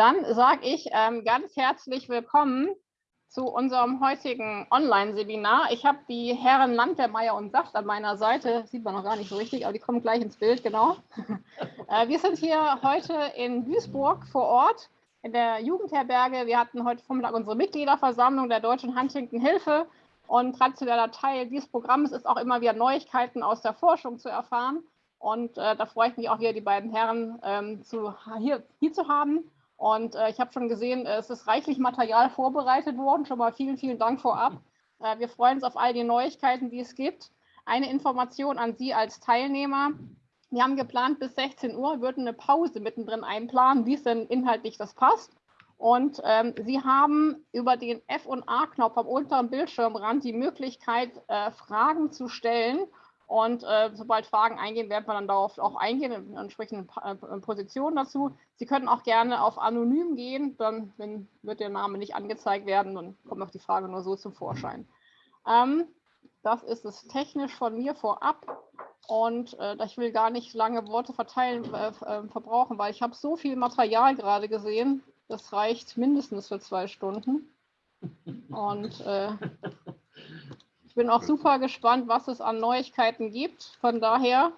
Dann sage ich ähm, ganz herzlich willkommen zu unserem heutigen Online-Seminar. Ich habe die Herren Landwehrmeier und Saft an meiner Seite, sieht man noch gar nicht so richtig, aber die kommen gleich ins Bild, genau. äh, wir sind hier heute in Duisburg vor Ort in der Jugendherberge. Wir hatten heute Vormittag unsere Mitgliederversammlung der Deutschen Huntington Hilfe und traditioneller Teil dieses Programms ist auch immer wieder Neuigkeiten aus der Forschung zu erfahren. Und äh, da freue ich mich auch wieder, die beiden Herren ähm, zu, hier, hier zu haben. Und äh, ich habe schon gesehen, es ist reichlich Material vorbereitet worden. Schon mal vielen, vielen Dank vorab. Äh, wir freuen uns auf all die Neuigkeiten, die es gibt. Eine Information an Sie als Teilnehmer. Wir haben geplant, bis 16 Uhr würden eine Pause mittendrin einplanen, wie es denn inhaltlich das passt. Und ähm, Sie haben über den F- und A-Knopf am unteren Bildschirmrand die Möglichkeit, äh, Fragen zu stellen. Und äh, sobald Fragen eingehen, werden wir dann darauf auch eingehen, in entsprechenden äh, Positionen dazu. Sie können auch gerne auf Anonym gehen, dann, dann, wird der Name nicht angezeigt werden, dann kommt auch die Frage nur so zum Vorschein. Ähm, das ist es technisch von mir vorab. Und äh, ich will gar nicht lange Worte verteilen, äh, äh, verbrauchen, weil ich habe so viel Material gerade gesehen. Das reicht mindestens für zwei Stunden. Und äh, ich bin auch super gespannt, was es an Neuigkeiten gibt. Von daher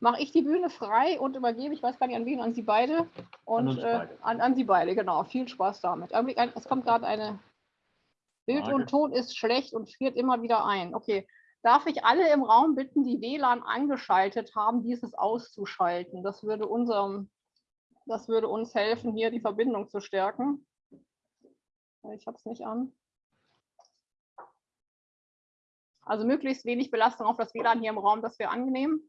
mache ich die Bühne frei und übergebe, ich weiß gar nicht an wen, an Sie beide. Und an, äh, beide. An, an, Sie beide, genau. Viel Spaß damit. Es kommt gerade eine Bild Frage. und Ton ist schlecht und friert immer wieder ein. Okay. Darf ich alle im Raum bitten, die WLAN angeschaltet haben, dieses auszuschalten? Das würde, unserem, das würde uns helfen, hier die Verbindung zu stärken. Ich habe es nicht an. Also möglichst wenig Belastung auf das WLAN hier im Raum, das wäre angenehm.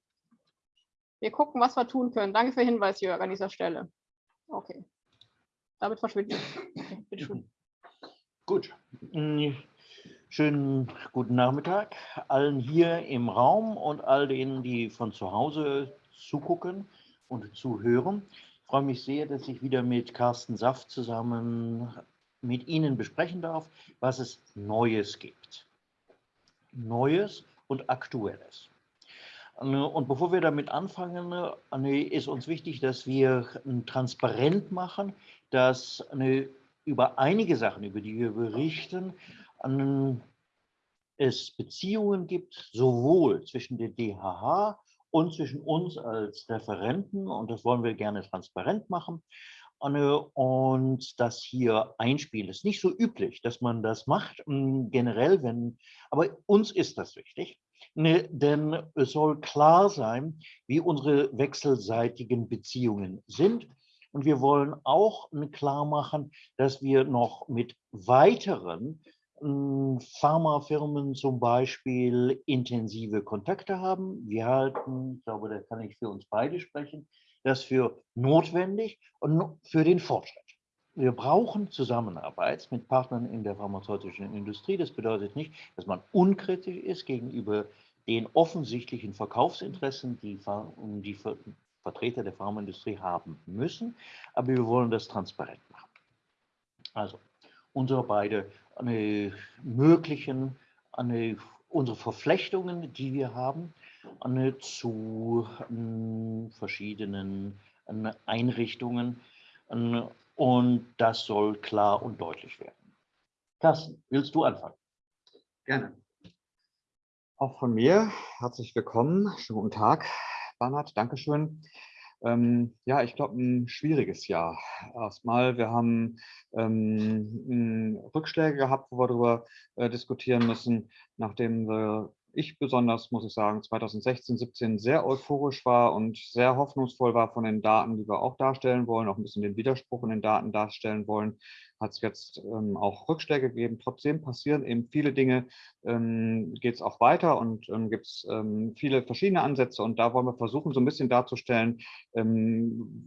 Wir gucken, was wir tun können. Danke für den Hinweis, Jörg, an dieser Stelle. Okay. Damit verschwindet. Okay, bitte schön. Gut. Schönen guten Nachmittag allen hier im Raum und all denen, die von zu Hause zugucken und zuhören. Ich freue mich sehr, dass ich wieder mit Carsten Saft zusammen mit Ihnen besprechen darf, was es Neues gibt. Neues und Aktuelles. Und bevor wir damit anfangen, ist uns wichtig, dass wir transparent machen, dass über einige Sachen, über die wir berichten, es Beziehungen gibt, sowohl zwischen der DHH und zwischen uns als Referenten, und das wollen wir gerne transparent machen, und das hier einspielen. Es ist nicht so üblich, dass man das macht, hm, generell, wenn, aber uns ist das wichtig, ne, denn es soll klar sein, wie unsere wechselseitigen Beziehungen sind. Und wir wollen auch klar machen, dass wir noch mit weiteren hm, Pharmafirmen zum Beispiel intensive Kontakte haben. Wir halten, ich glaube, da kann ich für uns beide sprechen, das für notwendig und für den Fortschritt. Wir brauchen Zusammenarbeit mit Partnern in der pharmazeutischen Industrie. Das bedeutet nicht, dass man unkritisch ist gegenüber den offensichtlichen Verkaufsinteressen, die die Vertreter der Pharmaindustrie haben müssen. Aber wir wollen das transparent machen. Also unsere beide eine möglichen, eine, unsere Verflechtungen, die wir haben, zu hm, verschiedenen hm, Einrichtungen. Hm, und das soll klar und deutlich werden. Carsten, willst du anfangen? Gerne. Auch von mir herzlich willkommen. Schönen guten Tag, Bernhard. Dankeschön. Ähm, ja, ich glaube, ein schwieriges Jahr. Erstmal, wir haben ähm, Rückschläge gehabt, wo wir darüber äh, diskutieren müssen, nachdem wir ich besonders, muss ich sagen, 2016, 17 sehr euphorisch war und sehr hoffnungsvoll war von den Daten, die wir auch darstellen wollen, auch ein bisschen den Widerspruch in den Daten darstellen wollen, hat es jetzt ähm, auch Rückschläge gegeben. Trotzdem passieren eben viele Dinge, ähm, geht es auch weiter und ähm, gibt es ähm, viele verschiedene Ansätze und da wollen wir versuchen, so ein bisschen darzustellen, ähm,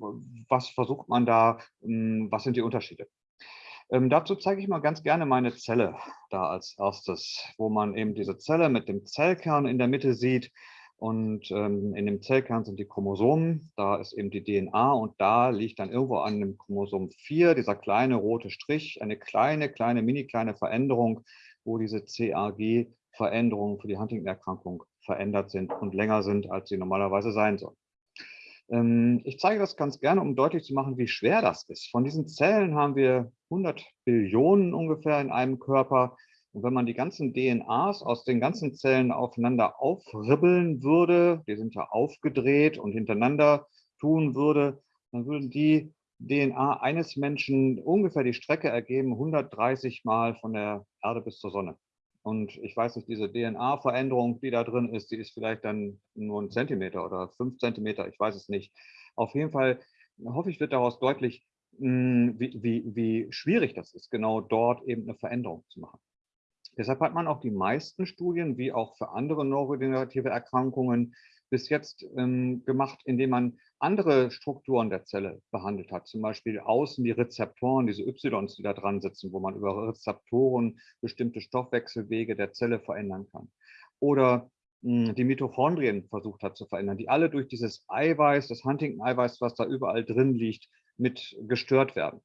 was versucht man da, ähm, was sind die Unterschiede. Ähm, dazu zeige ich mal ganz gerne meine Zelle da als erstes, wo man eben diese Zelle mit dem Zellkern in der Mitte sieht. Und ähm, in dem Zellkern sind die Chromosomen, da ist eben die DNA und da liegt dann irgendwo an dem Chromosom 4 dieser kleine rote Strich, eine kleine, kleine, mini kleine Veränderung, wo diese CAG-Veränderungen für die Huntington-Erkrankung verändert sind und länger sind, als sie normalerweise sein sollen. Ähm, ich zeige das ganz gerne, um deutlich zu machen, wie schwer das ist. Von diesen Zellen haben wir 100 Billionen ungefähr in einem Körper. Und wenn man die ganzen DNAs aus den ganzen Zellen aufeinander aufribbeln würde, die sind ja aufgedreht und hintereinander tun würde, dann würden die DNA eines Menschen ungefähr die Strecke ergeben, 130 Mal von der Erde bis zur Sonne. Und ich weiß nicht, diese DNA-Veränderung, die da drin ist, die ist vielleicht dann nur ein Zentimeter oder fünf Zentimeter, ich weiß es nicht. Auf jeden Fall hoffe ich, wird daraus deutlich, wie, wie, wie schwierig das ist, genau dort eben eine Veränderung zu machen. Deshalb hat man auch die meisten Studien, wie auch für andere neurodegenerative Erkrankungen, bis jetzt ähm, gemacht, indem man andere Strukturen der Zelle behandelt hat. Zum Beispiel außen die Rezeptoren, diese Ys, die da dran sitzen, wo man über Rezeptoren bestimmte Stoffwechselwege der Zelle verändern kann. Oder mh, hm, die Mitochondrien versucht hat zu verändern, die alle durch dieses Eiweiß, das Huntington-Eiweiß, was da überall drin liegt, mit gestört werden.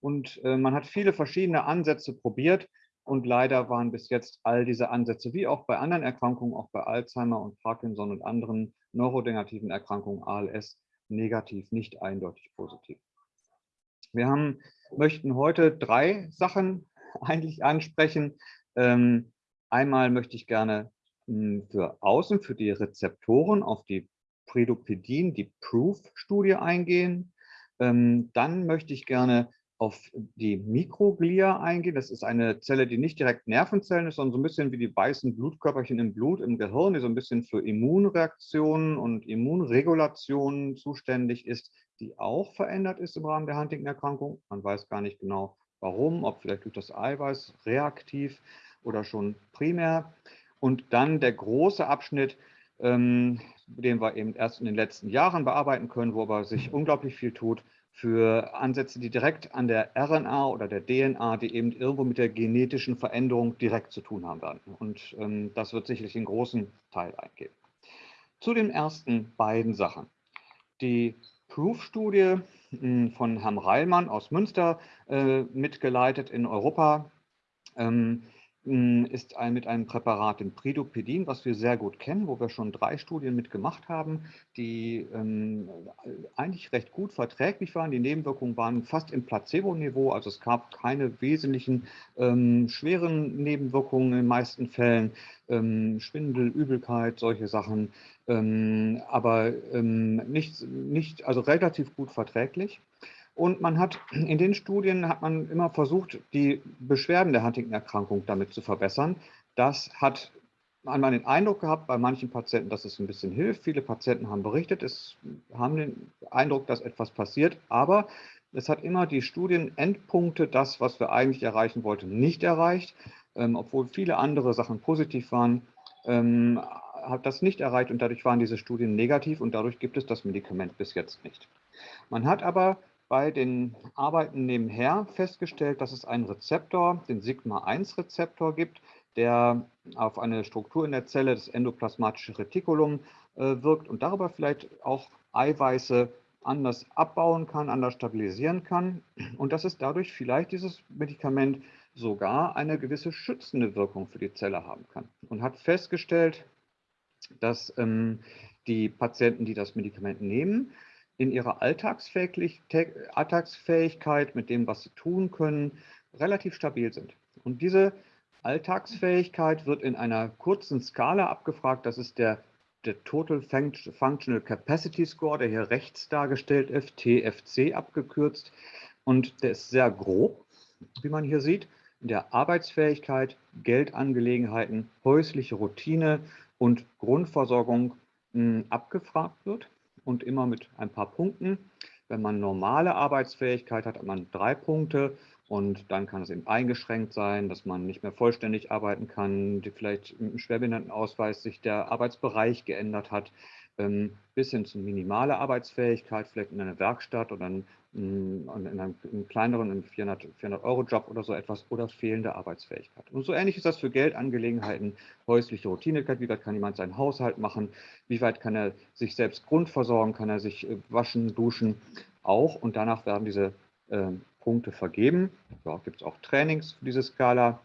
Und äh, man hat viele verschiedene Ansätze probiert, und leider waren bis jetzt all diese Ansätze, wie auch bei anderen Erkrankungen, auch bei Alzheimer und Parkinson und anderen neurodegenerativen Erkrankungen, ALS, negativ, nicht eindeutig positiv. Wir haben, möchten heute drei Sachen eigentlich ansprechen. Ähm, einmal möchte ich gerne hm, für außen, für die Rezeptoren auf die Predopedin, die Proof-Studie eingehen. Ähm, dann möchte ich gerne auf die Mikroglia eingehen. Das ist eine Zelle, die nicht direkt Nervenzellen ist, sondern so ein bisschen wie die weißen Blutkörperchen im Blut, im Gehirn, die so ein bisschen für Immunreaktionen und Immunregulationen zuständig ist, die auch verändert ist im Rahmen der Huntington-Erkrankung. Man weiß gar nicht genau, warum, ob vielleicht durch das Eiweiß reaktiv oder schon primär. Und dann der große Abschnitt, ähm, den wir eben erst in den letzten Jahren bearbeiten können, wo aber sich unglaublich viel tut, für Ansätze, die direkt an der RNA oder der DNA, die eben irgendwo mit der genetischen Veränderung direkt zu tun haben werden. Und ähm, das wird sicherlich einen großen Teil eingehen. Zu den ersten beiden Sachen. Die Proof-Studie hm, von Herrn Reilmann aus Münster äh, mitgeleitet in Europa. Ähm, hm, ist ein, mit einem Präparat, dem Pridopedin, was wir sehr gut kennen, wo wir schon drei Studien mitgemacht haben, die ähm, eigentlich recht gut verträglich waren. Die Nebenwirkungen waren fast im Placebo-Niveau, also es gab keine wesentlichen ähm, schweren Nebenwirkungen in den meisten Fällen. Ähm, Schwindel, Übelkeit, solche Sachen, ähm, aber ähm, nicht, nicht, also relativ gut verträglich. Und man hat in den Studien hat man immer versucht, die Beschwerden der Huntington-Erkrankung damit zu verbessern. Das hat einmal den Eindruck gehabt bei manchen Patienten, dass es ein bisschen hilft. Viele Patienten haben berichtet, es haben den Eindruck, dass etwas passiert, aber es hat immer die Studienendpunkte, das, was wir eigentlich erreichen wollten, nicht erreicht, ähm, obwohl viele andere Sachen positiv waren. Ähm, hat das nicht erreicht und dadurch waren diese Studien negativ und dadurch gibt es das Medikament bis jetzt nicht. Man hat aber bei den Arbeiten nebenher festgestellt, dass es einen Rezeptor, den Sigma-1-Rezeptor gibt, der auf eine Struktur in der Zelle, das endoplasmatische Retikulum, äh, wirkt und darüber vielleicht auch Eiweiße anders abbauen kann, anders stabilisieren kann und dass es dadurch vielleicht dieses Medikament sogar eine gewisse schützende Wirkung für die Zelle haben kann. Und hat festgestellt, dass ähm, die Patienten, die das Medikament nehmen, in ihrer Alltagsfähigkeit mit dem, was sie tun können, relativ stabil sind. Und diese Alltagsfähigkeit wird in einer kurzen Skala abgefragt. Das ist der, der Total Functional Capacity Score, der hier rechts dargestellt ist, TFC abgekürzt. Und der ist sehr grob, wie man hier sieht, in der Arbeitsfähigkeit, Geldangelegenheiten, häusliche Routine und Grundversorgung mh, abgefragt wird und immer mit ein paar Punkten. Wenn man normale Arbeitsfähigkeit hat, hat man drei Punkte und dann kann es eben eingeschränkt sein, dass man nicht mehr vollständig arbeiten kann, die vielleicht im Schwerbehindertenausweis sich der Arbeitsbereich geändert hat, ähm, bis hin zu minimale Arbeitsfähigkeit, vielleicht in einer Werkstatt oder in, in einem, einem kleineren 400-Euro-Job oder so etwas oder fehlende Arbeitsfähigkeit. Und so ähnlich ist das für Geldangelegenheiten, häusliche Routinigkeit, wie weit kann jemand seinen Haushalt machen, wie weit kann er sich selbst grundversorgen, kann er sich äh, waschen, duschen, auch. Und danach werden diese äh, Punkte vergeben. Da gibt es auch Trainings für diese Skala.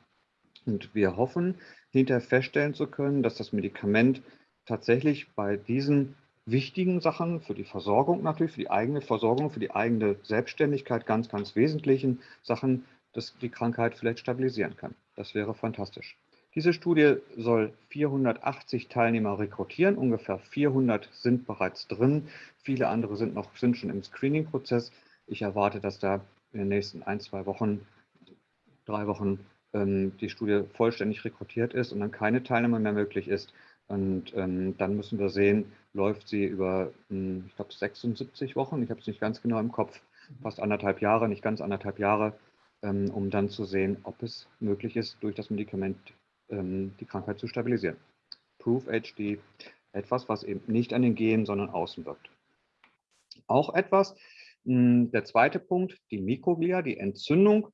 Und wir hoffen, hinterher feststellen zu können, dass das Medikament tatsächlich bei diesen wichtigen Sachen für die Versorgung natürlich, für die eigene Versorgung, für die eigene Selbstständigkeit, ganz, ganz wesentlichen Sachen, dass die Krankheit vielleicht stabilisieren kann. Das wäre fantastisch. Diese Studie soll 480 Teilnehmer rekrutieren, ungefähr 400 sind bereits drin, viele andere sind noch sind schon im Screening-Prozess. Ich erwarte, dass da in den nächsten ein, zwei Wochen, drei Wochen ähm, die Studie vollständig rekrutiert ist und dann keine Teilnehmer mehr möglich ist. Und ähm, dann müssen wir sehen, läuft sie über, hm, ich glaube, 76 Wochen, ich habe es nicht ganz genau im Kopf, fast anderthalb Jahre, nicht ganz anderthalb Jahre, ähm, um dann zu sehen, ob es möglich ist, durch das Medikament ähm, die Krankheit zu stabilisieren. Proof HD, etwas, was eben nicht an den Genen, sondern außen wirkt. Auch etwas, hm, der zweite Punkt, die Mikroglia, die Entzündung.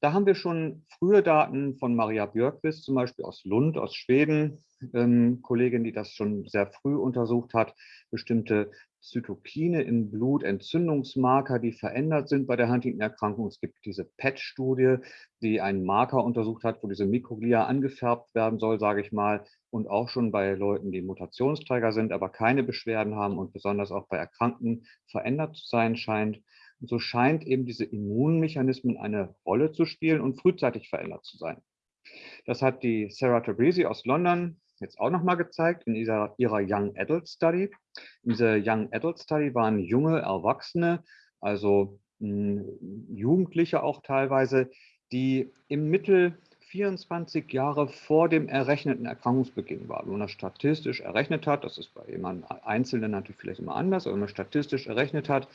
Da haben wir schon frühe Daten von Maria Björkquist, zum Beispiel aus Lund, aus Schweden, ähm, Kollegin, die das schon sehr früh untersucht hat, bestimmte Zytokine im Blut, Entzündungsmarker, die verändert sind bei der Huntington-Erkrankung. Es gibt diese PET-Studie, die einen Marker untersucht hat, wo diese Mikroglia angefärbt werden soll, sage ich mal, und auch schon bei Leuten, die Mutationsträger sind, aber keine Beschwerden haben und besonders auch bei Erkrankten verändert zu sein scheint. Und so scheint eben diese Immunmechanismen eine Rolle zu spielen und frühzeitig verändert zu sein. Das hat die Sarah Tabrizi aus London jetzt auch nochmal gezeigt in dieser, ihrer Young Adult Study. In dieser Young Adult Study waren junge Erwachsene, also mh, hm, Jugendliche auch teilweise, die im Mittel 24 Jahre vor dem errechneten Erkrankungsbeginn waren. Wenn man das statistisch errechnet hat, das ist bei jemandem Einzelnen natürlich vielleicht immer anders, aber wenn man statistisch errechnet hat,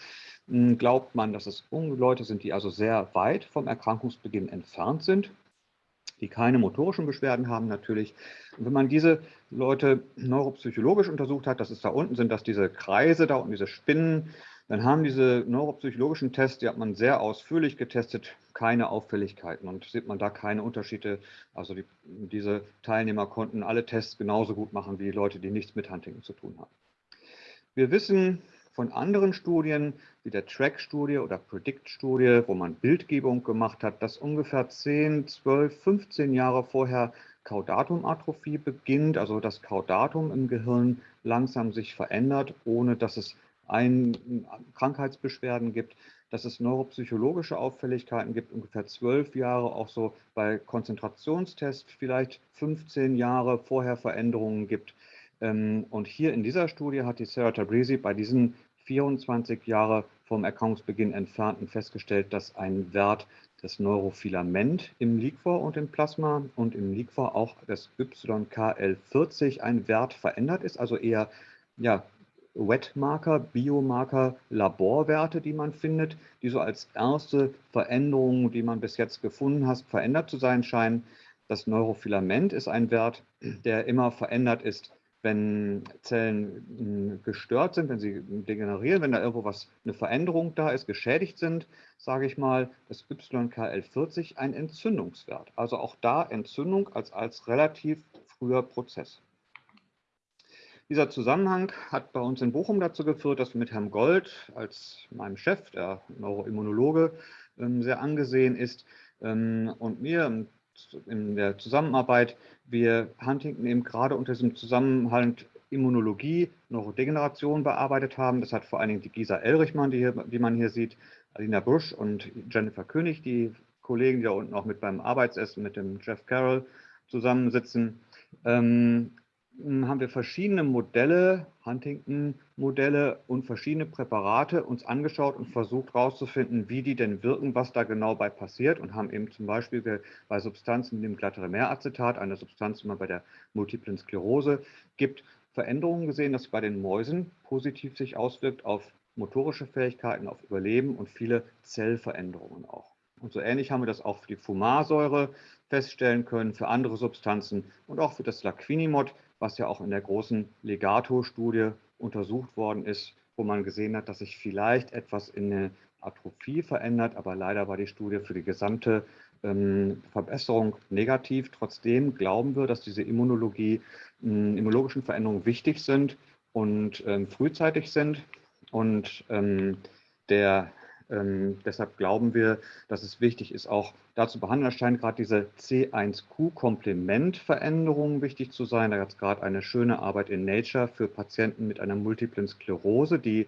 hm, glaubt man, dass es Leute sind, die also sehr weit vom Erkrankungsbeginn entfernt sind die keine motorischen Beschwerden haben natürlich. Und wenn man diese Leute neuropsychologisch untersucht hat, das ist da unten, sind das diese Kreise da unten, diese Spinnen, dann haben diese neuropsychologischen Tests, die hat man sehr ausführlich getestet, keine Auffälligkeiten und sieht man da keine Unterschiede. Also die, diese Teilnehmer konnten alle Tests genauso gut machen wie Leute, die nichts mit Huntington zu tun haben. Wir wissen von anderen Studien, wie der Track-Studie oder Predict-Studie, wo man Bildgebung gemacht hat, dass ungefähr 10, 12, 15 Jahre vorher Caudatum-Atrophie beginnt, also das Caudatum im Gehirn langsam sich verändert, ohne dass es ein, Krankheitsbeschwerden gibt, dass es neuropsychologische Auffälligkeiten gibt, ungefähr zwölf Jahre, auch so bei Konzentrationstests vielleicht 15 Jahre vorher Veränderungen gibt. Ähm, und hier in dieser Studie hat die Sarah Tabrizi bei diesen 24 Jahre vom Erkrankungsbeginn entfernten festgestellt, dass ein Wert des Neurofilament im Liquor und im Plasma und im Liquor auch das YKL40 ein Wert verändert ist, also eher ja, Wetmarker, Biomarker, Laborwerte, die man findet, die so als erste Veränderungen, die man bis jetzt gefunden hat, verändert zu sein scheinen. Das Neurofilament ist ein Wert, der immer verändert ist wenn Zellen hm, gestört sind, wenn sie degenerieren, wenn da irgendwo was, eine Veränderung da ist, geschädigt sind, sage ich mal, das YKL40 ein Entzündungswert. Also auch da Entzündung als, als relativ früher Prozess. Dieser Zusammenhang hat bei uns in Bochum dazu geführt, dass wir mit Herrn Gold als meinem Chef, der Neuroimmunologe, ähm, sehr angesehen ist, ähm, und mir in der Zusammenarbeit wir Huntington eben gerade unter diesem Zusammenhang Immunologie, Neurodegeneration bearbeitet haben. Das hat vor allen Dingen die Gisa Elrichmann, die, hier, die man hier sieht, Alina Busch und Jennifer König, die Kollegen, die da unten auch mit beim Arbeitsessen mit dem Jeff Carroll zusammensitzen, ähm, hm, haben wir verschiedene Modelle, Huntington-Modelle und verschiedene Präparate uns angeschaut und versucht herauszufinden, wie die denn wirken, was da genau bei passiert und haben eben zum Beispiel bei Substanzen wie dem Glatteremeracetat, eine Substanz, die man bei der multiplen Sklerose gibt, Veränderungen gesehen, dass bei den Mäusen positiv sich auswirkt auf motorische Fähigkeiten, auf Überleben und viele Zellveränderungen auch. Und so ähnlich haben wir das auch für die Fumarsäure feststellen können, für andere Substanzen und auch für das Laquinimod, was ja auch in der großen Legato-Studie untersucht worden ist, wo man gesehen hat, dass sich vielleicht etwas in der Atrophie verändert, aber leider war die Studie für die gesamte ähm, Verbesserung negativ. Trotzdem glauben wir, dass diese Immunologie, äh, immunologischen Veränderungen wichtig sind und ähm, frühzeitig sind. Und ähm, der ähm, deshalb glauben wir, dass es wichtig ist, auch dazu behandeln. Scheint gerade diese C1Q-Komplementveränderung wichtig zu sein. Da hat es gerade eine schöne Arbeit in Nature für Patienten mit einer multiplen Sklerose, die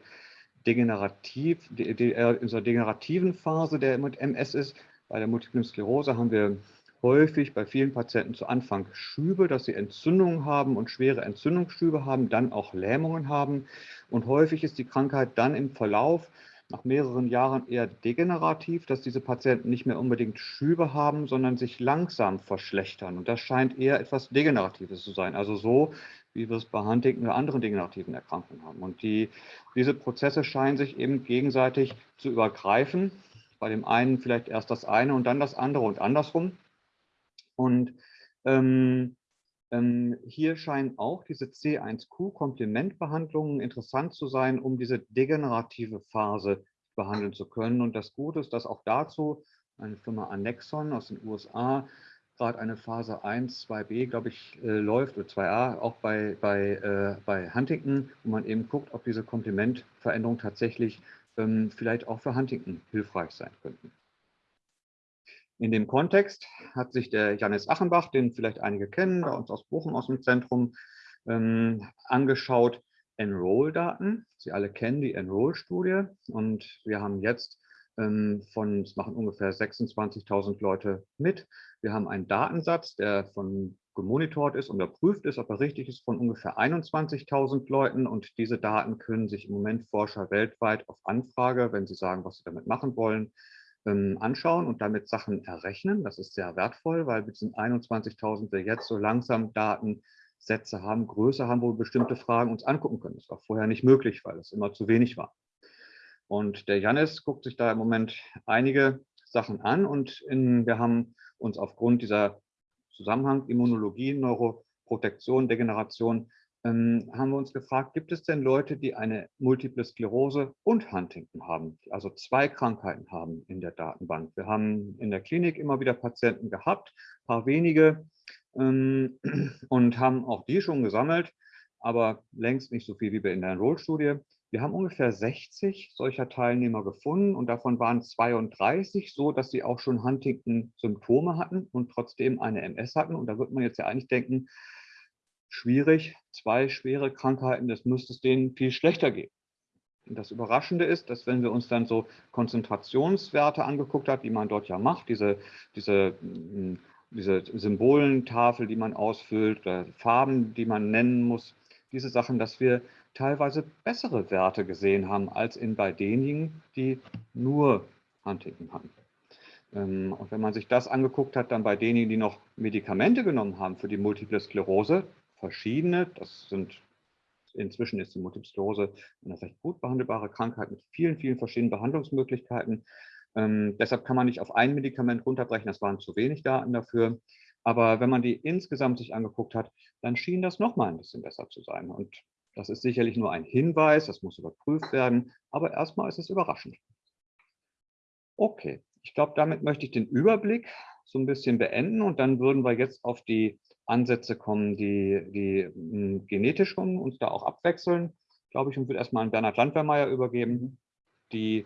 degenerativ, die, die in dieser degenerativen Phase der MS ist. Bei der multiplen Sklerose haben wir häufig bei vielen Patienten zu Anfang Schübe, dass sie Entzündungen haben und schwere Entzündungsschübe haben, dann auch Lähmungen haben. Und häufig ist die Krankheit dann im Verlauf nach mehreren Jahren eher degenerativ, dass diese Patienten nicht mehr unbedingt Schübe haben, sondern sich langsam verschlechtern. Und das scheint eher etwas Degeneratives zu sein. Also so, wie wir es bei Huntington oder anderen degenerativen Erkrankungen haben. Und die, diese Prozesse scheinen sich eben gegenseitig zu übergreifen. Bei dem einen vielleicht erst das eine und dann das andere und andersrum. Und ähm, ähm, hier scheinen auch diese C1Q-Komplementbehandlungen interessant zu sein, um diese degenerative Phase behandeln zu können. Und das Gute ist, dass auch dazu eine Firma Annexon aus den USA gerade eine Phase 1, 2b, glaube ich, äh, läuft, oder 2a, auch bei, bei, äh, bei Huntington, wo man eben guckt, ob diese Komplementveränderungen tatsächlich ähm, vielleicht auch für Huntington hilfreich sein könnten. In dem Kontext hat sich der Janis Achenbach, den vielleicht einige kennen, bei uns aus Bochum aus dem Zentrum, ähm, angeschaut, Enroll-Daten. Sie alle kennen die Enroll-Studie und wir haben jetzt ähm, von, es machen ungefähr 26.000 Leute mit. Wir haben einen Datensatz, der von gemonitort ist und überprüft ist, ob er richtig ist, von ungefähr 21.000 Leuten. Und diese Daten können sich im Moment Forscher weltweit auf Anfrage, wenn sie sagen, was sie damit machen wollen, anschauen und damit Sachen errechnen. Das ist sehr wertvoll, weil mit diesen 21.000 wir jetzt so langsam Datensätze haben, Größe haben, wo wir bestimmte Fragen uns angucken können. Das war vorher nicht möglich, weil es immer zu wenig war. Und der Janis guckt sich da im Moment einige Sachen an und in, wir haben uns aufgrund dieser Zusammenhang Immunologie, Neuroprotektion, Degeneration ähm, haben wir uns gefragt, gibt es denn Leute, die eine Multiple Sklerose und Huntington haben, also zwei Krankheiten haben in der Datenbank? Wir haben in der Klinik immer wieder Patienten gehabt, paar wenige, ähm, und haben auch die schon gesammelt, aber längst nicht so viel wie wir in der Enroll-Studie. Wir haben ungefähr 60 solcher Teilnehmer gefunden und davon waren 32 so, dass sie auch schon Huntington-Symptome hatten und trotzdem eine MS hatten. Und da wird man jetzt ja eigentlich denken, schwierig, zwei schwere Krankheiten, das müsste es denen viel schlechter gehen. Und das Überraschende ist, dass wenn wir uns dann so Konzentrationswerte angeguckt haben, die man dort ja macht, diese, diese, hm, diese Symbolentafel, die man ausfüllt, Farben, die man nennen muss, diese Sachen, dass wir teilweise bessere Werte gesehen haben als in bei denjenigen, die nur Huntington hatten. Ähm, und wenn man sich das angeguckt hat, dann bei denjenigen, die noch Medikamente genommen haben für die Multiple Sklerose, verschiedene. Das sind inzwischen ist die Multiple Sklerose eine recht gut behandelbare Krankheit mit vielen, vielen verschiedenen Behandlungsmöglichkeiten. Ähm, deshalb kann man nicht auf ein Medikament runterbrechen, das waren zu wenig Daten dafür. Aber wenn man die insgesamt sich angeguckt hat, dann schien das nochmal ein bisschen besser zu sein. Und das ist sicherlich nur ein Hinweis, das muss überprüft werden, aber erstmal ist es überraschend. Okay, ich glaube, damit möchte ich den Überblick so ein bisschen beenden und dann würden wir jetzt auf die Ansätze kommen, die, die hm, genetisch kommen, uns da auch abwechseln, glaube ich, und würde erstmal an Bernhard Landwehrmeier übergeben. Die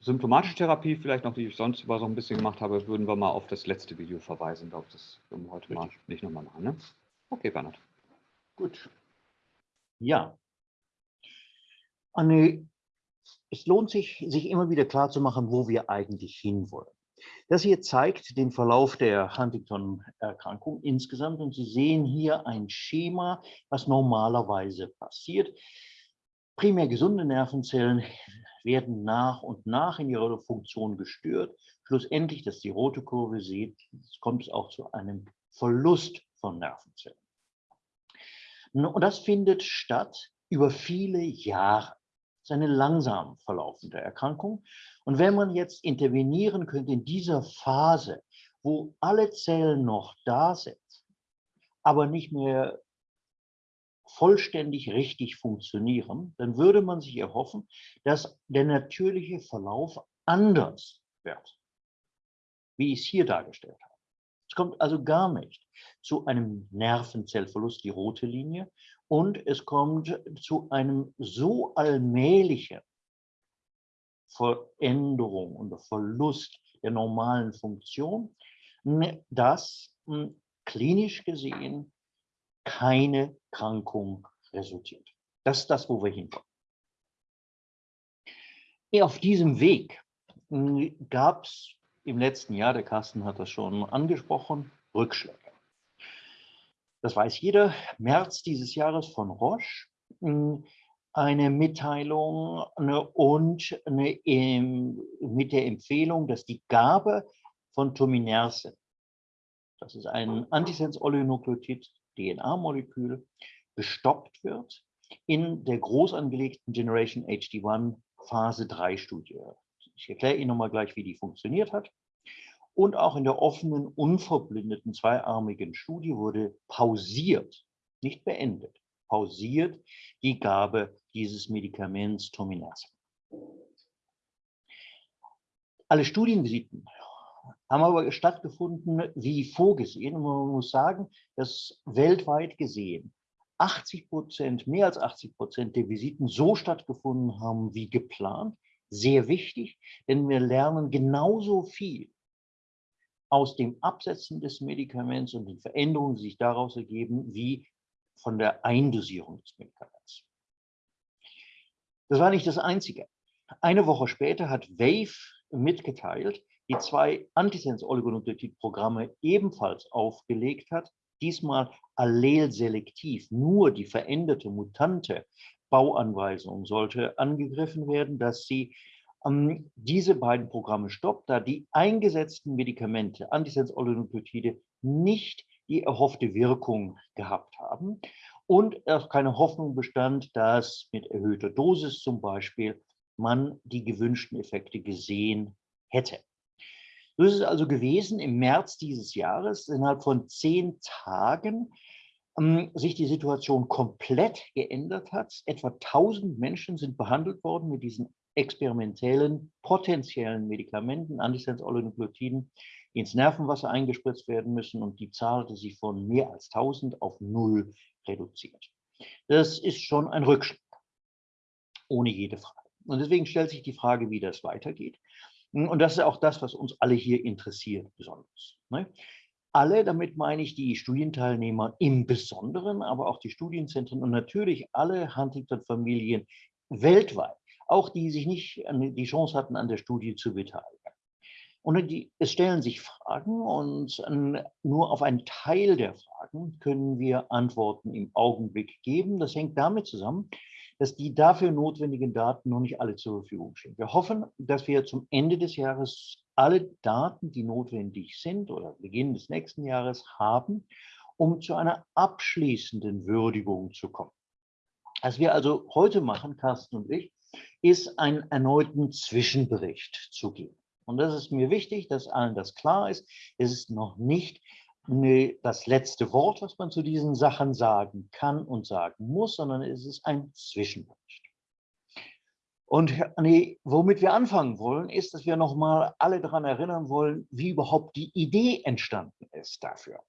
symptomatische Therapie, vielleicht noch, die ich sonst über so ein bisschen gemacht habe, würden wir mal auf das letzte Video verweisen. Ich glaube, das würden wir heute Richtig. mal nicht nochmal machen. Ne? Okay, Bernhard. Gut. Ja. Anne, es lohnt sich, sich immer wieder klarzumachen, wo wir eigentlich hinwollen. Das hier zeigt den Verlauf der Huntington-Erkrankung insgesamt und Sie sehen hier ein Schema, was normalerweise passiert. Primär gesunde Nervenzellen werden nach und nach in ihrer Funktion gestört. Schlussendlich, dass die rote Kurve sieht, kommt es auch zu einem Verlust von Nervenzellen. Und das findet statt über viele Jahre. Das ist eine langsam verlaufende Erkrankung. Und wenn man jetzt intervenieren könnte in dieser Phase, wo alle Zellen noch da sind, aber nicht mehr vollständig richtig funktionieren, dann würde man sich erhoffen, dass der natürliche Verlauf anders wird, wie ich es hier dargestellt habe. Es kommt also gar nicht zu einem Nervenzellverlust, die rote Linie, und es kommt zu einem so allmählichen Veränderung und der Verlust der normalen Funktion, dass hm, klinisch gesehen keine Krankung resultiert. Das ist das, wo wir hinkommen. Auf diesem Weg hm, gab es im letzten Jahr, der Carsten hat das schon angesprochen, Rückschläge. Das weiß jeder. März dieses Jahres von Roche hm, eine Mitteilung ne, und eine, mit der Empfehlung, dass die Gabe von Tominersen, das ist ein Antisens-Oligonukleotid, DNA-Molekül, gestoppt wird in der groß angelegten Generation HD1 Phase 3 Studie. Ich erkläre Ihnen nochmal gleich, wie die funktioniert hat. Und auch in der offenen, unverblindeten, zweiarmigen Studie wurde pausiert, nicht beendet, pausiert die Gabe dieses Medikaments Tominersen. Alle Studienvisiten haben aber stattgefunden wie vorgesehen. Und man muss sagen, dass weltweit gesehen 80 Prozent, mehr als 80 Prozent der Visiten so stattgefunden haben wie geplant. Sehr wichtig, denn wir lernen genauso viel aus dem Absetzen des Medikaments und den Veränderungen, die sich daraus ergeben, wie von der Eindosierung des Medikaments. Das war nicht das Einzige. Eine Woche später hat Wave mitgeteilt, die zwei Antisens-Oligonukleotid-Programme ebenfalls aufgelegt hat, diesmal allelselektiv, nur die veränderte, mutante Bauanweisung sollte angegriffen werden, dass sie ähm, diese beiden Programme stoppt, da die eingesetzten Medikamente, Antisens-Oligonukleotide, nicht die erhoffte Wirkung gehabt haben und auch keine Hoffnung bestand, dass mit erhöhter Dosis zum Beispiel man die gewünschten Effekte gesehen hätte. So ist es also gewesen im März dieses Jahres, innerhalb von zehn Tagen ähm, sich die Situation komplett geändert hat. Etwa 1000 Menschen sind behandelt worden mit diesen experimentellen, potenziellen Medikamenten, Antisens-Oligonukleotiden, die ins Nervenwasser eingespritzt werden müssen und die Zahl hatte sich von mehr als 1000 auf null reduziert. Das ist schon ein Rückschlag, ohne jede Frage. Und deswegen stellt sich die Frage, wie das weitergeht. Und das ist auch das, was uns alle hier interessiert, besonders. Ne? Alle, damit meine ich die Studienteilnehmer im Besonderen, aber auch die Studienzentren und natürlich alle Huntington-Familien weltweit, auch die sich nicht die Chance hatten, an der Studie zu beteiligen. Und die, es stellen sich Fragen und nur auf einen Teil der Fragen können wir Antworten im Augenblick geben. Das hängt damit zusammen, dass die dafür notwendigen Daten noch nicht alle zur Verfügung stehen. Wir hoffen, dass wir zum Ende des Jahres alle Daten, die notwendig sind oder Beginn des nächsten Jahres haben, um zu einer abschließenden Würdigung zu kommen. Was wir also heute machen, Carsten und ich, ist einen erneuten Zwischenbericht zu geben. Und das ist mir wichtig, dass allen das klar ist. Es ist noch nicht nee, das letzte Wort, was man zu diesen Sachen sagen kann und sagen muss, sondern es ist ein Zwischenbericht. Und nee, womit wir anfangen wollen, ist, dass wir nochmal alle daran erinnern wollen, wie überhaupt die Idee entstanden ist dafür.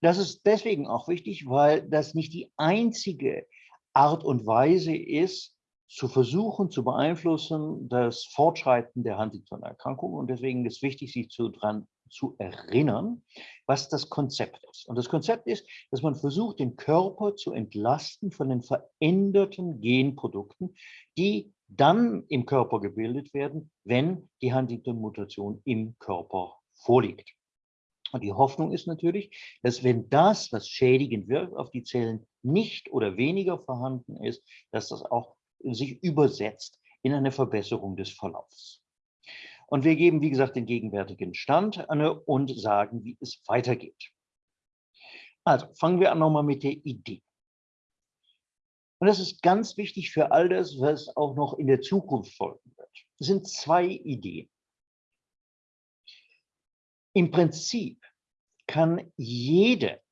Das ist deswegen auch wichtig, weil das nicht die einzige Art und Weise ist, zu versuchen zu beeinflussen das Fortschreiten der Huntington-Erkrankung. Und deswegen ist wichtig, sich zu, dran zu erinnern, was das Konzept ist. Und das Konzept ist, dass man versucht, den Körper zu entlasten von den veränderten Genprodukten, die dann im Körper gebildet werden, wenn die Huntington-Mutation im Körper vorliegt. Und die Hoffnung ist natürlich, dass wenn das, was schädigend wirkt auf die Zellen, nicht oder weniger vorhanden ist, dass das auch sich übersetzt in eine Verbesserung des Verlaufs. Und wir geben, wie gesagt, den gegenwärtigen Stand an und sagen, wie es weitergeht. Also fangen wir an nochmal mit der Idee. Und das ist ganz wichtig für all das, was auch noch in der Zukunft folgen wird. Es sind zwei Ideen. Im Prinzip kann jede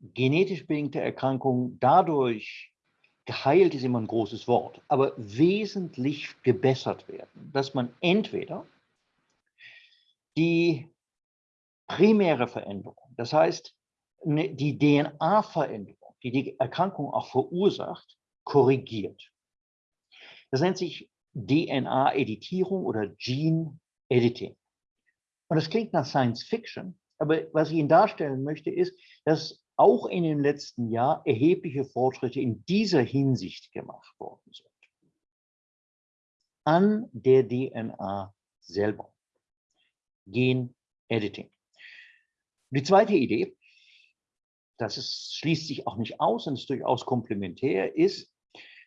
genetisch bedingte Erkrankung dadurch geheilt ist immer ein großes Wort, aber wesentlich gebessert werden, dass man entweder die primäre Veränderung, das heißt ne, die DNA-Veränderung, die die Erkrankung auch verursacht, korrigiert. Das nennt sich DNA-Editierung oder Gene-Editing. Und das klingt nach Science Fiction, aber was ich Ihnen darstellen möchte, ist, dass auch in den letzten Jahren erhebliche Fortschritte in dieser Hinsicht gemacht worden sind. An der DNA selber. Gen-Editing. Die zweite Idee, das ist, schließt sich auch nicht aus und ist durchaus komplementär, ist,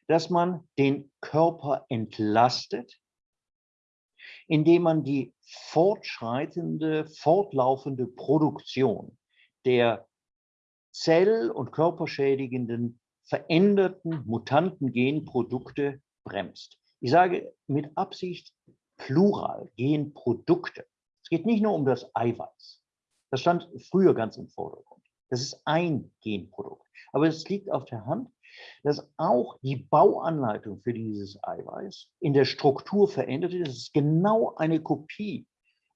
dass man den Körper entlastet, indem man die fortschreitende, fortlaufende Produktion der zell- und körperschädigenden, veränderten, mutanten Genprodukte bremst. Ich sage mit Absicht Plural, Genprodukte. Es geht nicht nur um das Eiweiß. Das stand früher ganz im Vordergrund. Das ist ein Genprodukt. Aber es liegt auf der Hand, dass auch die Bauanleitung für dieses Eiweiß in der Struktur verändert ist. Es ist genau eine Kopie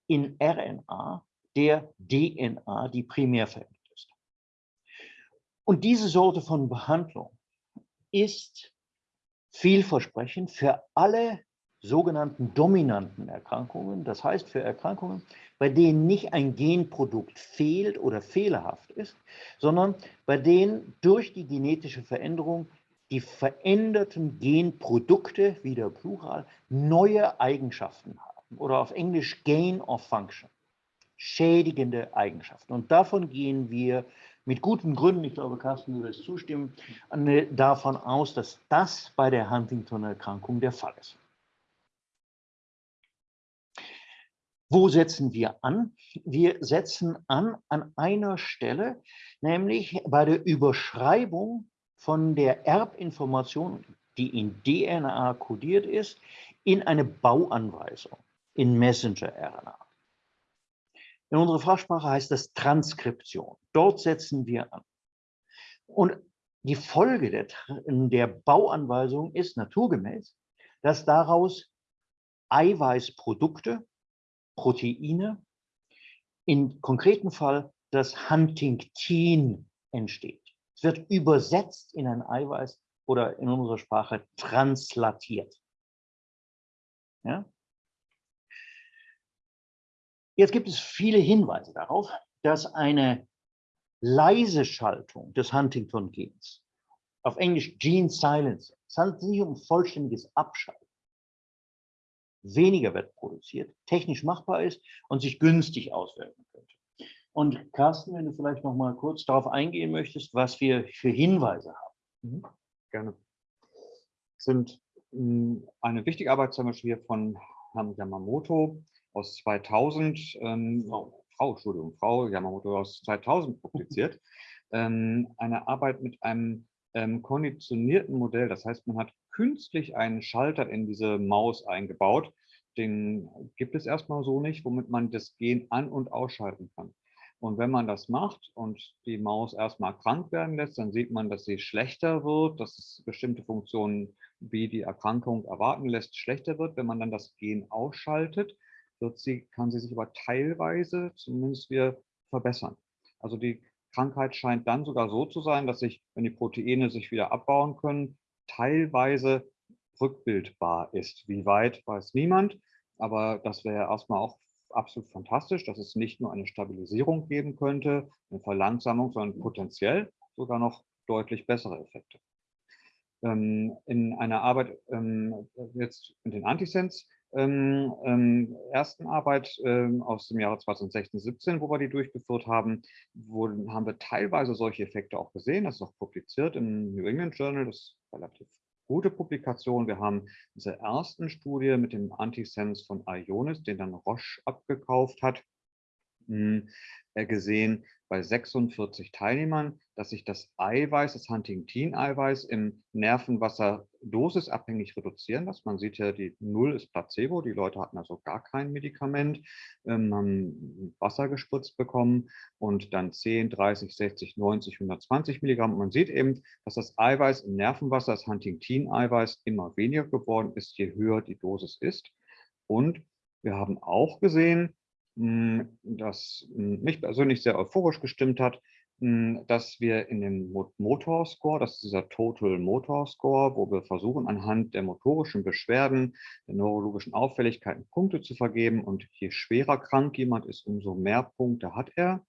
in RNA der DNA, die primär verändert. Und diese Sorte von Behandlung ist vielversprechend für alle sogenannten dominanten Erkrankungen, das heißt für Erkrankungen, bei denen nicht ein Genprodukt fehlt oder fehlerhaft ist, sondern bei denen durch die genetische Veränderung die veränderten Genprodukte, wieder Plural, neue Eigenschaften haben oder auf Englisch Gain of Function, schädigende Eigenschaften. Und davon gehen wir mit guten Gründen, ich glaube, Carsten würde es zustimmen, davon aus, dass das bei der Huntington-Erkrankung der Fall ist. Wo setzen wir an? Wir setzen an an einer Stelle, nämlich bei der Überschreibung von der Erbinformation, die in DNA kodiert ist, in eine Bauanweisung, in Messenger-RNA. In unserer Fachsprache heißt das Transkription. Dort setzen wir an. Und die Folge der, der Bauanweisung ist naturgemäß, dass daraus Eiweißprodukte Proteine, im konkreten Fall das Huntingtin entsteht. Es wird übersetzt in ein Eiweiß oder in unserer Sprache translatiert. Ja? Jetzt gibt es viele Hinweise darauf, dass eine leise Schaltung des Huntington-Gens, auf Englisch Gene Silence, es handelt sich um vollständiges Abschalten, weniger wird produziert, technisch machbar ist und sich günstig auswirken könnte. Und Carsten, wenn du vielleicht noch mal kurz darauf eingehen möchtest, was wir für Hinweise haben. Mhm. Gerne. Sind hm, eine wichtige Arbeit zum Beispiel von Herrn Yamamoto aus 2000, ähm, Frau, Frau, Entschuldigung, Frau Yamamoto aus 2000 publiziert. ähm, eine Arbeit mit einem ähm, konditionierten Modell. Das heißt, man hat künstlich einen Schalter in diese Maus eingebaut. Den gibt es erstmal so nicht, womit man das Gen an- und ausschalten kann. Und wenn man das macht und die Maus erstmal krank werden lässt, dann sieht man, dass sie schlechter wird, dass es bestimmte Funktionen, wie die Erkrankung erwarten lässt, schlechter wird. Wenn man dann das Gen ausschaltet, wird sie, kann sie sich aber teilweise zumindest wieder verbessern. Also die Krankheit scheint dann sogar so zu sein, dass sich, wenn die Proteine sich wieder abbauen können, teilweise rückbildbar ist. Wie weit, weiß niemand. Aber das wäre erstmal auch absolut fantastisch, dass es nicht nur eine Stabilisierung geben könnte, eine Verlangsamung, sondern potenziell sogar noch deutlich bessere Effekte. Ähm, in einer Arbeit ähm, jetzt mit den Antisens ähm, ähm, ersten Arbeit ähm, aus dem Jahre 2016, 17, wo wir die durchgeführt haben, wo, haben wir teilweise solche Effekte auch gesehen. Das ist auch publiziert im New England Journal, das ist relativ gute Publikation. Wir haben diese ersten Studie mit dem Antisense von Ionis, den dann Roche abgekauft hat, gesehen bei 46 Teilnehmern, dass sich das Eiweiß, das Huntingtin-Eiweiß im Nervenwasser dosisabhängig reduzieren lässt. Man sieht ja, die Null ist Placebo, die Leute hatten also gar kein Medikament, ähm, haben Wasser gespritzt bekommen und dann 10, 30, 60, 90, 120 Milligramm. Und man sieht eben, dass das Eiweiß im Nervenwasser, das Huntingtin-Eiweiß, immer weniger geworden ist, je höher die Dosis ist. Und wir haben auch gesehen, das hm, mich persönlich sehr euphorisch gestimmt hat, hm, dass wir in dem Motor Score, das ist dieser Total Motor Score, wo wir versuchen, anhand der motorischen Beschwerden, der neurologischen Auffälligkeiten Punkte zu vergeben. Und je schwerer krank jemand ist, umso mehr Punkte hat er.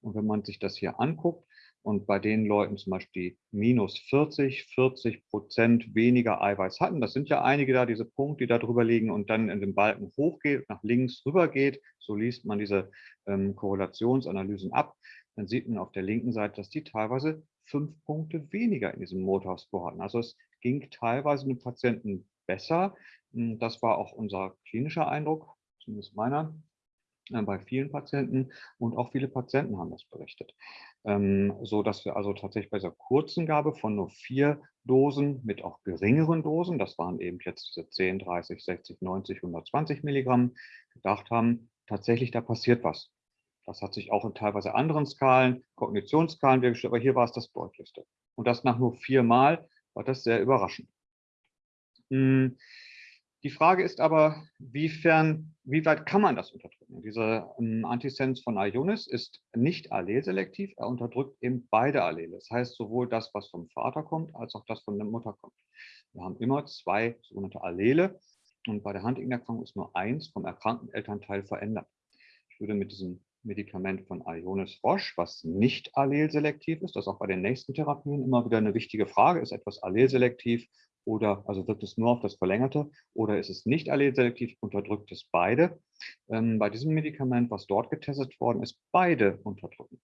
Und wenn man sich das hier anguckt, und bei den Leuten zum Beispiel minus 40, 40 Prozent weniger Eiweiß hatten, das sind ja einige da, diese Punkte, die da drüber liegen und dann in den Balken hochgeht, nach links rüber geht, so liest man diese ähm, Korrelationsanalysen ab, dann sieht man auf der linken Seite, dass die teilweise fünf Punkte weniger in diesem Motorscore hatten. Also es ging teilweise den Patienten besser. Hm, das war auch unser klinischer Eindruck, zumindest meiner, bei vielen Patienten und auch viele Patienten haben das berichtet. Ähm, so dass wir also tatsächlich bei dieser kurzen Gabe von nur vier Dosen mit auch geringeren Dosen, das waren eben jetzt diese 10, 30, 60, 90, 120 Milligramm, gedacht haben, tatsächlich da passiert was. Das hat sich auch in teilweise anderen Skalen, Kognitionsskalen dargestellt, aber hier war es das deutlichste. Und das nach nur viermal war das sehr überraschend. Hm, die Frage ist aber, wiefern, wie weit kann man das unterdrücken? Dieser ähm, Antisens von Ionis ist nicht allelselektiv, er unterdrückt eben beide Allele. Das heißt sowohl das, was vom Vater kommt, als auch das von der Mutter kommt. Wir haben immer zwei sogenannte Allele und bei der Huntington-Erkrankung ist nur eins vom erkrankten Elternteil verändert. Ich würde mit diesem Medikament von Ionis Roche, was nicht allelselektiv ist. Das auch bei den nächsten Therapien immer wieder eine wichtige Frage. Ist etwas allelselektiv oder also wirkt es nur auf das Verlängerte oder ist es nicht allelselektiv, unterdrückt es beide. Ähm, bei diesem Medikament, was dort getestet worden ist, beide unterdrücken.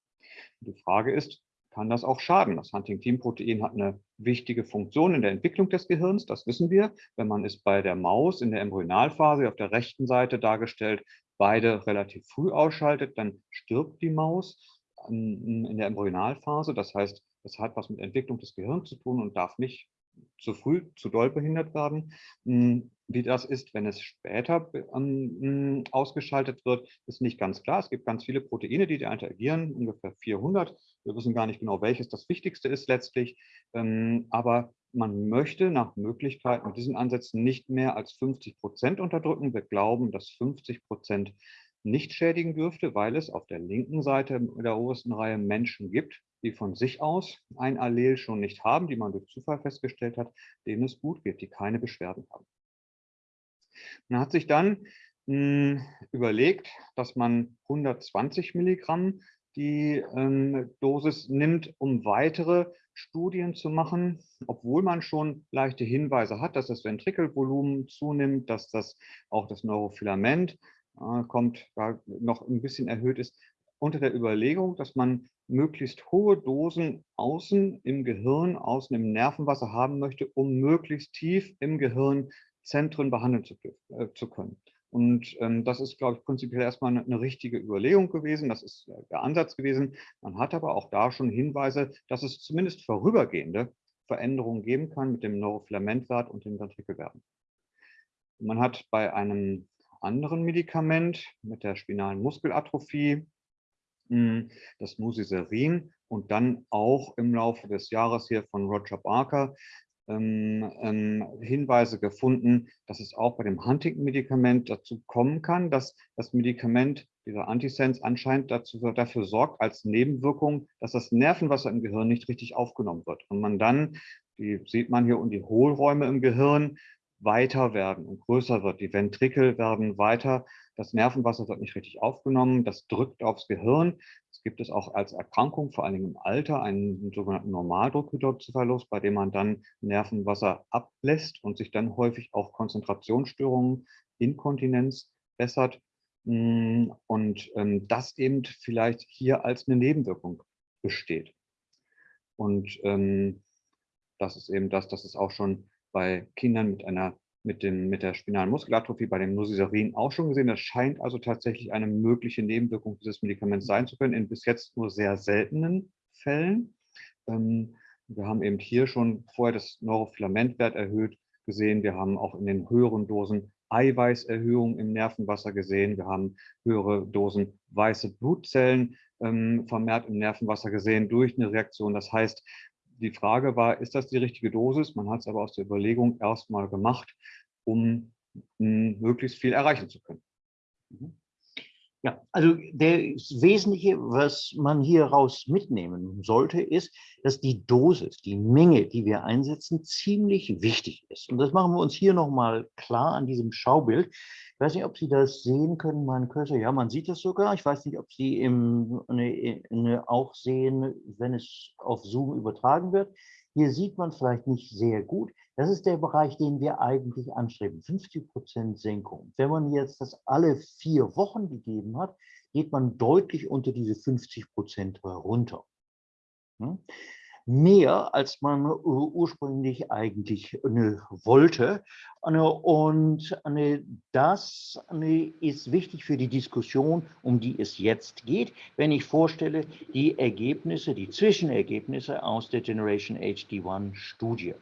Die Frage ist, kann das auch schaden. Das Huntingtin-Protein hat eine wichtige Funktion in der Entwicklung des Gehirns, das wissen wir. Wenn man es bei der Maus in der Embryonalphase auf der rechten Seite dargestellt beide relativ früh ausschaltet, dann stirbt die Maus in der Embryonalphase. Das heißt, es hat was mit Entwicklung des Gehirns zu tun und darf nicht zu früh, zu doll behindert werden. Hm, wie das ist, wenn es später hm, ausgeschaltet wird, ist nicht ganz klar. Es gibt ganz viele Proteine, die da interagieren, ungefähr 400. Wir wissen gar nicht genau, welches das Wichtigste ist letztlich. Ähm, aber man möchte nach Möglichkeit mit diesen Ansätzen nicht mehr als 50 Prozent unterdrücken. Wir glauben, dass 50 Prozent nicht schädigen dürfte, weil es auf der linken Seite der obersten Reihe Menschen gibt, die von sich aus ein Allel schon nicht haben, die man durch Zufall festgestellt hat, denen es gut geht, die keine Beschwerden haben. Man hat sich dann mh, hm, überlegt, dass man 120 Milligramm die ähm, Dosis nimmt, um weitere Studien zu machen, obwohl man schon leichte Hinweise hat, dass das Ventrikelvolumen zunimmt, dass das auch das Neurofilament äh, kommt, da noch ein bisschen erhöht ist, unter der Überlegung, dass man möglichst hohe Dosen außen im Gehirn, außen im Nervenwasser haben möchte, um möglichst tief im Gehirn Zentren behandeln zu, äh, zu können. Und ähm, das ist, glaube ich, prinzipiell erstmal eine, eine, richtige Überlegung gewesen. Das ist der Ansatz gewesen. Man hat aber auch da schon Hinweise, dass es zumindest vorübergehende Veränderungen geben kann mit dem Neurofilamentwert und den Ventrikelwerten. Man hat bei einem anderen Medikament mit der spinalen Muskelatrophie das Nusiserin und dann auch im Laufe des Jahres hier von Roger Barker ähm, ähm, Hinweise gefunden, dass es auch bei dem Huntington-Medikament dazu kommen kann, dass das Medikament, dieser Antisens, anscheinend dazu, dafür sorgt, als Nebenwirkung, dass das Nervenwasser im Gehirn nicht richtig aufgenommen wird. Und man dann, die sieht man hier, und die Hohlräume im Gehirn weiter werden und größer wird. Die Ventrikel werden weiter das Nervenwasser wird nicht richtig aufgenommen, das drückt aufs Gehirn. Es gibt es auch als Erkrankung, vor allem im Alter, einen sogenannten Normaldruckhypozyphallus, bei dem man dann Nervenwasser ablässt und sich dann häufig auch Konzentrationsstörungen, Inkontinenz bessert. Mm, und ähm, das eben vielleicht hier als eine Nebenwirkung besteht. Und ähm, das ist eben das, das ist auch schon bei Kindern mit einer mit, dem, mit der spinalen Muskelatrophie bei dem Nusiserin auch schon gesehen. Das scheint also tatsächlich eine mögliche Nebenwirkung dieses Medikaments sein zu können, in bis jetzt nur sehr seltenen Fällen. Ähm, wir haben eben hier schon vorher das Neurofilamentwert erhöht gesehen. Wir haben auch in den höheren Dosen Eiweißerhöhung im Nervenwasser gesehen. Wir haben höhere Dosen weiße Blutzellen ähm, vermehrt im Nervenwasser gesehen durch eine Reaktion. Das heißt, die Frage war, ist das die richtige Dosis? Man hat es aber aus der Überlegung erstmal gemacht, um möglichst viel erreichen zu können. Mhm. Ja, also das Wesentliche, was man hier raus mitnehmen sollte, ist, dass die Dosis, die Menge, die wir einsetzen, ziemlich wichtig ist. Und das machen wir uns hier nochmal klar an diesem Schaubild. Ich weiß nicht, ob Sie das sehen können, mein Cursor. Ja, man sieht das sogar. Ich weiß nicht, ob Sie im, ne, ne, auch sehen, wenn es auf Zoom übertragen wird. Hier sieht man vielleicht nicht sehr gut. Das ist der Bereich, den wir eigentlich anstreben, 50 Prozent Senkung. Wenn man jetzt das alle vier Wochen gegeben hat, geht man deutlich unter diese 50 Prozent runter. Hm? mehr, als man ursprünglich eigentlich ne, wollte. Ne, und ne, das ist wichtig für die Diskussion, um die es jetzt geht, wenn ich vorstelle, die Ergebnisse, die Zwischenergebnisse aus der Generation HD1-Studie.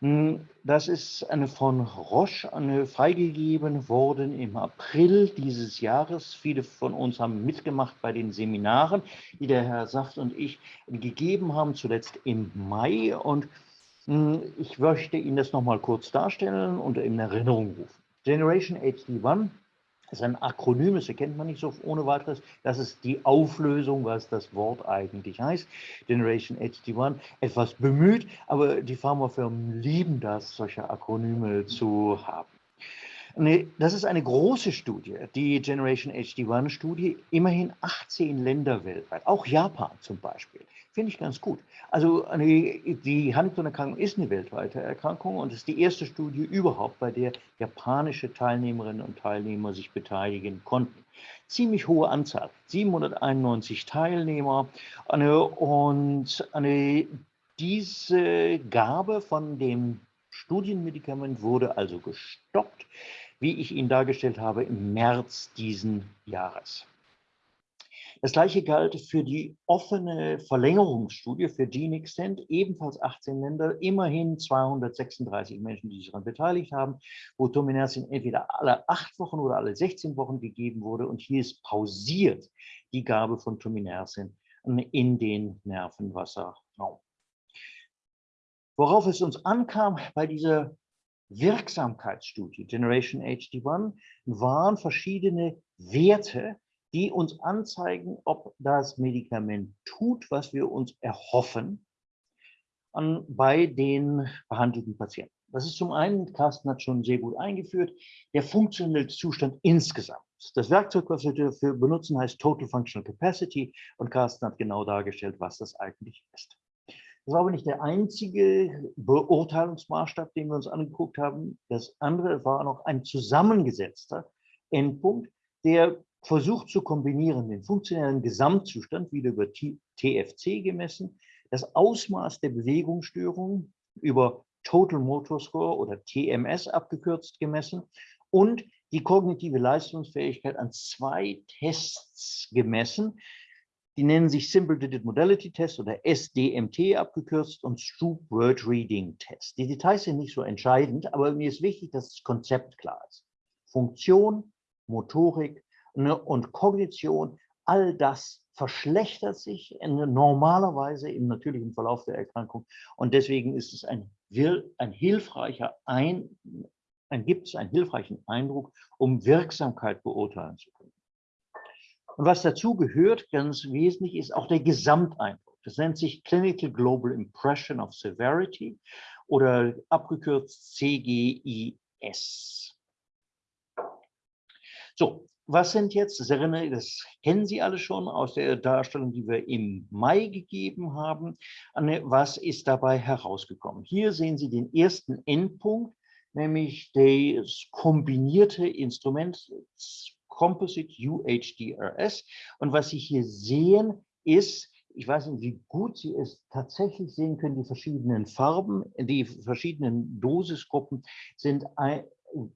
Hm, das ist eine von Roche eine freigegeben worden im April dieses Jahres. Viele von uns haben mitgemacht bei den Seminaren, die der Herr Saft und ich gegeben haben, zuletzt im Mai. Und hm, ich möchte Ihnen das nochmal kurz darstellen und in Erinnerung rufen. Generation HD1 das ist ein Akronym, das erkennt man nicht so ohne weiteres. Das ist die Auflösung, was das Wort eigentlich heißt. Generation HD1, etwas bemüht, aber die Pharmafirmen lieben das, solche Akronyme zu haben. Das ist eine große Studie, die Generation HD1-Studie, immerhin 18 Länder weltweit, auch Japan zum Beispiel. Finde ich ganz gut. Also eine, die Huntington-Erkrankung ist eine weltweite Erkrankung und ist die erste Studie überhaupt, bei der japanische Teilnehmerinnen und Teilnehmer sich beteiligen konnten. Ziemlich hohe Anzahl, 791 Teilnehmer. Und diese Gabe von dem Studienmedikament wurde also gestoppt, wie ich Ihnen dargestellt habe, im März diesen Jahres. Das gleiche galt für die offene Verlängerungsstudie für GeneXtend, ebenfalls 18 Länder, immerhin 236 Menschen, die sich daran beteiligt haben, wo Tominersin entweder alle acht Wochen oder alle 16 Wochen gegeben wurde. Und hier ist pausiert die Gabe von Tominersin in den Nervenwasserraum. Worauf es uns ankam bei dieser Wirksamkeitsstudie Generation HD1 waren verschiedene Werte, die uns anzeigen, ob das Medikament tut, was wir uns erhoffen an, bei den behandelten Patienten. Das ist zum einen, Carsten hat schon sehr gut eingeführt, der funktionelle Zustand insgesamt. Das Werkzeug, was wir dafür benutzen, heißt Total Functional Capacity und Carsten hat genau dargestellt, was das eigentlich ist. Das war aber nicht der einzige Beurteilungsmaßstab, den wir uns angeguckt haben. Das andere war noch ein zusammengesetzter Endpunkt, der versucht zu kombinieren den funktionellen Gesamtzustand, wieder über TFC gemessen, das Ausmaß der Bewegungsstörung über Total Motor Score oder TMS abgekürzt gemessen und die kognitive Leistungsfähigkeit an zwei Tests gemessen. Die nennen sich Simple Digit Modality Test oder SDMT abgekürzt und Stroop Word Reading Test. Die Details sind nicht so entscheidend, aber mir ist wichtig, dass das Konzept klar ist. Funktion, Motorik, ne, und Kognition, all das verschlechtert sich normalerweise im natürlichen Verlauf der Erkrankung. Und deswegen ist es ein, ein hilfreicher ein, ein, gibt es einen hilfreichen Eindruck, um Wirksamkeit beurteilen zu können. Und was dazu gehört, ganz wesentlich, ist auch der Gesamteindruck. Das nennt sich Clinical Global Impression of Severity oder abgekürzt CGIS. So, was sind jetzt, das, erinnere, das kennen Sie alle schon aus der Darstellung, die wir im Mai gegeben haben, was ist dabei herausgekommen? Hier sehen Sie den ersten Endpunkt, nämlich das kombinierte Instrument Composite UHDRS. Und was Sie hier sehen, ist, ich weiß nicht, wie gut Sie es tatsächlich sehen können, die verschiedenen Farben, die verschiedenen Dosisgruppen sind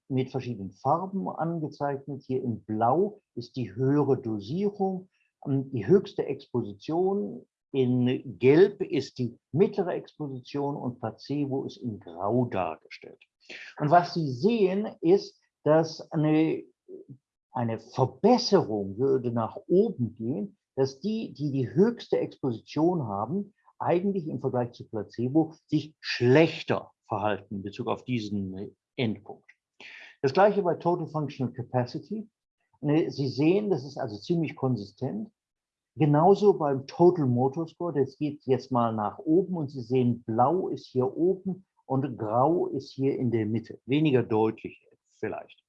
mit verschiedenen Farben angezeichnet. Hier in Blau ist die höhere Dosierung, ähm, die höchste Exposition. In Gelb ist die mittlere Exposition und Placebo ist in Grau dargestellt. Und was Sie sehen, ist, dass eine, eine Verbesserung würde nach oben gehen, dass die, die die höchste Exposition haben, eigentlich im Vergleich zu Placebo sich schlechter verhalten in Bezug auf diesen Endpunkt. Das gleiche bei Total Functional Capacity. Sie sehen, das ist also ziemlich konsistent. Genauso beim Total Motor Score, das geht jetzt mal nach oben und Sie sehen, blau ist hier oben und grau ist hier in der Mitte. Weniger deutlich vielleicht.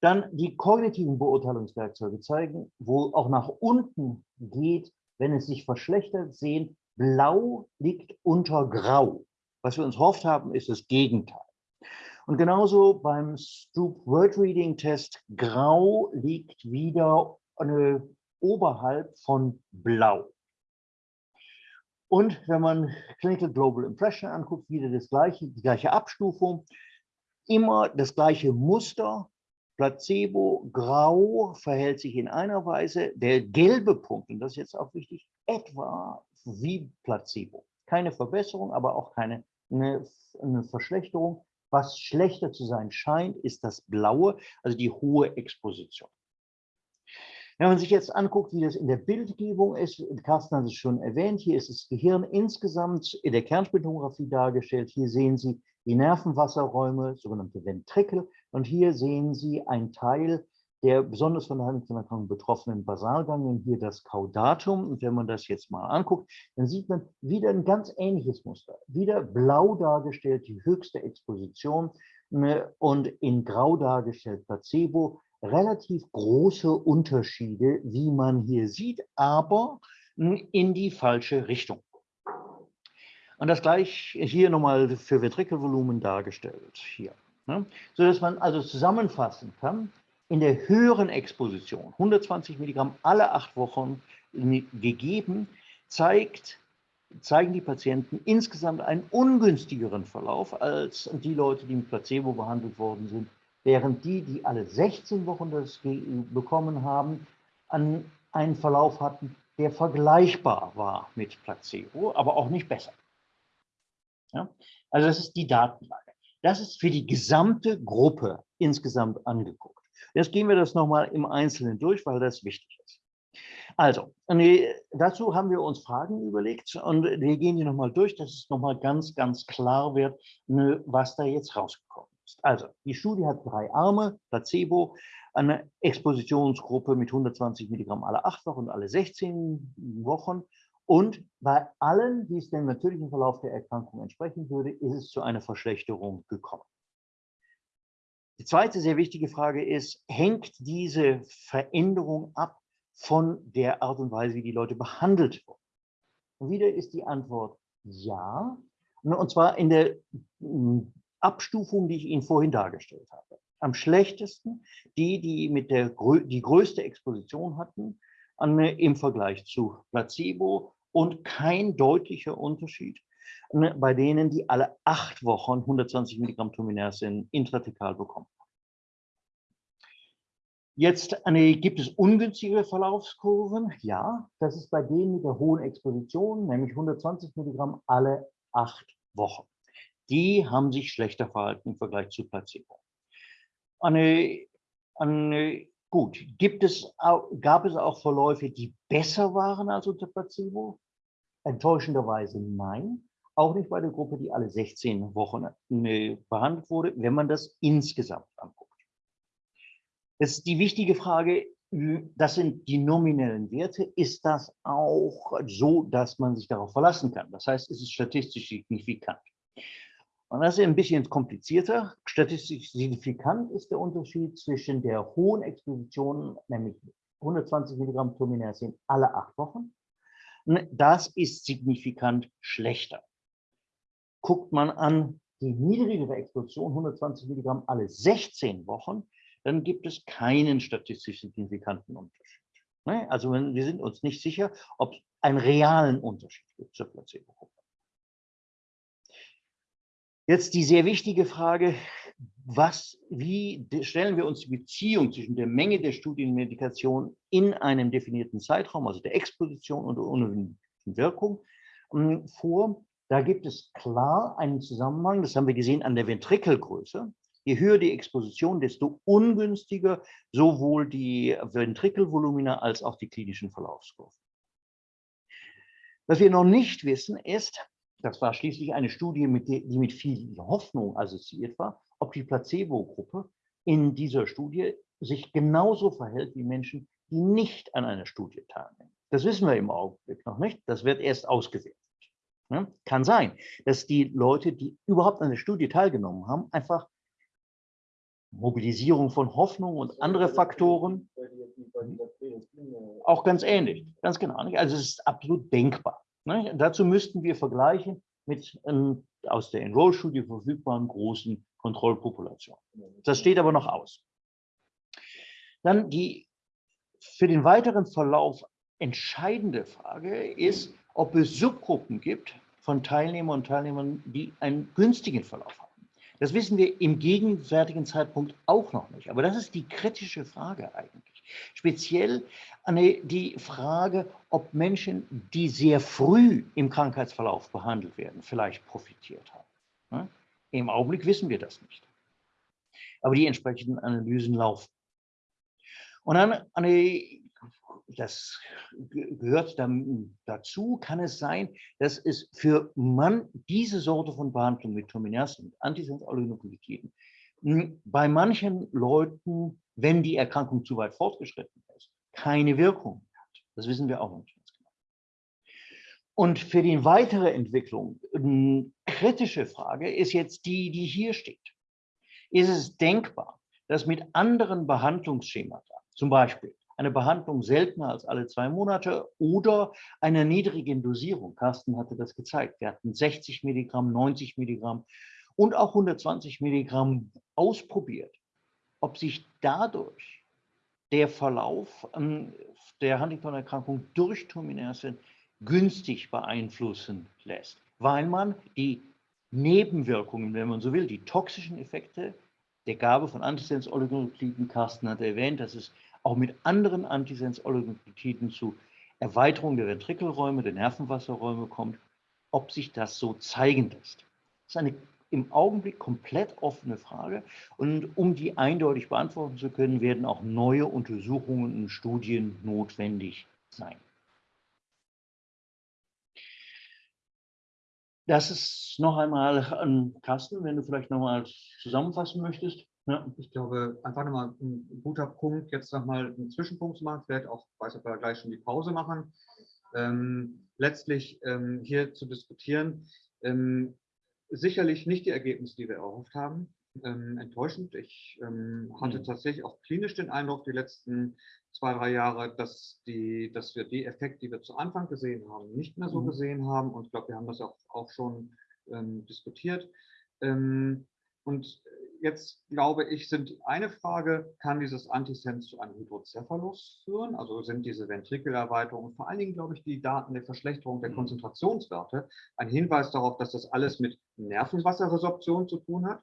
Dann die kognitiven Beurteilungswerkzeuge zeigen, wo auch nach unten geht, wenn es sich verschlechtert, sehen, blau liegt unter grau. Was wir uns hofft haben, ist das Gegenteil. Und genauso beim Stroop Word Reading Test, grau liegt wieder eine, oberhalb von blau. Und wenn man Clinical Global Impression anguckt, wieder das gleiche, die gleiche Abstufung, immer das gleiche Muster, Placebo, grau verhält sich in einer Weise, der gelbe Punkt, und das ist jetzt auch wichtig, etwa wie Placebo. Keine Verbesserung, aber auch keine eine, eine Verschlechterung. Was schlechter zu sein scheint, ist das Blaue, also die hohe Exposition. Wenn man sich jetzt anguckt, wie das in der Bildgebung ist, Carsten hat es schon erwähnt, hier ist das Gehirn insgesamt in der Kernspintomographie dargestellt. Hier sehen Sie die Nervenwasserräume, sogenannte Ventrikel. Und hier sehen Sie einen Teil der besonders von der Huntington-Erkrankung betroffenen Basalganglien, hier das Caudatum. Und wenn man das jetzt mal anguckt, dann sieht man wieder ein ganz ähnliches Muster. Wieder blau dargestellt, die höchste Exposition ne, und in grau dargestellt Placebo. Relativ große Unterschiede, wie man hier sieht, aber hm, in die falsche Richtung. Und das gleich hier nochmal für Ventrikelvolumen dargestellt, hier. Ne? So dass man also zusammenfassen kann, in der höheren Exposition, 120 Milligramm alle acht Wochen gegeben, zeigt, zeigen die Patienten insgesamt einen ungünstigeren Verlauf als die Leute, die mit Placebo behandelt worden sind, während die, die alle 16 Wochen das bekommen haben, einen Verlauf hatten, der vergleichbar war mit Placebo, aber auch nicht besser. Ja? Also das ist die Datenlage. Das ist für die gesamte Gruppe insgesamt angeguckt. Jetzt gehen wir das nochmal im Einzelnen durch, weil das wichtig ist. Also, dazu haben wir uns Fragen überlegt und wir gehen die nochmal durch, dass es nochmal ganz, ganz klar wird, was da jetzt rausgekommen ist. Also, die Studie hat drei Arme, Placebo, eine Expositionsgruppe mit 120 Milligramm alle acht Wochen und alle 16 Wochen und bei allen, die es dem natürlichen Verlauf der Erkrankung entsprechen würde, ist es zu einer Verschlechterung gekommen. Die zweite sehr wichtige Frage ist, hängt diese Veränderung ab von der Art und Weise, wie die Leute behandelt wurden? Und wieder ist die Antwort ja, und zwar in der hm, Abstufung, die ich Ihnen vorhin dargestellt habe. Am schlechtesten die, die mit der die größte Exposition hatten, im Vergleich zu Placebo und kein deutlicher Unterschied bei denen, die alle acht Wochen 120 Milligramm Tominersen intratekal bekommen. Jetzt eine, gibt es ungünstige Verlaufskurven? Ja, das ist bei denen mit der hohen Exposition, nämlich 120 Milligramm alle acht Wochen. Die haben sich schlechter verhalten im Vergleich zu Placebo. Eine, eine Gut, gibt es, gab es auch Verläufe, die besser waren als unter Placebo? Enttäuschenderweise nein. Auch nicht bei der Gruppe, die alle 16 Wochen äh, behandelt wurde, wenn man das insgesamt anguckt. Das ist die wichtige Frage, das sind die nominellen Werte. Ist das auch so, dass man sich darauf verlassen kann? Das heißt, ist es statistisch signifikant? Und das ist ein bisschen komplizierter. Statistisch signifikant ist der Unterschied zwischen der hohen Exposition, nämlich 120 Milligramm Tominersin alle acht Wochen. Das ist signifikant schlechter. Guckt man an die niedrigere Exposition, 120 Milligramm alle 16 Wochen, dann gibt es keinen statistisch signifikanten Unterschied. Ne? Also wir sind uns nicht sicher, ob es einen realen Unterschied gibt zur Placebo-Gruppe. Jetzt die sehr wichtige Frage, was, wie stellen wir uns die Beziehung zwischen der Menge der Studienmedikation in einem definierten Zeitraum, also der Exposition und der unerwünschten Wirkung, ähm, vor? Da gibt es klar einen Zusammenhang, das haben wir gesehen an der Ventrikelgröße. Je höher die Exposition, desto ungünstiger sowohl die Ventrikelvolumina als auch die klinischen Verlaufskurven. Was wir noch nicht wissen, ist, das war schließlich eine Studie, mit die mit viel Hoffnung assoziiert war, ob die Placebo-Gruppe in dieser Studie sich genauso verhält wie Menschen, die nicht an einer Studie teilnehmen. Das wissen wir im Augenblick noch nicht. Das wird erst ausgewertet. Ja, kann sein, dass die Leute, die überhaupt an der Studie teilgenommen haben, einfach Mobilisierung von Hoffnung und andere Faktoren, auch ganz ähnlich, ganz genau. Also es ist absolut denkbar. Ne? Dazu müssten wir vergleichen mit ähm, aus der Enroll-Studie verfügbaren großen Kontrollpopulationen. Das steht aber noch aus. Dann die für den weiteren Verlauf entscheidende Frage ist, ob es Subgruppen gibt von Teilnehmern und Teilnehmern, die einen günstigen Verlauf haben. Das wissen wir im gegenwärtigen Zeitpunkt auch noch nicht. Aber das ist die kritische Frage eigentlich. Speziell die Frage, ob Menschen, die sehr früh im Krankheitsverlauf behandelt werden, vielleicht profitiert haben. Im Augenblick wissen wir das nicht. Aber die entsprechenden Analysen laufen. Und dann das gehört dann dazu, kann es sein, dass es für man diese Sorte von Behandlung mit Tominersen und Antisens-Oligonukleotiden hm, bei manchen Leuten, wenn die Erkrankung zu weit fortgeschritten ist, keine Wirkung hat. Das wissen wir auch nicht ganz genau. Und für die weitere Entwicklung, eine hm, kritische Frage ist jetzt die, die hier steht. Ist es denkbar, dass mit anderen Behandlungsschemata, zum Beispiel eine Behandlung seltener als alle zwei Monate oder einer niedrigen Dosierung. Carsten hatte das gezeigt. Wir hatten 60 Milligramm, 90 Milligramm und auch 120 Milligramm ausprobiert, ob sich dadurch der Verlauf ähm, der Huntington-Erkrankung durch Tominersen günstig beeinflussen lässt, weil man die Nebenwirkungen, wenn man so will, die toxischen Effekte der Gabe von Antisens-Oligonukliden, Carsten hat erwähnt, dass es auch mit anderen Antisens-Oligonuklotiden zu Erweiterung der Ventrikelräume, der Nervenwasserräume kommt, ob sich das so zeigen lässt. Das ist eine im Augenblick komplett offene Frage. Und um die eindeutig beantworten zu können, werden auch neue Untersuchungen und Studien notwendig sein. Das ist noch einmal an Carsten, wenn du vielleicht noch mal zusammenfassen möchtest. Ja, ich glaube, einfach nochmal ein guter Punkt, jetzt nochmal einen Zwischenpunkt zu machen, vielleicht auch, weiß ob wir gleich schon die Pause machen, ähm, letztlich ähm, hier zu diskutieren. Ähm, sicherlich nicht die Ergebnisse, die wir erhofft haben. Ähm, enttäuschend. Ich ähm, hatte mhm. tatsächlich auch klinisch den Eindruck, die letzten zwei, drei Jahre, dass, die, dass wir die Effekte, die wir zu Anfang gesehen haben, nicht mehr so mhm. gesehen haben. Und ich glaube, wir haben das auch, auch schon ähm, diskutiert. und jetzt glaube ich, sind eine Frage, kann dieses Antisens zu einem Hydrocephalus führen? Also sind diese Ventrikelerweiterungen, vor allen Dingen glaube ich, die Daten der Verschlechterung der mhm. Konzentrationswerte, ein Hinweis darauf, dass das alles mit Nervenwasserresorption zu tun hat?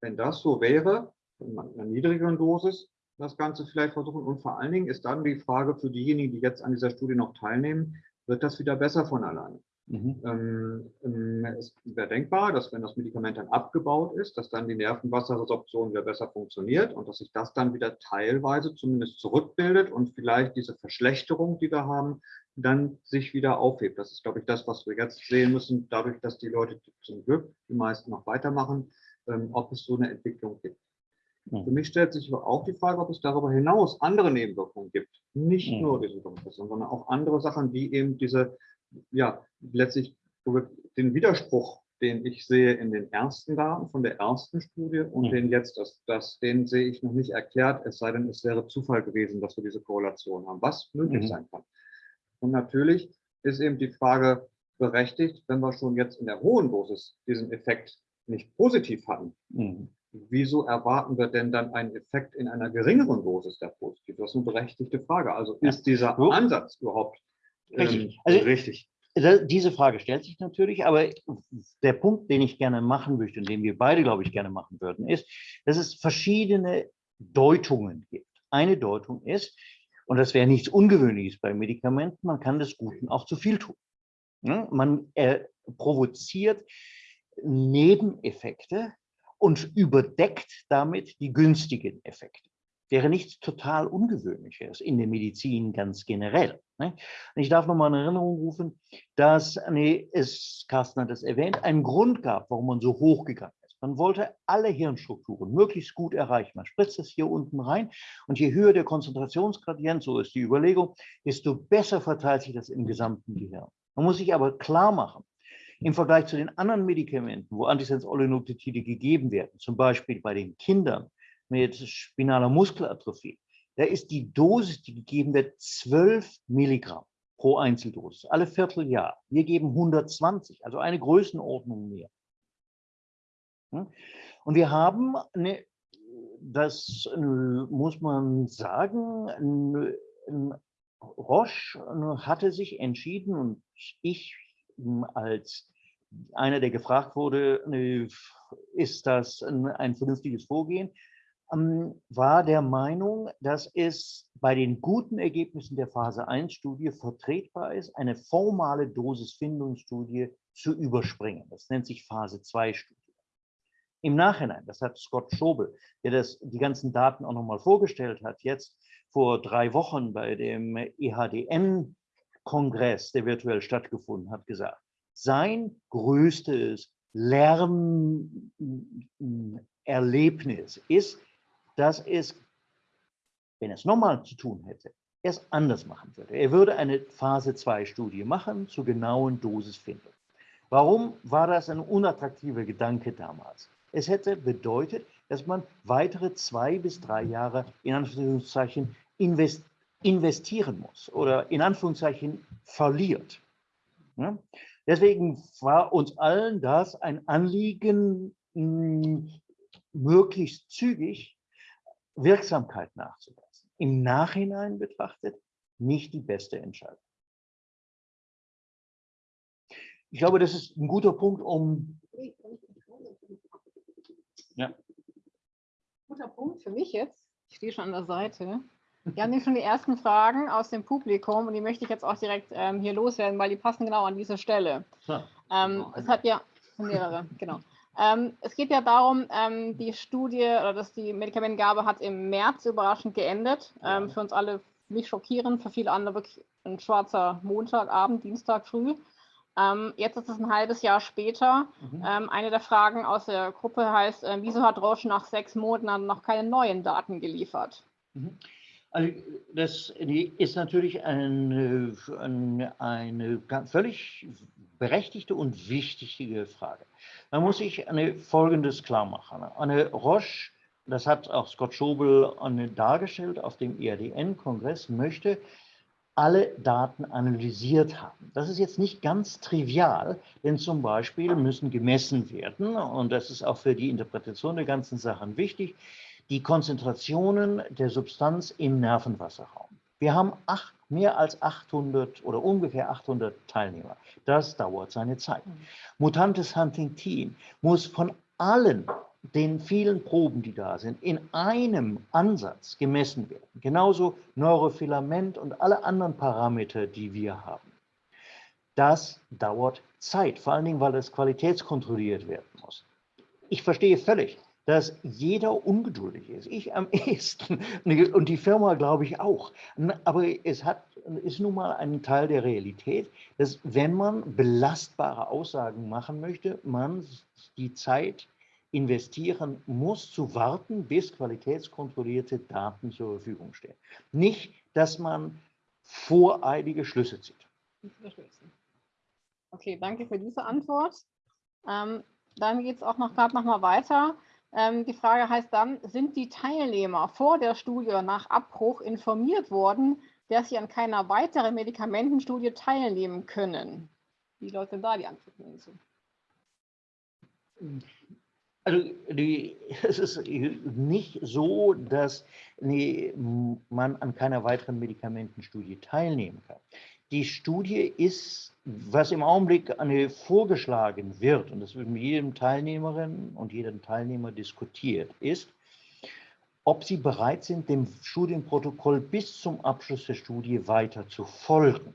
Wenn das so wäre, in einer niedrigeren Dosis das Ganze vielleicht versuchen. Und vor allen Dingen ist dann die Frage für diejenigen, die jetzt an dieser Studie noch teilnehmen, wird das wieder besser von alleine? Mhm. Ähm, ähm, es wäre denkbar, dass wenn das Medikament dann abgebaut ist, dass dann die Nervenwasserresorption wieder besser funktioniert und dass sich das dann wieder teilweise zumindest zurückbildet und vielleicht diese Verschlechterung, die wir haben, dann sich wieder aufhebt. Das ist, glaube ich, das, was wir jetzt sehen müssen, dadurch, dass die Leute zum Glück, die meisten noch weitermachen, ähm, ob es so eine Entwicklung gibt. Mhm. Für mich stellt sich aber auch die Frage, ob es darüber hinaus andere Nebenwirkungen gibt. Nicht mhm. nur diese Kompression, sondern auch andere Sachen, die eben diese ja, letztlich den Widerspruch, den ich sehe in den ersten Daten von der ersten Studie und mhm. den jetzt, das, das, den sehe ich noch nicht erklärt, es sei denn, es wäre Zufall gewesen, dass wir diese Korrelation haben, was möglich mhm. sein kann. Und natürlich ist eben die Frage berechtigt, wenn wir schon jetzt in der hohen Dosis diesen Effekt nicht positiv hatten, mhm. wieso erwarten wir denn dann einen Effekt in einer geringeren Dosis, der positiv ist? Das ist eine berechtigte Frage. Also ist dieser Ansatz überhaupt Richtig. Ähm, also, richtig. Diese Frage stellt sich natürlich, aber der Punkt, den ich gerne machen möchte und den wir beide, glaube ich, gerne machen würden, ist, dass es verschiedene Deutungen gibt. Eine Deutung ist, und das wäre nichts Ungewöhnliches bei Medikamenten, man kann des Guten auch zu viel tun. Man äh, provoziert Nebeneffekte und überdeckt damit die günstigen Effekte wäre nichts total Ungewöhnliches in der Medizin ganz generell. Ne? Ich darf noch mal in Erinnerung rufen, dass, nee, es, Carsten hat es erwähnt, einen Grund gab, warum man so hoch gegangen ist. Man wollte alle Hirnstrukturen möglichst gut erreichen. Man spritzt es hier unten rein und je höher der Konzentrationsgradient, so ist die Überlegung, desto besser verteilt sich das im gesamten Gehirn. Man muss sich aber klar machen, im Vergleich zu den anderen Medikamenten, wo Antisens-Oligonucleotide gegeben werden, zum Beispiel bei den Kindern mit spinaler Muskelatrophie, da ist die Dosis, die gegeben wird, 12 Milligramm pro Einzeldosis, alle Vierteljahr. Wir geben 120, also eine Größenordnung mehr. Und wir haben, eine, das muss man sagen, Roche hatte sich entschieden und ich als einer, der gefragt wurde, ist das ein vernünftiges Vorgehen, ähm, war der Meinung, dass es bei den guten Ergebnissen der Phase-1-Studie vertretbar ist, eine formale Dosisfindungsstudie zu überspringen. Das nennt sich Phase-2-Studie. Im Nachhinein, das hat Scott Schobel, der das, die ganzen Daten auch nochmal vorgestellt hat, jetzt vor drei Wochen bei dem EHDN-Kongress, der virtuell stattgefunden hat, gesagt, sein größtes Lernerlebnis ist, dass es, wenn es nochmal zu tun hätte, es anders machen würde. Er würde eine Phase-2-Studie machen zur genauen Dosisfindung. Warum war das ein unattraktiver Gedanke damals? Es hätte bedeutet, dass man weitere zwei bis drei Jahre in Anführungszeichen investieren muss oder in Anführungszeichen verliert. Ja? Deswegen war uns allen das ein Anliegen, möglichst zügig Wirksamkeit nachzuweisen. Im Nachhinein betrachtet nicht die beste Entscheidung. Ich glaube, das ist ein guter Punkt, um... Ja. Guter Punkt für mich jetzt. Ich stehe schon an der Seite. Wir haben hier schon die ersten Fragen aus dem Publikum und die möchte ich jetzt auch direkt ähm, hier loswerden, weil die passen genau an diese Stelle. Ja. Ähm, es hat ja mehrere, genau. Ähm, es geht ja darum, ähm, die Studie oder dass die Medikamentengabe hat im März überraschend geendet. Ähm, für uns alle nicht schockierend, für viele andere wirklich ein schwarzer Montagabend, Dienstag früh. Ähm, jetzt ist es ein halbes Jahr später. Mhm. Ähm, eine der Fragen aus der Gruppe heißt, äh, wieso hat Roche nach sechs Monaten noch keine neuen Daten geliefert? Mhm. Also das ist natürlich eine, eine, völlig berechtigte und wichtige Frage. Man muss sich eine, Folgendes klar machen. Eine Roche, das hat auch Scott Schobel dargestellt auf dem IADN-Kongress, möchte alle Daten analysiert haben. Das ist jetzt nicht ganz trivial, denn zum Beispiel müssen gemessen werden, und das ist auch für die Interpretation der ganzen Sachen wichtig, die Konzentrationen der Substanz im Nervenwasserraum. Wir haben acht, mehr als 800 oder ungefähr 800 Teilnehmer. Das dauert seine Zeit. Mhm. Mutantes Huntington muss von allen den vielen Proben, die da sind, in einem Ansatz gemessen werden. Genauso Neurofilament und alle anderen Parameter, die wir haben. Das dauert Zeit, vor allen Dingen, weil das qualitätskontrolliert werden muss. Ich verstehe völlig, dass jeder ungeduldig ist. Ich am ehesten und die Firma glaube ich auch. Aber es hat, ist nun mal ein Teil der Realität, dass wenn man belastbare Aussagen machen möchte, man die Zeit investieren muss, zu warten, bis qualitätskontrollierte Daten zur Verfügung stehen. Nicht, dass man voreilige Schlüsse zieht. Okay, danke für diese Antwort. Ähm, dann geht es auch noch gerade noch mal weiter. Ähm, die Frage heißt dann, sind die Teilnehmer vor der Studie nach Abbruch informiert worden, dass sie an keiner weiteren Medikamentenstudie teilnehmen können? Wie lautet da die Antwort dazu? Also die, es ist nicht so, dass nee, man an keiner weiteren Medikamentenstudie teilnehmen kann. Die Studie ist, was im Augenblick vorgeschlagen wird, und das wird mit jedem Teilnehmerin und jedem Teilnehmer diskutiert, ist, ob sie bereit sind, dem Studienprotokoll bis zum Abschluss der Studie weiter zu folgen.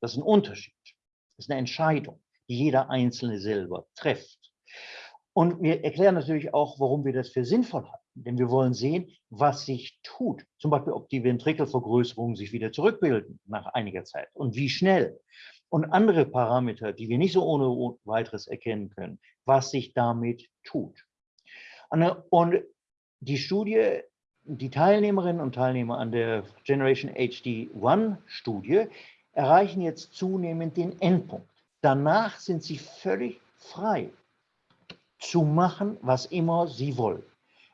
Das ist ein Unterschied. Das ist eine Entscheidung, die jeder Einzelne selber trifft. Und wir erklären natürlich auch, warum wir das für sinnvoll halten. Denn wir wollen sehen, was sich tut. Zum Beispiel, ob die Ventrikelvergrößerungen sich wieder zurückbilden nach einiger Zeit und wie schnell. Und andere Parameter, die wir nicht so ohne weiteres erkennen können, was sich damit tut. Und die Studie, die Teilnehmerinnen und Teilnehmer an der Generation HD1-Studie erreichen jetzt zunehmend den Endpunkt. Danach sind sie völlig frei zu machen, was immer sie wollen.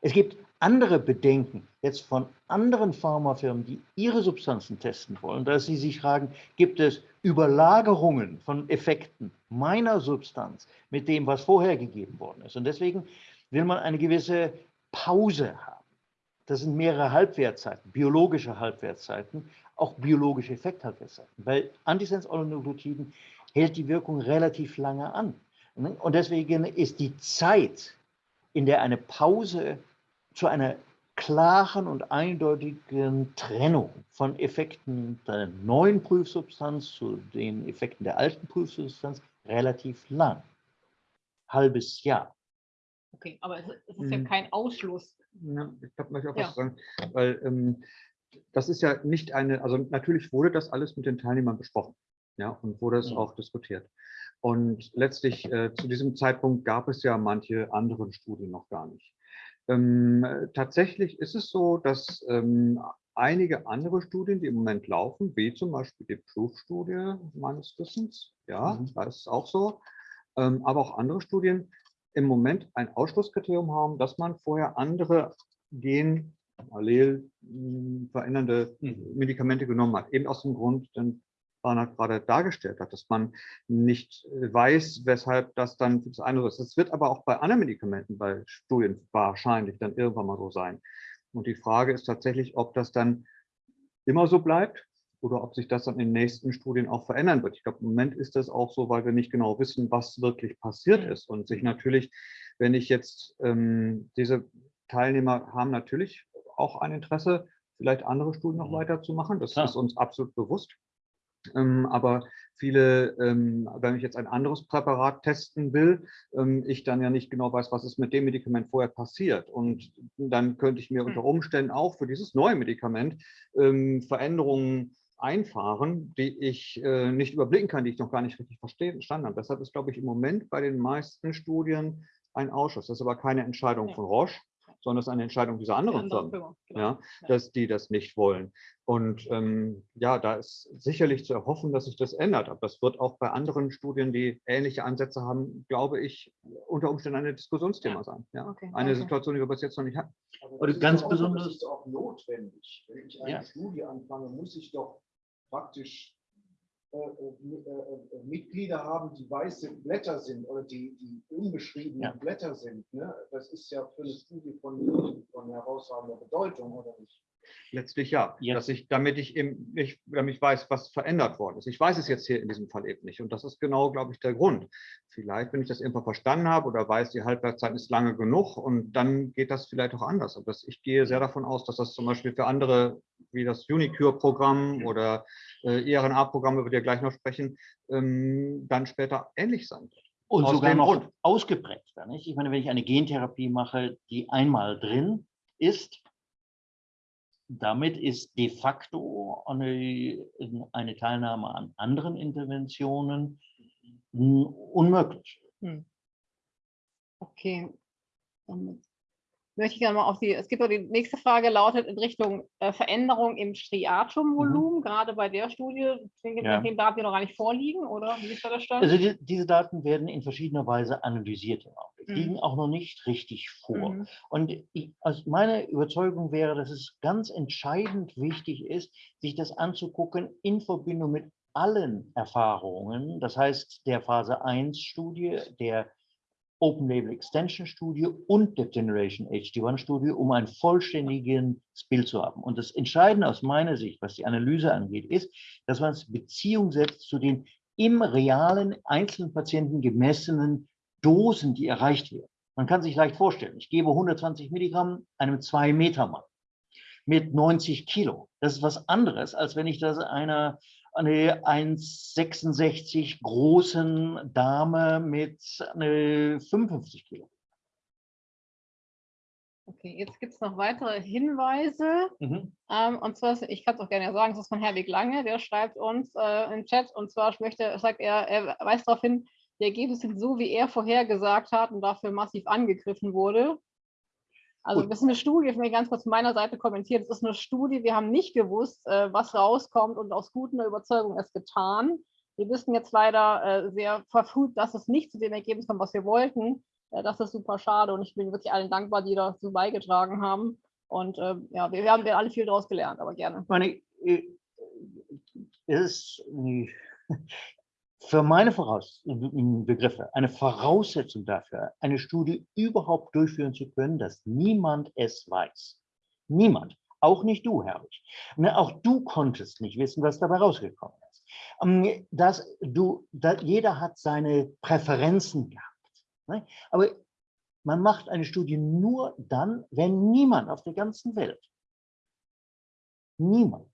Es gibt andere Bedenken jetzt von anderen Pharmafirmen, die ihre Substanzen testen wollen, dass sie sich fragen, gibt es Überlagerungen von Effekten meiner Substanz mit dem, was vorher gegeben worden ist. Und deswegen will man eine gewisse Pause haben. Das sind mehrere Halbwertzeiten, biologische Halbwertzeiten, auch biologische Effekthalbwertzeiten. Bei Antisens-Oligonucleotiden hält die Wirkung relativ lange an. Und deswegen ist die Zeit, in der eine Pause zu einer klaren und eindeutigen Trennung von Effekten der neuen Prüfsubstanz zu den Effekten der alten Prüfsubstanz relativ lang. Halbes Jahr. Okay, aber es ist ja hm. kein Ausschluss. Ja, ich glaube, möchte auch ja. was sagen, weil ähm, das ist ja nicht eine, also natürlich wurde das alles mit den Teilnehmern besprochen, ja, und wurde es ja. Hm. auch diskutiert. Und letztlich äh, zu diesem Zeitpunkt gab es ja manche anderen Studien noch gar nicht. Ähm, tatsächlich ist es so, dass ähm, einige andere Studien, die im Moment laufen, wie zum Beispiel die Proof-Studie meines Wissens, ja, mhm. da ist es auch so, ähm, aber auch andere Studien im Moment ein Ausschlusskriterium haben, dass man vorher andere Gen allel verändernde mhm. Medikamente genommen hat. Eben aus dem Grund, denn Barnard gerade dargestellt hat, dass man nicht äh, weiß, weshalb das dann für das eine ist. Das wird aber auch bei anderen Medikamenten, bei Studien wahrscheinlich dann irgendwann mal so sein. Und die Frage ist tatsächlich, ob das dann immer so bleibt oder ob sich das dann in den nächsten Studien auch verändern wird. Ich glaube, im Moment ist das auch so, weil wir nicht genau wissen, was wirklich passiert ist und sich natürlich, wenn ich jetzt ähm, diese Teilnehmer haben natürlich auch ein Interesse, vielleicht andere Studien noch mhm. weiterzumachen. Das Klar. ist uns absolut bewusst. Ähm, aber viele, ähm, wenn ich jetzt ein anderes Präparat testen will, ähm, ich dann ja nicht genau weiß, was ist mit dem Medikament vorher passiert. Und dann könnte ich mir unter hm. Umständen auch für dieses neue Medikament Veränderungen einfahren, die ich äh, nicht überblicken kann, die ich noch gar nicht richtig verstanden habe. Deshalb ist, glaube ich, im Moment bei den meisten Studien ein Ausschuss. Das ist aber keine Entscheidung von Roche, sondern es ist eine Entscheidung dieser anderen andere Firmen, genau. ja, dass die das nicht wollen. Und ähm, ja, da ist sicherlich zu erhoffen, dass sich das ändert. Aber das wird auch bei anderen Studien, die ähnliche Ansätze haben, glaube ich, unter Umständen ein Diskussionsthema ja. sein. Ja? Okay, eine okay. Situation, die wir bis jetzt noch nicht hatten. Aber ganz auch, besonders ist auch notwendig. Wenn ich eine ja. Studie anfange, muss ich doch praktisch Mitglieder haben, die weiße Blätter sind oder die, die unbeschriebene ja. Blätter sind. Ne? Das ist ja für eine Studie von, von herausragender Bedeutung, oder nicht? Letztlich ja, ja. Dass ich, damit ich eben nicht, damit ich weiß, was verändert worden ist. Ich weiß es jetzt hier in diesem Fall eben nicht. Und das ist genau, glaube ich, der Grund. Vielleicht, wenn ich das irgendwann verstanden habe oder weiß, die Halbwertszeit ist lange genug und dann geht das vielleicht auch anders. Aber das, ich gehe sehr davon aus, dass das zum Beispiel für andere, wie das Unicure-Programm oder äh, ERNA-Programm, über die wir gleich noch sprechen, ähm, dann später ähnlich sein wird. Und Aus sogar noch Grund. ausgeprägter. Nicht? Ich meine, wenn ich eine Gentherapie mache, die einmal drin ist, damit ist de facto eine, eine Teilnahme an anderen Interventionen unmöglich. Hm. Okay. Damit möchte ich gerne mal auf die, es gibt auch die nächste Frage, lautet in Richtung äh, Veränderung im Striatumvolumen, mhm. gerade bei der Studie, den ja. Daten die noch gar nicht vorliegen, oder wie ist da der Stand? Also die, diese Daten werden in verschiedener Weise analysiert im Augenblick, mhm. liegen auch noch nicht richtig vor. Mhm. Und ich, also meine Überzeugung wäre, dass es ganz entscheidend wichtig ist, sich das anzugucken in Verbindung mit allen Erfahrungen, das heißt der Phase 1 Studie, der Open Label Extension Studie und der Generation HD1 Studie, um ein vollständiges Bild zu haben. Und das Entscheidende aus meiner Sicht, was die Analyse angeht, ist, dass man es Beziehung setzt zu den im realen einzelnen Patienten gemessenen Dosen, die erreicht werden. Man kann sich leicht vorstellen, ich gebe 120 Milligramm einem 2-Meter-Mann mit 90 Kilo. Das ist was anderes, als wenn ich das einer eine 1,66 großen Dame mit eine 55 Kilo. Okay, jetzt gibt es noch weitere Hinweise. Mhm. Ähm, und zwar, ich kann es auch gerne sagen, das ist von Herwig Lange, der schreibt uns äh, im Chat. Und zwar möchte, sagt er, er weist darauf hin, die Ergebnisse sind so, wie er vorhergesagt hat und dafür massiv angegriffen wurde. Also Gut. das ist eine Studie, ich will ganz kurz von meiner Seite kommentieren. Das ist eine Studie, wir haben nicht gewusst, äh, was rauskommt und aus guter Überzeugung es getan. Wir wissen jetzt leider äh, sehr verfrüht, dass es nicht zu dem Ergebnis kommt, was wir wollten. Äh, das ist super schade und ich bin wirklich allen dankbar, die dazu beigetragen haben. Und ja, wir, haben alle viel daraus gelernt, aber gerne. Meine, es ist für meine Voraus Begriffe eine Voraussetzung dafür, eine Studie überhaupt durchführen zu können, dass niemand es weiß. Niemand. Auch nicht du, Herrlich. Ne, Auch du konntest nicht wissen, was dabei rausgekommen ist. Ähm, Dass du, da, jeder hat seine Präferenzen gehabt. ne? Aber man macht eine Studie nur dann, wenn niemand auf der ganzen Welt, niemand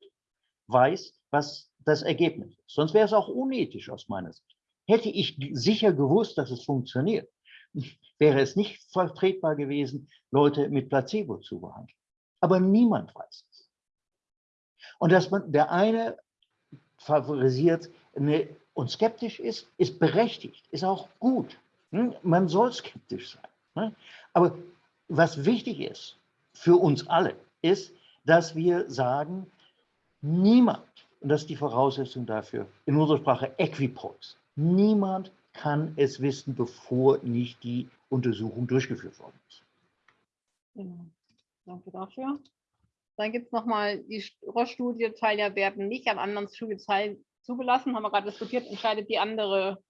weiß, was das Ergebnis ist. Sonst wäre es auch unethisch aus meiner Sicht. Hätte ich sicher gewusst, dass es funktioniert, wäre es nicht vertretbar gewesen, Leute mit Placebo zu behandeln. Aber niemand weiß es. Und dass man der eine favorisiert ne, und skeptisch ist, ist berechtigt, ist auch gut. Hm? Man soll skeptisch sein. Ne? Aber was wichtig ist für uns alle, ist, dass wir sagen, niemand, und das ist die Voraussetzung dafür, in unserer Sprache Equipoise, niemand kann es wissen, bevor nicht die Untersuchung durchgeführt worden ist. Genau. Danke dafür. Dann gibt es nochmal die Roche-Studie, Teilnehmer werden nicht an anderen Studien teil- zugelassen, haben wir gerade diskutiert, entscheidet die andere,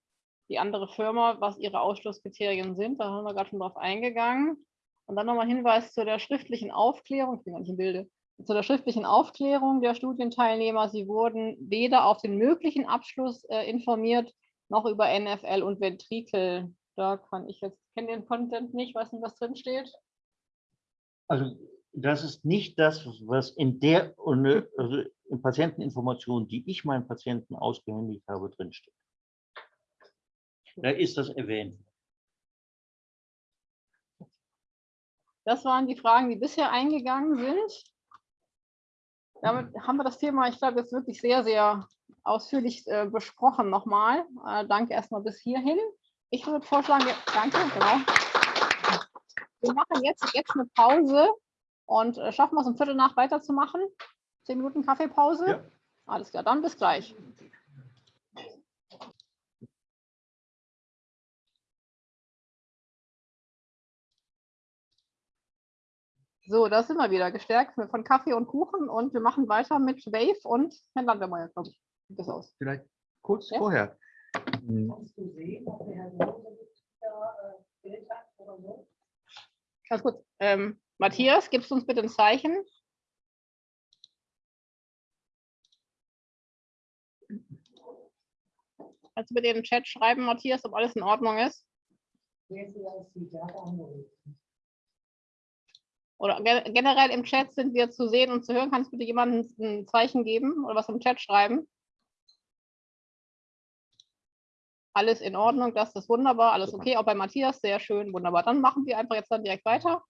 die andere Firma, was ihre Ausschlusskriterien sind. Da haben wir gerade schon drauf eingegangen. Und dann nochmal Hinweis zu der schriftlichen Aufklärung, ich bin gar nicht im Bilde, zu der schriftlichen Aufklärung der Studienteilnehmer. Sie wurden weder auf den möglichen Abschluss äh, informiert, noch über NFL und Ventrikel. Da kann ich jetzt, kenne den Content nicht, weiß nicht, was drin steht. Also das ist nicht das, was in der also in Patienteninformation, die ich meinen Patienten ausgehändigt habe, drinsteht. Da ist das erwähnt. Das waren die Fragen, die bisher eingegangen sind. Damit haben wir das Thema, ich glaube, jetzt wirklich sehr, sehr ausführlich äh, besprochen nochmal. Äh, danke erstmal bis hierhin. Ich würde vorschlagen, wir, danke, genau. Wir machen jetzt, jetzt eine Pause und äh, schaffen wir es um Viertel nach weiterzumachen. Zehn Minuten Kaffeepause. Ja. Alles klar, dann bis gleich. So, da sind wir wieder gestärkt von Kaffee und Kuchen und wir machen weiter mit Wave und Herrn Landwehrmeier, glaube ich. Sieht das aus. Vielleicht kurz Ja. vorher. Hm, Kannst du sehen, ob der Herr da äh, Bild hat oder so? Ganz kurz. Ähm, Matthias, gibst du uns bitte ein Zeichen? Kannst du bitte in den Chat schreiben, Matthias, ob alles in Ordnung ist? Angerufen? Oder ge- generell im Chat sind wir zu sehen und zu hören. Kannst du bitte jemandem ein Zeichen geben oder was im Chat schreiben? Alles in Ordnung, das ist wunderbar, alles okay. Auch bei Matthias, sehr schön, wunderbar. Dann machen wir einfach jetzt dann direkt weiter.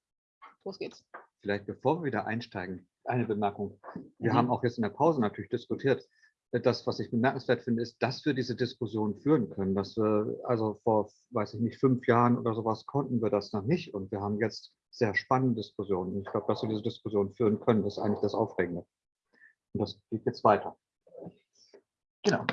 Los geht's. Vielleicht bevor wir wieder einsteigen, eine Bemerkung. Wir Mhm. haben auch jetzt in der Pause natürlich diskutiert. Das, was ich bemerkenswert finde, ist, dass wir diese Diskussion führen können. Dass wir, also vor, weiß ich nicht, fünf Jahren oder sowas konnten wir das noch nicht. Und wir haben jetzt sehr spannende Diskussionen. Ich glaube, dass wir diese Diskussion führen können, ist eigentlich das Aufregende. Und das geht jetzt weiter. Genau.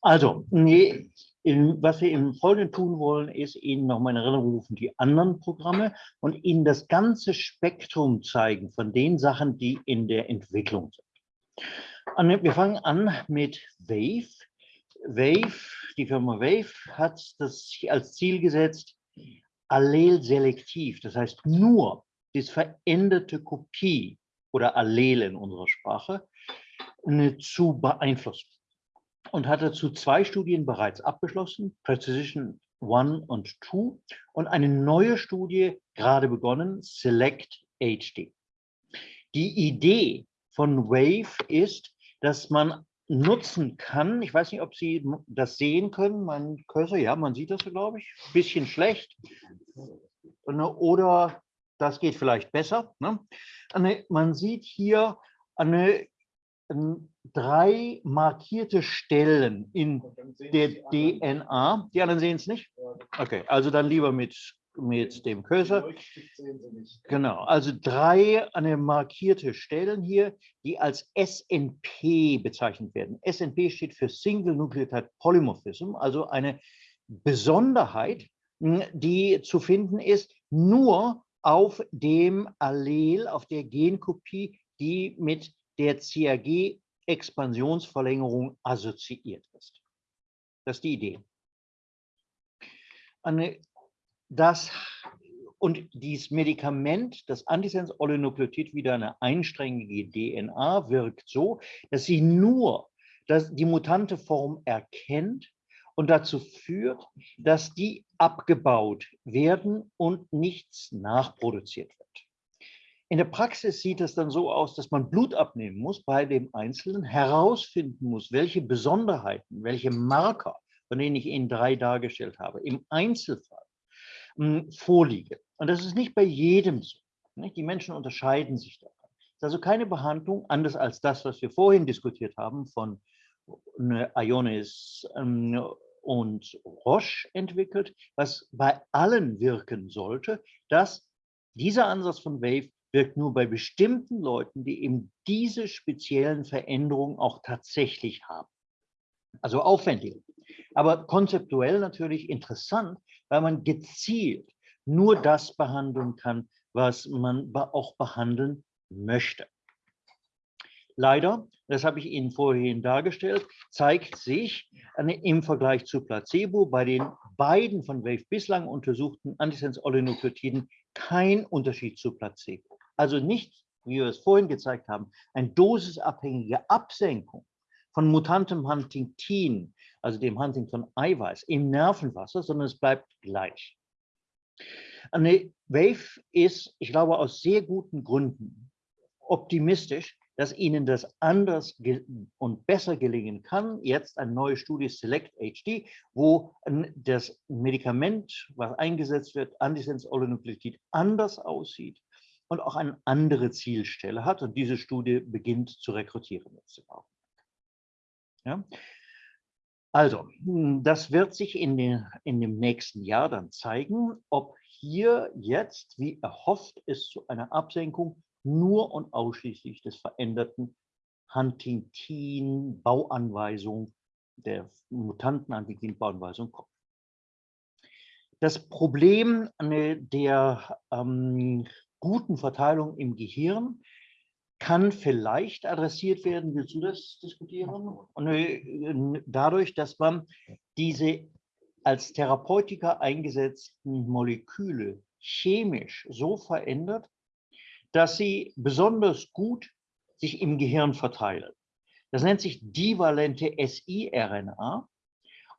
Also, nee, in, was wir im Folgenden tun wollen, ist Ihnen nochmal in Erinnerung rufen, die anderen Programme und Ihnen das ganze Spektrum zeigen von den Sachen, die in der Entwicklung sind. Und wir fangen an mit Wave. Wave, die Firma Wave hat das als Ziel gesetzt, allelselektiv, das heißt nur die veränderte Kopie oder Allele in unserer Sprache, zu beeinflussen und hat dazu zwei Studien bereits abgeschlossen, Precision 1 und 2 und eine neue Studie gerade begonnen, Select HD. Die Idee von Wave ist, dass man nutzen kann, ich weiß nicht, ob Sie das sehen können, mein Cursor, ja, man sieht das, glaube ich, bisschen schlecht. Oder das geht vielleicht besser. Ne? Man sieht hier eine, drei markierte Stellen in der DNA. Die anderen sehen es nicht? Okay, also dann lieber mit, mit dem Cursor. Genau, also drei eine markierte Stellen hier, die als SNP bezeichnet werden. SNP steht für Single Nucleotide Polymorphism, also eine Besonderheit, die zu finden ist, nur auf dem Allel, auf der Genkopie, die mit der CAG-Expansionsverlängerung assoziiert ist. Das ist die Idee. Das, und dieses Medikament, das Antisens-Oligonukleotid, wieder eine einsträngige DNA, wirkt so, dass sie nur dass die mutante Form erkennt und dazu führt, dass die abgebaut werden und nichts nachproduziert wird. In der Praxis sieht es dann so aus, dass man Blut abnehmen muss bei dem Einzelnen, herausfinden muss, welche Besonderheiten, welche Marker, von denen ich Ihnen drei dargestellt habe, im Einzelfall mh, vorliegen. Und das ist nicht bei jedem so. Nicht? Die Menschen unterscheiden sich daran. Es ist also keine Behandlung, anders als das, was wir vorhin diskutiert haben, von Ionis ähm, und Roche entwickelt, was bei allen wirken sollte, dass dieser Ansatz von Wave wirkt nur bei bestimmten Leuten, die eben diese speziellen Veränderungen auch tatsächlich haben. Also aufwendig, aber konzeptuell natürlich interessant, weil man gezielt nur das behandeln kann, was man auch behandeln möchte. Leider, das habe ich Ihnen vorhin dargestellt, zeigt sich im Vergleich zu Placebo bei den beiden von Wave bislang untersuchten Antisens-Oligonukleotiden kein Unterschied zu Placebo. Also nicht, wie wir es vorhin gezeigt haben, eine dosisabhängige Absenkung von mutantem Huntingtin, also dem Huntington-Eiweiß im Nervenwasser, sondern es bleibt gleich. Eine Wave ist, ich glaube, aus sehr guten Gründen optimistisch, dass Ihnen das anders und besser gelingen kann. Jetzt eine neue Studie Select HD, wo das Medikament, was eingesetzt wird, Antisens-Oligonukleotid, anders aussieht und auch eine andere Zielstelle hat. Und diese Studie beginnt zu rekrutieren Ja? Also, das wird sich in, den, in dem nächsten Jahr dann zeigen, ob hier jetzt, wie erhofft, es zu einer Absenkung nur und ausschließlich des veränderten Huntington-Bauanweisung, der mutanten Huntington-Bauanweisung kommt. Das Problem der ähm, guten Verteilung im Gehirn kann vielleicht adressiert werden, willst du das diskutieren? Äh, dadurch, dass man diese als Therapeutika eingesetzten Moleküle chemisch so verändert, dass sie besonders gut sich im Gehirn verteilen. Das nennt sich divalente siRNA.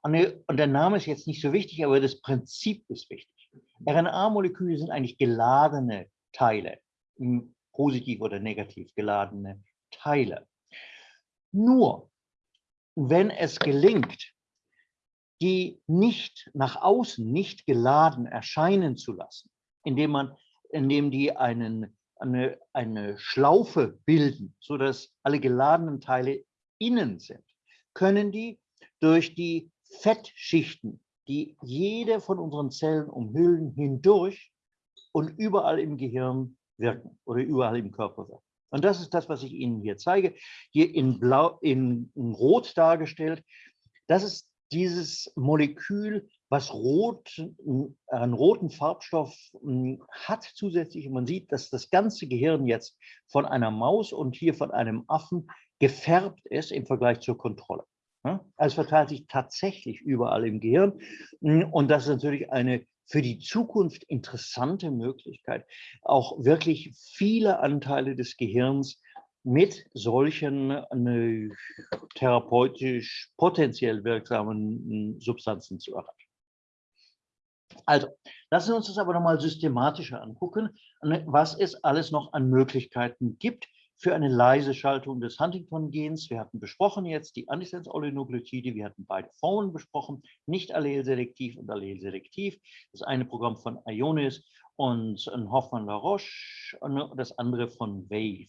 Und der Name ist jetzt nicht so wichtig, aber das Prinzip ist wichtig. RNA-Moleküle sind eigentlich geladene Teile, positiv oder negativ geladene Teile. Nur, wenn es gelingt, die nicht nach außen, nicht geladen erscheinen zu lassen, indem man, indem die einen eine, eine Schlaufe bilden, sodass alle geladenen Teile innen sind, können die durch die Fettschichten, die jede von unseren Zellen umhüllen, hindurch und überall im Gehirn wirken oder überall im Körper wirken. Und das ist das, was ich Ihnen hier zeige. Hier in, Blau, in, Rot dargestellt. Das ist dieses Molekül, was rot, einen roten Farbstoff hm, hat zusätzlich. Und man sieht, dass das ganze Gehirn jetzt von einer Maus und hier von einem Affen gefärbt ist im Vergleich zur Kontrolle. Also verteilt sich tatsächlich überall im Gehirn. Hm, und das ist natürlich eine für die Zukunft interessante Möglichkeit, auch wirklich viele Anteile des Gehirns mit solchen äh, therapeutisch potenziell wirksamen hm, Substanzen zu erreichen. Also, lassen wir uns das aber nochmal systematischer angucken, ne, was es alles noch an Möglichkeiten gibt für eine leise Schaltung des Huntington-Gens. Wir hatten besprochen jetzt die Antisense-Oligonukleotide, wir hatten beide Formen besprochen, nicht allelselektiv und allelselektiv. Das eine Programm von Ionis und Hoffmann-La Roche und das andere von Wave.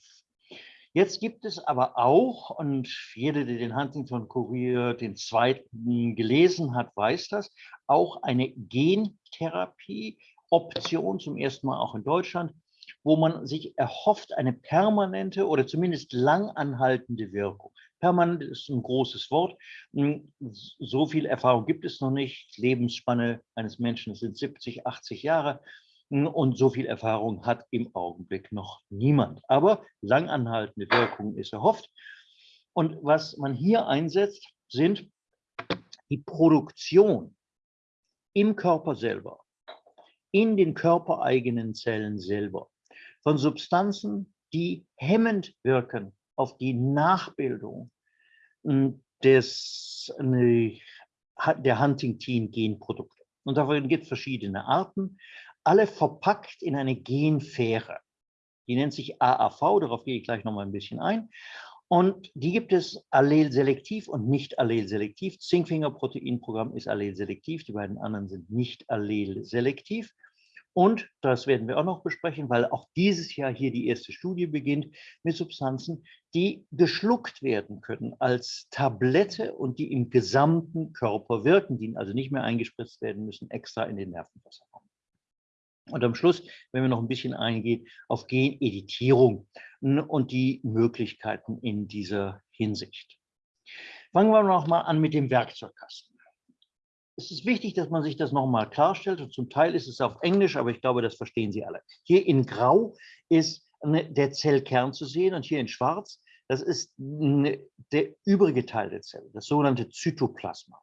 Jetzt gibt es aber auch, und jeder, der den Huntington-Kurier, den zweiten gelesen hat, weiß das, auch eine Gentherapie-Option, zum ersten Mal auch in Deutschland, wo man sich erhofft, eine permanente oder zumindest langanhaltende Wirkung. Permanent ist ein großes Wort. Hm, so viel Erfahrung gibt es noch nicht. Lebensspanne eines Menschen sind 70, 80 Jahre. Und so viel Erfahrung hat im Augenblick noch niemand. Aber langanhaltende Wirkung ist erhofft. Und was man hier einsetzt, sind die Produktion im Körper selber, in den körpereigenen Zellen selber von Substanzen, die hemmend wirken auf die Nachbildung hm, des, der Huntington-Genprodukte. Und davon gibt es verschiedene Arten alle verpackt in eine Genfähre. Die nennt sich AAV, darauf gehe ich gleich noch mal ein bisschen ein. Und die gibt es allelselektiv und nicht allelselektiv. Zinkfinger-Proteinprogramm ist allelselektiv, die beiden anderen sind nicht allelselektiv. Und das werden wir auch noch besprechen, weil auch dieses Jahr hier die erste Studie beginnt mit Substanzen, die geschluckt werden können als Tablette und die im gesamten Körper wirken, die also nicht mehr eingespritzt werden müssen, extra in den Nervenwasserraum. Und am Schluss, wenn wir noch ein bisschen eingehen, auf Geneditierung und die Möglichkeiten in dieser Hinsicht. Fangen wir noch mal an mit dem Werkzeugkasten. Es ist wichtig, dass man sich das noch mal klarstellt. Und zum Teil ist es auf Englisch, aber ich glaube, das verstehen Sie alle. Hier in Grau ist der Zellkern zu sehen und hier in Schwarz, das ist der übrige Teil der Zelle, das sogenannte Zytoplasma.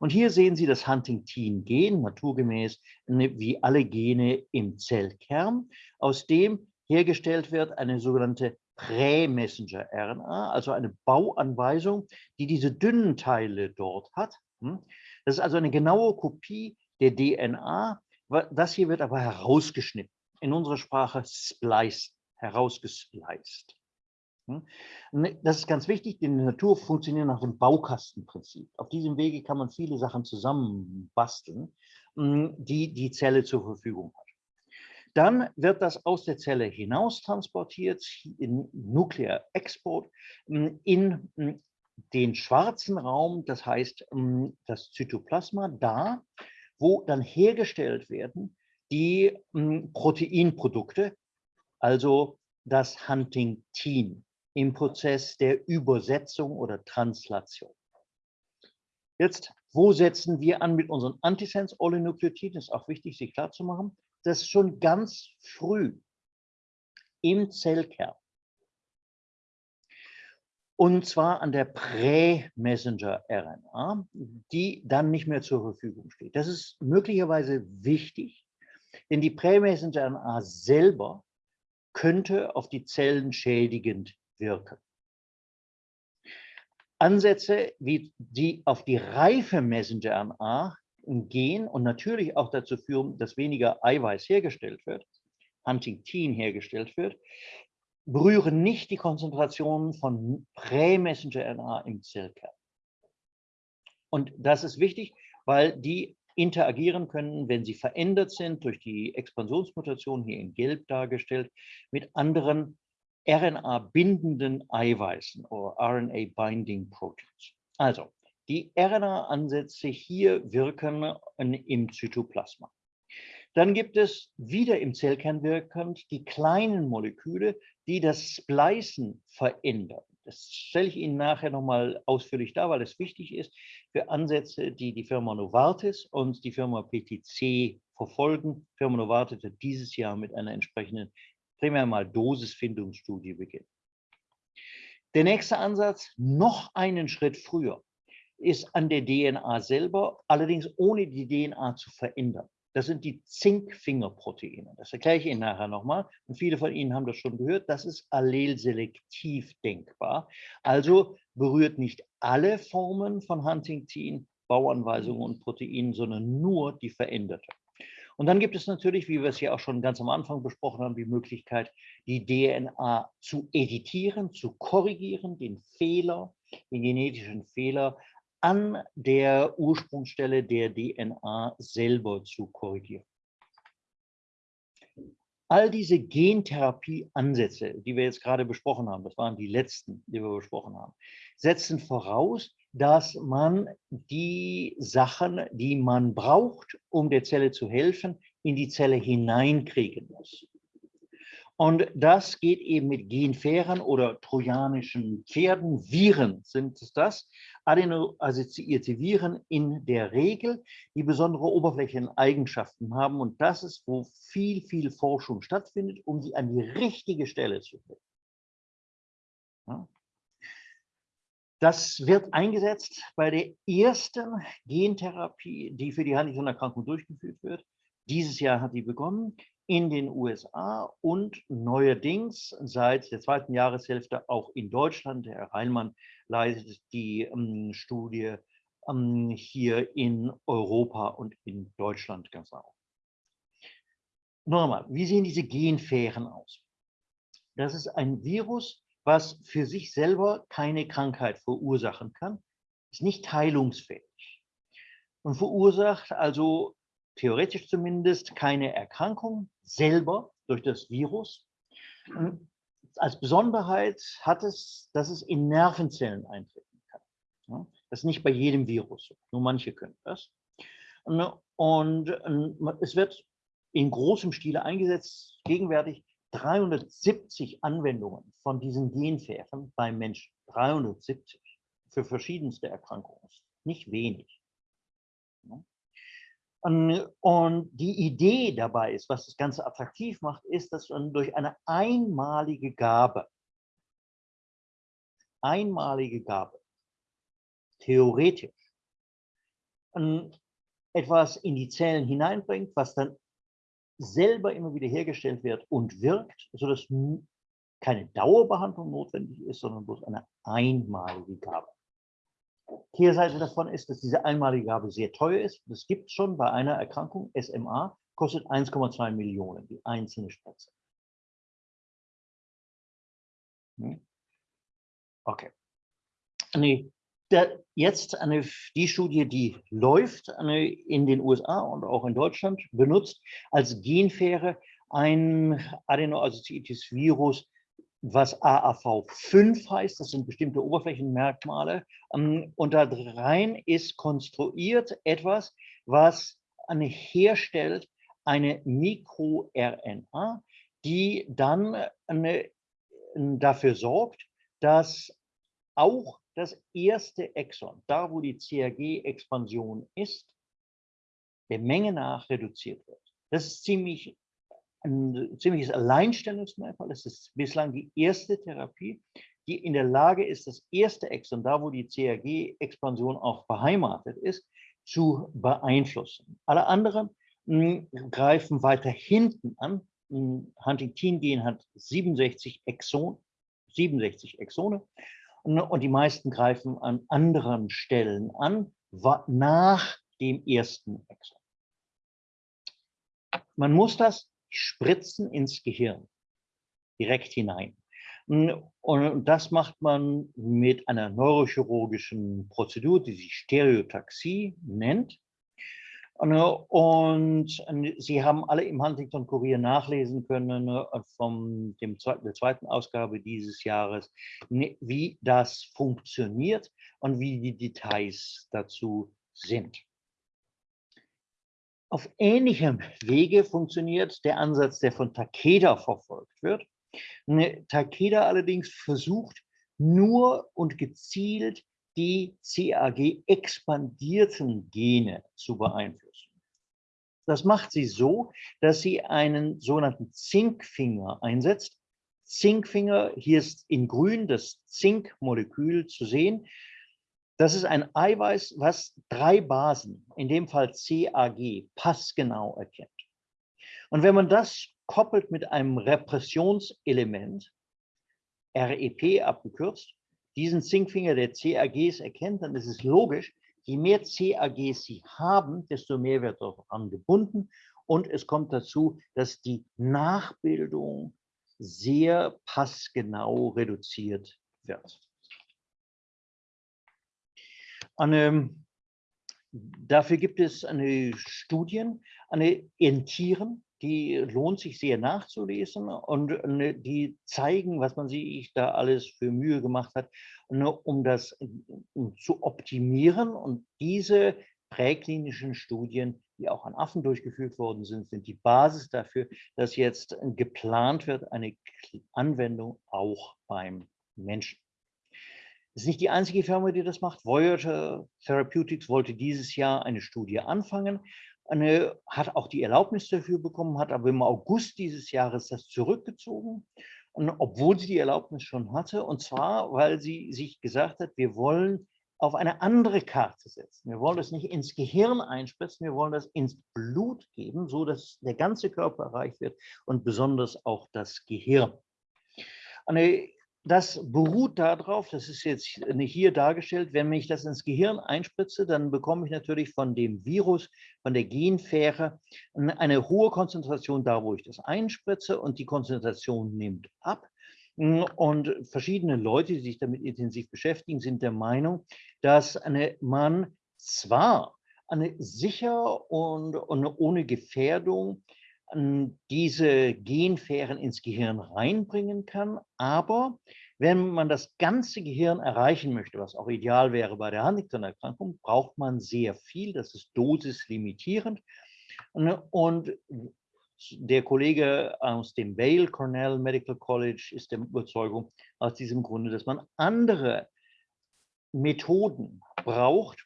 Und hier sehen Sie das Huntingtin-Gen, naturgemäß wie alle Gene im Zellkern, aus dem hergestellt wird eine sogenannte Prä-Messenger-RNA, also eine Bauanweisung, die diese dünnen Teile dort hat. Das ist also eine genaue Kopie der DNA. Das hier wird aber herausgeschnitten. In unserer Sprache spliced, herausgespliced. Hm? Das ist ganz wichtig, denn die Natur funktioniert nach dem Baukastenprinzip. Auf diesem Wege kann man viele Sachen zusammenbasteln, hm, die die Zelle zur Verfügung hat. Dann wird das aus der Zelle hinaus transportiert in Nuclear Export hm, in den schwarzen Raum, das heißt das Zytoplasma, da, wo dann hergestellt werden die Proteinprodukte, also das Huntingtin im Prozess der Übersetzung oder Translation. Jetzt, wo setzen wir an mit unseren Antisense-Oligonukleotiden? Das ist auch wichtig, sich klarzumachen. Das ist schon ganz früh im Zellkern. Und zwar an der Prä-Messenger-RNA, die dann nicht mehr zur Verfügung steht. Das ist möglicherweise wichtig, denn die Prä-Messenger-RNA selber könnte auf die Zellen schädigend wirken. Ansätze, wie die auf die reife Messenger-RNA gehen und natürlich auch dazu führen, dass weniger Eiweiß hergestellt wird, Huntingtin hergestellt wird, berühren nicht die Konzentration von Prä-Messenger-RNA im Zellkern. Und das ist wichtig, weil die interagieren können, wenn sie verändert sind durch die Expansionsmutation, hier in Gelb dargestellt, mit anderen RNA-bindenden Eiweißen oder RNA-Binding Proteins. Also, die RNA-Ansätze hier wirken im Zytoplasma. Dann gibt es wieder im Zellkern wirkend die kleinen Moleküle, die das Splicen verändern. Das stelle ich Ihnen nachher nochmal ausführlich dar, weil es wichtig ist für Ansätze, die die Firma Novartis und die Firma PTC verfolgen. Firma Novartis hat dieses Jahr mit einer entsprechenden primär mal Dosisfindungsstudie beginnen. Der nächste Ansatz, noch einen Schritt früher, ist an der DNA selber, allerdings ohne die DNA zu verändern. Das sind die Zinkfingerproteine. Das erkläre ich Ihnen nachher nochmal. Und viele von Ihnen haben das schon gehört. Das ist allelselektiv denkbar. Also berührt nicht alle Formen von Huntington, Bauanweisungen und Proteinen, sondern nur die veränderte. Und dann gibt es natürlich, wie wir es ja auch schon ganz am Anfang besprochen haben, die Möglichkeit, die DNA zu editieren, zu korrigieren, den Fehler, den genetischen Fehler an der Ursprungsstelle der DNA selber zu korrigieren. All diese Gentherapieansätze, die wir jetzt gerade besprochen haben, das waren die letzten, die wir besprochen haben, setzen voraus, dass man die Sachen, die man braucht, um der Zelle zu helfen, in die Zelle hineinkriegen muss. Und das geht eben mit Genfähren oder trojanischen Pferden. Viren sind es das. Adenoassoziierte Viren in der Regel, die besondere Oberflächeneigenschaften haben. Und das ist, wo viel, viel Forschung stattfindet, um sie an die richtige Stelle zu bringen. Das wird eingesetzt bei der ersten Gentherapie, die für die Huntington-Erkrankung durchgeführt wird. Dieses Jahr hat die begonnen in den USA und neuerdings seit der zweiten Jahreshälfte auch in Deutschland. Herr Reinmann leitet die ähm, Studie ähm, hier in Europa und in Deutschland ganz auch. Nochmal, wie sehen diese Genfähren aus? Das ist ein Virus, was für sich selber keine Krankheit verursachen kann, ist nicht heilungsfähig und verursacht also theoretisch zumindest keine Erkrankung selber durch das Virus. Und als Besonderheit hat es, dass es in Nervenzellen eintreten kann. Das ist nicht bei jedem Virus nur manche können das. Und es wird in großem Stile eingesetzt, gegenwärtig 370 Anwendungen von diesen Genfähren beim Menschen. 370 für verschiedenste Erkrankungen. Nicht wenig. Und die Idee dabei ist, was das Ganze attraktiv macht, ist, dass man durch eine einmalige Gabe, einmalige Gabe, theoretisch, etwas in die Zellen hineinbringt, was dann selber immer wieder hergestellt wird und wirkt, sodass keine Dauerbehandlung notwendig ist, sondern bloß eine einmalige Gabe. Kehrseite davon ist, dass diese einmalige Gabe sehr teuer ist. Das gibt es schon bei einer Erkrankung, SMA, kostet 1,2 Millionen, die einzelne Spritze. Hm? Okay. Nee, der, jetzt eine, die Studie, die läuft eine, in den USA und auch in Deutschland, benutzt als Genfähre ein Adenoassoziates Virus was AAV5 heißt, das sind bestimmte Oberflächenmerkmale. Ähm, und da rein ist konstruiert etwas, was eine, herstellt eine MikroRNA, die dann eine, dafür sorgt, dass auch das erste Exon, da wo die CRG-Expansion ist, der Menge nach reduziert wird. Das ist ziemlich ein ziemliches Alleinstellungsmerkmal. Es ist bislang die erste Therapie, die in der Lage ist, das erste Exon, da wo die CRG-Expansion auch beheimatet ist, zu beeinflussen. Alle anderen hm, greifen weiter hinten an. Hm, Huntington-Gen hat 67 Exon, 67 Exone und die meisten greifen an anderen Stellen an, nach dem ersten Exon. Man muss das Spritzen ins Gehirn, direkt hinein. Und das macht man mit einer neurochirurgischen Prozedur, die sich Stereotaxie nennt. Und Sie haben alle im Huntington Kurier nachlesen können von dem, der zweiten Ausgabe dieses Jahres, wie das funktioniert und wie die Details dazu sind. Auf ähnlichem Wege funktioniert der Ansatz, der von Takeda verfolgt wird. Ne, Takeda allerdings versucht nur und gezielt die CAG-expandierten Gene zu beeinflussen. Das macht sie so, dass sie einen sogenannten Zinkfinger einsetzt. Zinkfinger, hier ist in grün das Zinkmolekül zu sehen. Das ist ein Eiweiß, was drei Basen, in dem Fall CAG, passgenau erkennt. Und wenn man das koppelt mit einem Repressionselement, REP abgekürzt, diesen Zinkfinger der CAGs erkennt, dann ist es logisch, je mehr CAGs sie haben, desto mehr wird daran gebunden Und es kommt dazu, dass die Nachbildung sehr passgenau reduziert wird. Eine, dafür gibt es eine Studien, eine in Tieren, die lohnt sich sehr nachzulesen und die zeigen, was man sich da alles für Mühe gemacht hat, um das zu optimieren. Und diese präklinischen Studien, die auch an Affen durchgeführt worden sind, sind die Basis dafür, dass jetzt geplant wird, eine Anwendung auch beim Menschen. Das ist nicht die einzige Firma, die das macht. Voyager Therapeutics wollte dieses Jahr eine Studie anfangen, eine, hat auch die Erlaubnis dafür bekommen, hat aber im August dieses Jahres das zurückgezogen. Und obwohl sie die Erlaubnis schon hatte, und zwar, weil sie sich gesagt hat, wir wollen auf eine andere Karte setzen. Wir wollen das nicht ins Gehirn einspritzen, wir wollen das ins Blut geben, so dass der ganze Körper erreicht wird und besonders auch das Gehirn. Eine das beruht darauf, das ist jetzt hier dargestellt, wenn ich das ins Gehirn einspritze, dann bekomme ich natürlich von dem Virus, von der Genfähre eine hohe Konzentration da, wo ich das einspritze und die Konzentration nimmt ab. Und verschiedene Leute, die sich damit intensiv beschäftigen, sind der Meinung, dass eine, man zwar eine sicher und, und ohne Gefährdung diese Genfähren ins Gehirn reinbringen kann. Aber wenn man das ganze Gehirn erreichen möchte, was auch ideal wäre bei der Huntington-Erkrankung, braucht man sehr viel. Das ist dosislimitierend. Und der Kollege aus dem Vail Cornell Medical College ist der Überzeugung aus diesem Grunde, dass man andere Methoden braucht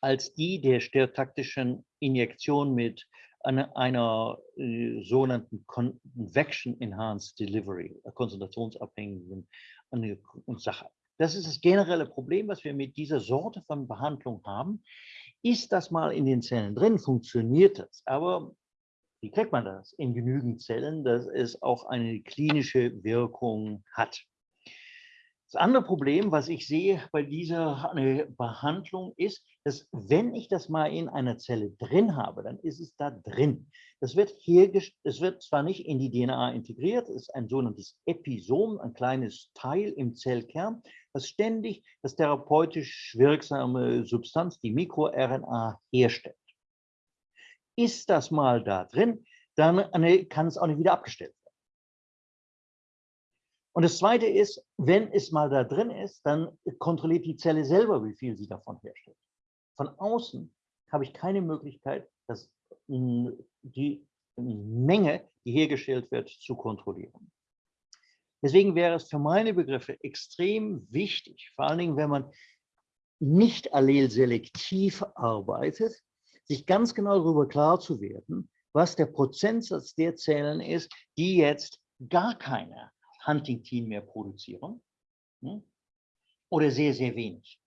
als die der stereotaktischen Injektion mit einer, einer äh, sogenannten Convection Enhanced Delivery, äh, konzentrationsabhängigen eine, Sache. Das ist das generelle Problem, was wir mit dieser Sorte von Behandlung haben. Ist das mal in den Zellen drin, funktioniert das. Aber wie kriegt man das in genügend Zellen, dass es auch eine klinische Wirkung hat? Das andere Problem, was ich sehe bei dieser Behandlung, ist, dass wenn ich das mal in einer Zelle drin habe, dann ist es da drin. Das wird hier, es wird zwar nicht in die DNA integriert, es ist ein sogenanntes Episom, ein kleines Teil im Zellkern, das ständig das therapeutisch wirksame Substanz, die MikroRNA, herstellt. Ist das mal da drin, dann kann es auch nicht wieder abgestellt werden. Und das Zweite ist, wenn es mal da drin ist, dann kontrolliert die Zelle selber, wie viel sie davon herstellt. Von außen habe ich keine Möglichkeit, dass die Menge, die hergestellt wird, zu kontrollieren. Deswegen wäre es für meine Begriffe extrem wichtig, vor allen Dingen, wenn man nicht allelselektiv arbeitet, sich ganz genau darüber klar zu werden, was der Prozentsatz der Zellen ist, die jetzt gar keine Huntington mehr produzieren hm? oder sehr, sehr wenig.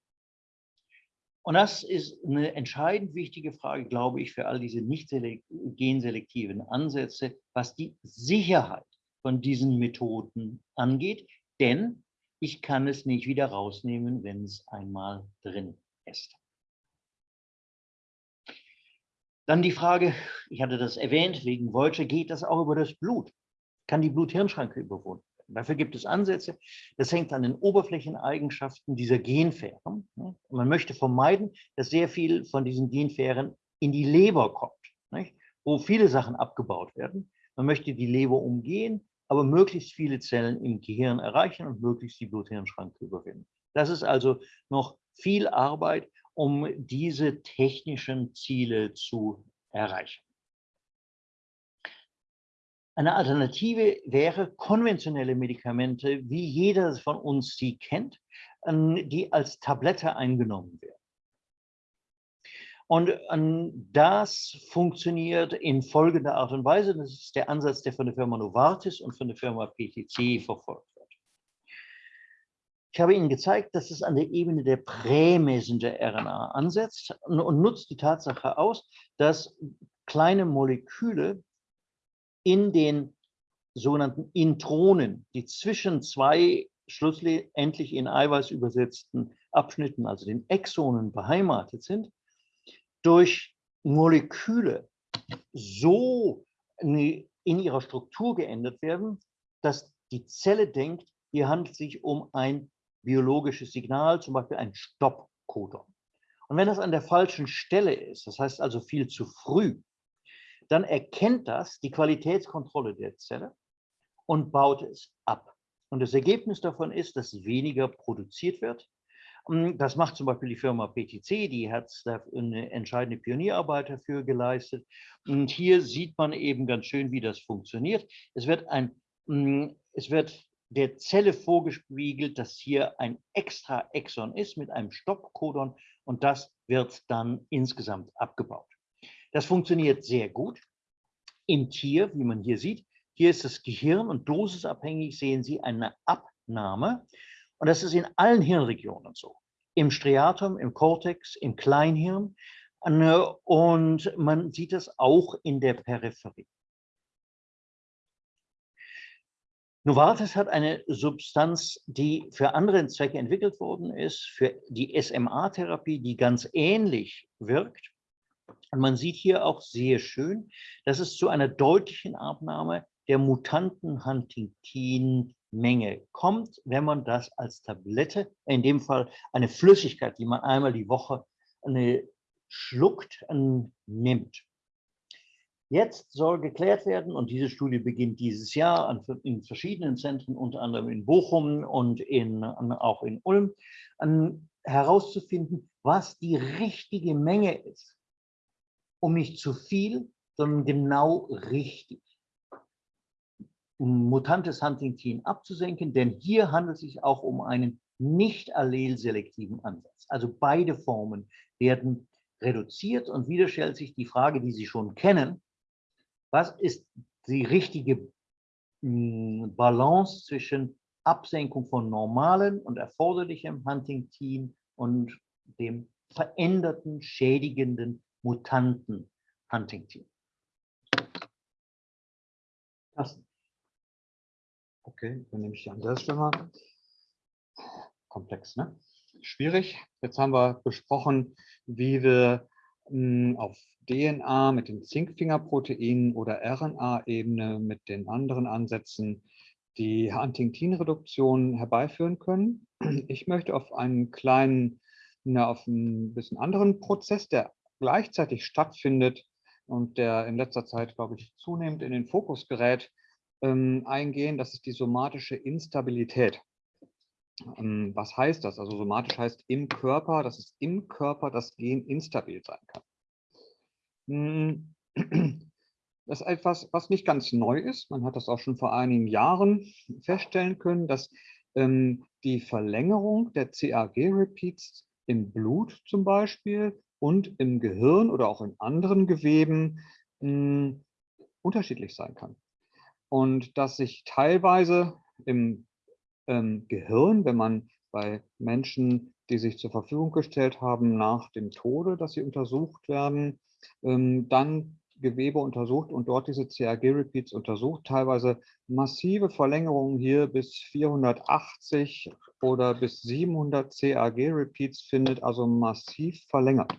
Und das ist eine entscheidend wichtige Frage, glaube ich, für all diese nicht genselektiven Ansätze, was die Sicherheit von diesen Methoden angeht. Denn ich kann es nicht wieder rausnehmen, wenn es einmal drin ist. Dann die Frage, ich hatte das erwähnt, wegen Voyager, geht das auch über das Blut? Kann die Blut-Hirn-Schranke überwunden Dafür gibt es Ansätze. Das hängt an den Oberflächeneigenschaften dieser Genfähren. man möchte vermeiden, dass sehr viel von diesen Genfähren in die Leber kommt, wo viele Sachen abgebaut werden. Man möchte die Leber umgehen, aber möglichst viele Zellen im Gehirn erreichen und möglichst die Blut-Hirn-Schranke überwinden. Das ist also noch viel Arbeit, um diese technischen Ziele zu erreichen. Eine Alternative wäre konventionelle Medikamente, wie jeder von uns sie kennt, ähm, die als Tablette eingenommen werden. Und ähm, das funktioniert in folgender Art und Weise. Das ist der Ansatz, der von der Firma Novartis und von der Firma PTC verfolgt wird. Ich habe Ihnen gezeigt, dass es an der Ebene der Prä-Messenger-RNA ansetzt und nutzt die Tatsache aus, dass kleine Moleküle in den sogenannten Intronen, die zwischen zwei schlussendlich in Eiweiß übersetzten Abschnitten, also den Exonen, beheimatet sind, durch Moleküle so in ihrer Struktur geändert werden, dass die Zelle denkt, hier handelt es sich um ein biologisches Signal, zum Beispiel ein Stoppcodon. Und wenn das an der falschen Stelle ist, das heißt also viel zu früh, dann erkennt das die Qualitätskontrolle der Zelle und baut es ab. Und das Ergebnis davon ist, dass weniger produziert wird. Das macht zum Beispiel die Firma PTC, die hat eine entscheidende Pionierarbeit dafür geleistet. Und hier sieht man eben ganz schön, wie das funktioniert. Es wird, ein, es wird der Zelle vorgespiegelt, dass hier ein extra Exon ist mit einem Stoppcodon und das wird dann insgesamt abgebaut. Das funktioniert sehr gut im Tier, wie man hier sieht. Hier ist das Gehirn und dosisabhängig sehen Sie eine Abnahme. Und das ist in allen Hirnregionen so. Im Striatum, im Cortex, im Kleinhirn. Und man sieht das auch in der Peripherie. Novartis hat eine Substanz, die für andere Zwecke entwickelt worden ist, für die SMA-Therapie, die ganz ähnlich wirkt. Und man sieht hier auch sehr schön, dass es zu einer deutlichen Abnahme der mutanten Huntingtin-Menge kommt, wenn man das als Tablette, in dem Fall eine Flüssigkeit, die man einmal die Woche eine, schluckt, nimmt. Jetzt soll geklärt werden, und diese Studie beginnt dieses Jahr in verschiedenen Zentren, unter anderem in Bochum und in, auch in Ulm, herauszufinden, was die richtige Menge ist um nicht zu viel, sondern genau richtig. Um mutantes Huntington abzusenken, denn hier handelt es sich auch um einen nicht allelselektiven Ansatz. Also beide Formen werden reduziert und wieder stellt sich die Frage, die Sie schon kennen, was ist die richtige hm, Balance zwischen Absenkung von normalen und erforderlichem Huntington und dem veränderten, schädigenden mutanten Huntington. Das. Okay, dann nehme ich an der Stelle Komplex, ne? Schwierig. Jetzt haben wir besprochen, wie wir mh, hm, auf DNA mit den Zinkfingerproteinen oder RNA-Ebene mit den anderen Ansätzen die Huntingtin-Reduktion herbeiführen können. Ich möchte auf einen kleinen, na, auf einen bisschen anderen Prozess, der gleichzeitig stattfindet und der in letzter Zeit, glaube ich, zunehmend in den Fokus gerät, ähm, eingehen. Das ist die somatische Instabilität. Ähm, was heißt das? Also somatisch heißt im Körper, dass es im Körper das Gen instabil sein kann. Hm, das ist etwas, was nicht ganz neu ist. Man hat das auch schon vor einigen Jahren feststellen können, dass ähm, die Verlängerung der CAG-Repeats im Blut zum Beispiel und im Gehirn oder auch in anderen Geweben mh, hm, unterschiedlich sein kann. Und dass sich teilweise im ähm, Gehirn, wenn man bei Menschen, die sich zur Verfügung gestellt haben nach dem Tode, dass sie untersucht werden, ähm, dann Gewebe untersucht und dort diese CAG-Repeats untersucht, teilweise massive Verlängerungen hier bis 480 oder bis 700 CAG-Repeats findet, also massiv verlängert.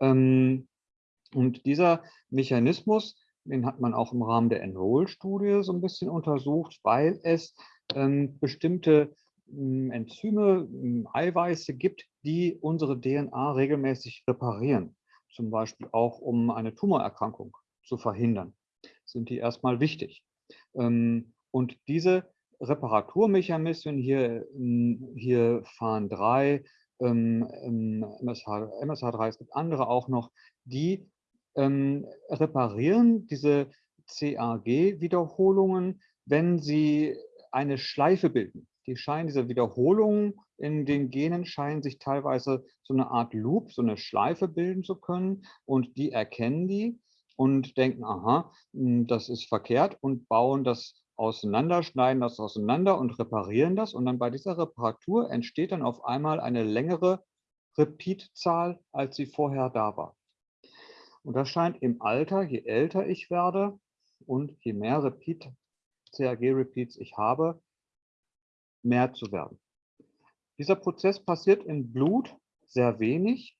Ähm, und dieser Mechanismus, den hat man auch im Rahmen der Enroll-Studie so ein bisschen untersucht, weil es ähm, bestimmte hm, Enzyme, hm, Eiweiße gibt, die unsere DNA regelmäßig reparieren. Zum Beispiel auch, um eine Tumorerkrankung zu verhindern, sind die erstmal wichtig. Ähm, und diese Reparaturmechanismen hier, hm, hier fahren drei MSH, MSH3, es gibt andere auch noch, die ähm, reparieren diese CAG-Wiederholungen, wenn sie eine Schleife bilden. Die scheinen, diese Wiederholungen in den Genen scheinen sich teilweise so eine Art Loop, so eine Schleife bilden zu können und die erkennen die und denken, aha, hm, das ist verkehrt und bauen das auseinander, schneiden das auseinander und reparieren das. Und dann bei dieser Reparatur entsteht dann auf einmal eine längere Repeat-Zahl, als sie vorher da war. Und das scheint im Alter, je älter ich werde und je mehr Repeat, CAG-Repeats ich habe, mehr zu werden. Dieser Prozess passiert im Blut sehr wenig.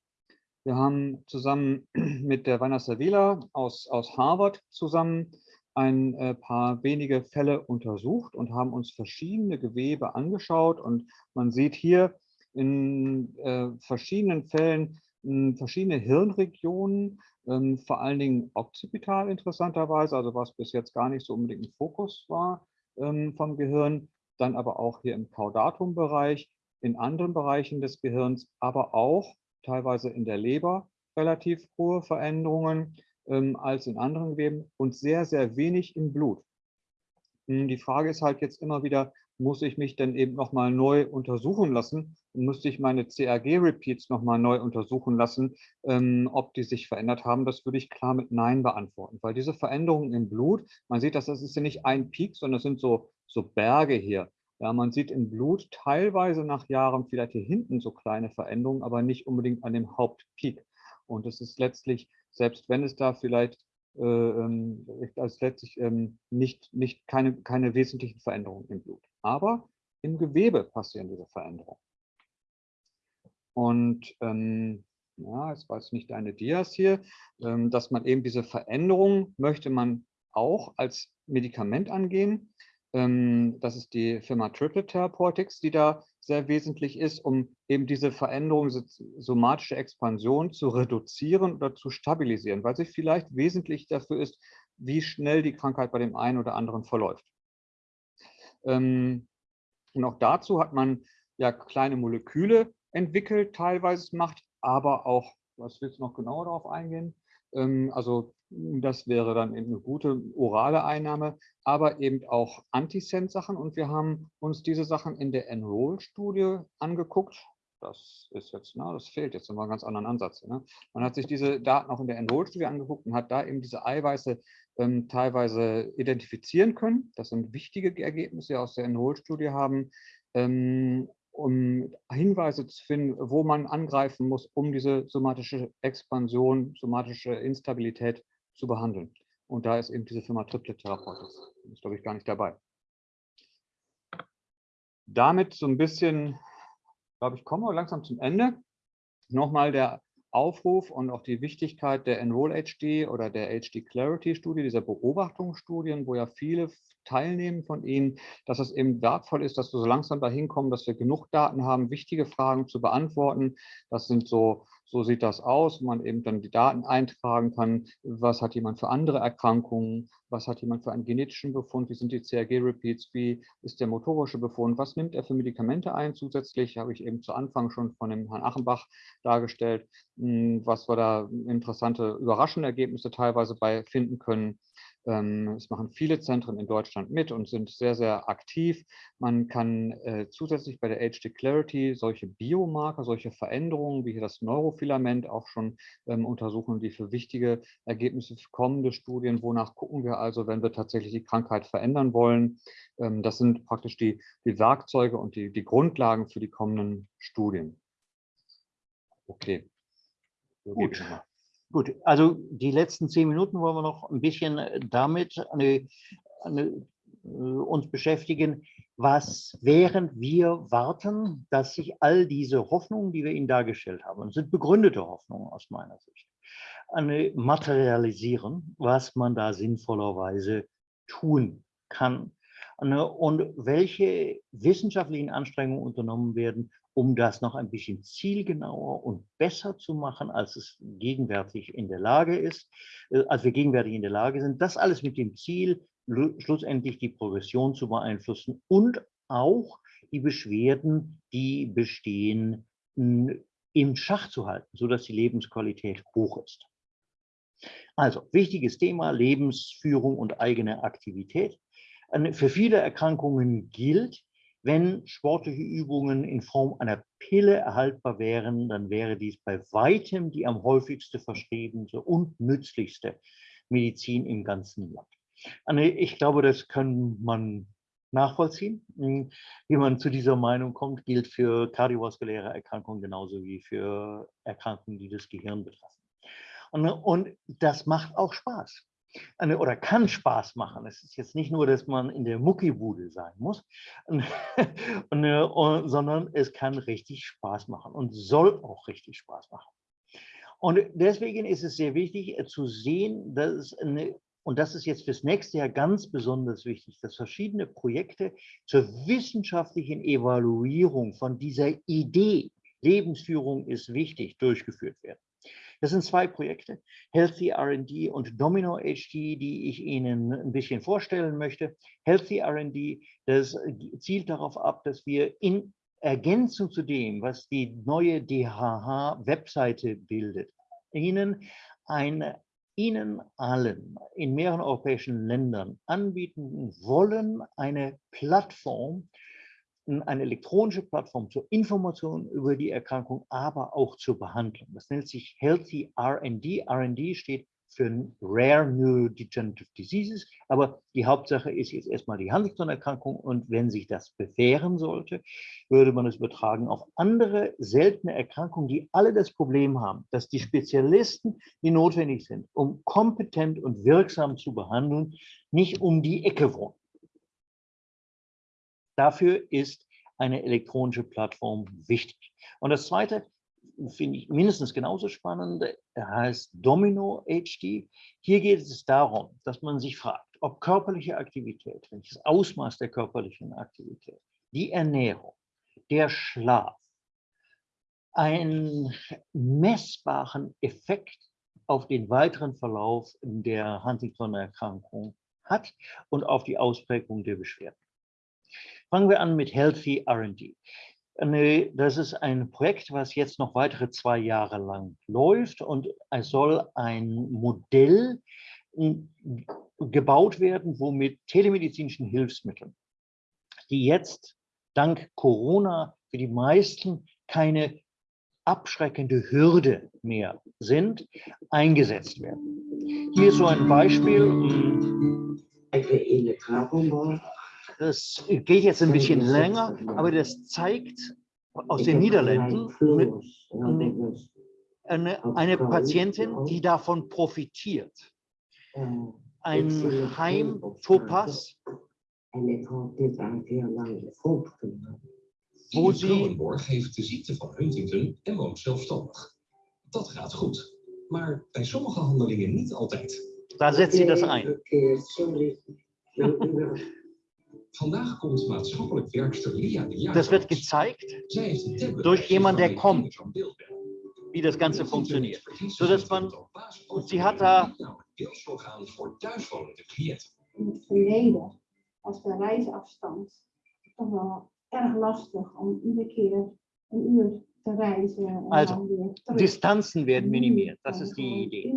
Wir haben zusammen mit der Vanessa Wieler aus, aus Harvard zusammen ein äh, paar wenige Fälle untersucht und haben uns verschiedene Gewebe angeschaut. Und man sieht hier in äh, verschiedenen Fällen äh, verschiedene Hirnregionen, ähm, vor allen Dingen occipital interessanterweise, also was bis jetzt gar nicht so unbedingt ein Fokus war ähm, vom Gehirn, dann aber auch hier im Caudatum-Bereich, in anderen Bereichen des Gehirns, aber auch teilweise in der Leber relativ hohe Veränderungen ähm, als in anderen Geweben und sehr, sehr wenig im Blut. Hm, die Frage ist halt jetzt immer wieder, muss ich mich denn eben nochmal neu untersuchen lassen? Müsste ich meine CRG-Repeats nochmal neu untersuchen lassen, ähm, ob die sich verändert haben? Das würde ich klar mit Nein beantworten, weil diese Veränderungen im Blut, man sieht, dass das ist ja nicht ein Peak, sondern das sind so, so Berge hier. Ja, man sieht im Blut teilweise nach Jahren vielleicht hier hinten so kleine Veränderungen, aber nicht unbedingt an dem Hauptpeak. Und es ist letztlich, selbst wenn es da vielleicht äh, also letztlich ähm, nicht, nicht keine, keine wesentlichen Veränderungen im Blut. Aber im Gewebe passieren diese Veränderungen. Und ähm, ja, es war jetzt nicht deine Dias hier, ähm, dass man eben diese Veränderungen möchte man auch als Medikament angehen. Ähm, das ist die Firma Triplet Therapeutics, die da sehr wesentlich ist, um eben diese Veränderung, somatische Expansion zu reduzieren oder zu stabilisieren, weil sie vielleicht wesentlich dafür ist, wie schnell die Krankheit bei dem einen oder anderen verläuft. Ähm, und auch dazu hat man ja kleine Moleküle entwickelt, teilweise macht, aber auch, was willst du noch genauer darauf eingehen? Ähm, also das wäre dann eben eine gute orale Einnahme, aber eben auch Antisense-Sachen. Und wir haben uns diese Sachen in der Enroll-Studie angeguckt. Das ist jetzt, na, das fehlt jetzt, wir einen ganz anderen Ansatz. Ne? Man hat sich diese Daten auch in der Enroll-Studie angeguckt und hat da eben diese Eiweiße ähm, teilweise identifizieren können. Das sind wichtige Ergebnisse, die aus der Enroll-Studie haben. Ähm, um Hinweise zu finden, wo man angreifen muss, um diese somatische Expansion, somatische Instabilität zu behandeln. Und da ist eben diese Firma Triplet Therapeutics. Ist, glaube ich, gar nicht dabei. Damit so ein bisschen, glaube ich, kommen wir langsam zum Ende. Nochmal der Aufruf und auch die Wichtigkeit der Enroll-HD oder der HD-Clarity-Studie, dieser Beobachtungsstudien, wo ja viele teilnehmen von Ihnen, dass es eben wertvoll ist, dass wir so langsam dahin kommen, dass wir genug Daten haben, wichtige Fragen zu beantworten. Das sind so so sieht das aus, wo man eben dann die Daten eintragen kann. Was hat jemand für andere Erkrankungen? Was hat jemand für einen genetischen Befund? Wie sind die CRG-Repeats? Wie ist der motorische Befund? Was nimmt er für Medikamente ein? Zusätzlich habe ich eben zu Anfang schon von dem Herrn Achenbach dargestellt, hm, was wir da interessante, überraschende Ergebnisse teilweise bei finden können. Ähm, es machen viele Zentren in Deutschland mit und sind sehr, sehr aktiv. Man kann äh, zusätzlich bei der HD Clarity solche Biomarker, solche Veränderungen wie hier das Neurofilament auch schon ähm, untersuchen, die für wichtige Ergebnisse für kommende Studien, wonach gucken wir also, wenn wir tatsächlich die Krankheit verändern wollen. Ähm, das sind praktisch die, die Werkzeuge und die, die Grundlagen für die kommenden Studien. Okay. Gut. Gut, also die letzten zehn Minuten wollen wir noch ein bisschen äh, damit eine, eine, äh, uns beschäftigen, was während wir warten, dass sich all diese Hoffnungen, die wir Ihnen dargestellt haben, und sind begründete Hoffnungen aus meiner Sicht, eine materialisieren, was man da sinnvollerweise tun kann. Und welche wissenschaftlichen Anstrengungen unternommen werden, um das noch ein bisschen zielgenauer und besser zu machen, als es gegenwärtig in der Lage ist, äh, als wir gegenwärtig in der Lage sind. Das alles mit dem Ziel, schlussendlich die Progression zu beeinflussen und auch die Beschwerden, die bestehen, im Schach zu halten, sodass die Lebensqualität hoch ist. Also, wichtiges Thema, Lebensführung und eigene Aktivität. Für viele Erkrankungen gilt, wenn sportliche Übungen in Form einer Pille erhaltbar wären, dann wäre dies bei weitem die am häufigste verschriebene und nützlichste Medizin im ganzen Land. Ich glaube, das kann man nachvollziehen. Wie man zu dieser Meinung kommt, gilt für kardiovaskuläre Erkrankungen genauso wie für Erkrankungen, die das Gehirn betreffen. Und das macht auch Spaß eine, oder kann Spaß machen. Es ist jetzt nicht nur, dass man in der Muckibude sein muss, und, und, sondern es kann richtig Spaß machen und soll auch richtig Spaß machen. Und deswegen ist es sehr wichtig äh, zu sehen, dass eine, und das ist jetzt fürs nächste Jahr ganz besonders wichtig, dass verschiedene Projekte zur wissenschaftlichen Evaluierung von dieser Idee, Lebensführung ist wichtig, durchgeführt werden. Das sind zwei Projekte, Healthy R&D und Domino HD, die ich Ihnen ein bisschen vorstellen möchte. Healthy R&D, das zielt darauf ab, dass wir in Ergänzung zu dem, was die neue DHH-Webseite bildet, Ihnen eine Ihnen allen in mehreren europäischen Ländern anbieten wollen, eine Plattform, eine elektronische Plattform zur Information über die Erkrankung, aber auch zur Behandlung. Das nennt sich Healthy R&D. R&D steht für Rare Neurodegenerative Diseases, aber die Hauptsache ist jetzt erstmal die Huntington-Erkrankung und wenn sich das bewähren sollte, würde man es übertragen auf andere seltene Erkrankungen, die alle das Problem haben, dass die Spezialisten, die notwendig sind, um kompetent und wirksam zu behandeln, nicht um die Ecke wohnen. Dafür ist eine elektronische Plattform wichtig. Und das Zweite, finde ich mindestens genauso spannend. Er heißt Domino HD. Hier geht es darum, dass man sich fragt, ob körperliche Aktivität, welches Ausmaß der körperlichen Aktivität, die Ernährung, der Schlaf einen messbaren Effekt auf den weiteren Verlauf der Huntington-Erkrankung hat und auf die Ausprägung der Beschwerden. Fangen wir an mit Healthy R&D. Das ist ein Projekt, was jetzt noch weitere zwei Jahre lang läuft und es soll ein Modell gebaut werden, womit telemedizinischen Hilfsmitteln, die jetzt dank Corona für die meisten keine abschreckende Hürde mehr sind, eingesetzt werden. Hier ist so ein Beispiel. Das geht jetzt ein bisschen länger, aber das zeigt aus den Niederlanden eine, eine Patientin, die davon profitiert. Ein Heim Topaz, wo sie heeft de ziekte van Huntington en woont zelfstandig. Dat gaat goed, maar bij sommige handelingen niet altijd. Daar zet sie das ein. Das wird gezeigt durch jemand, der kommt, wie das Ganze funktioniert. Sodass man, und sie hat da... Verleden was de reisafstand toch wel erg lastig om iedere keer een uur te reizen. Also, Distanzen werden minimiert, das ist die Idee.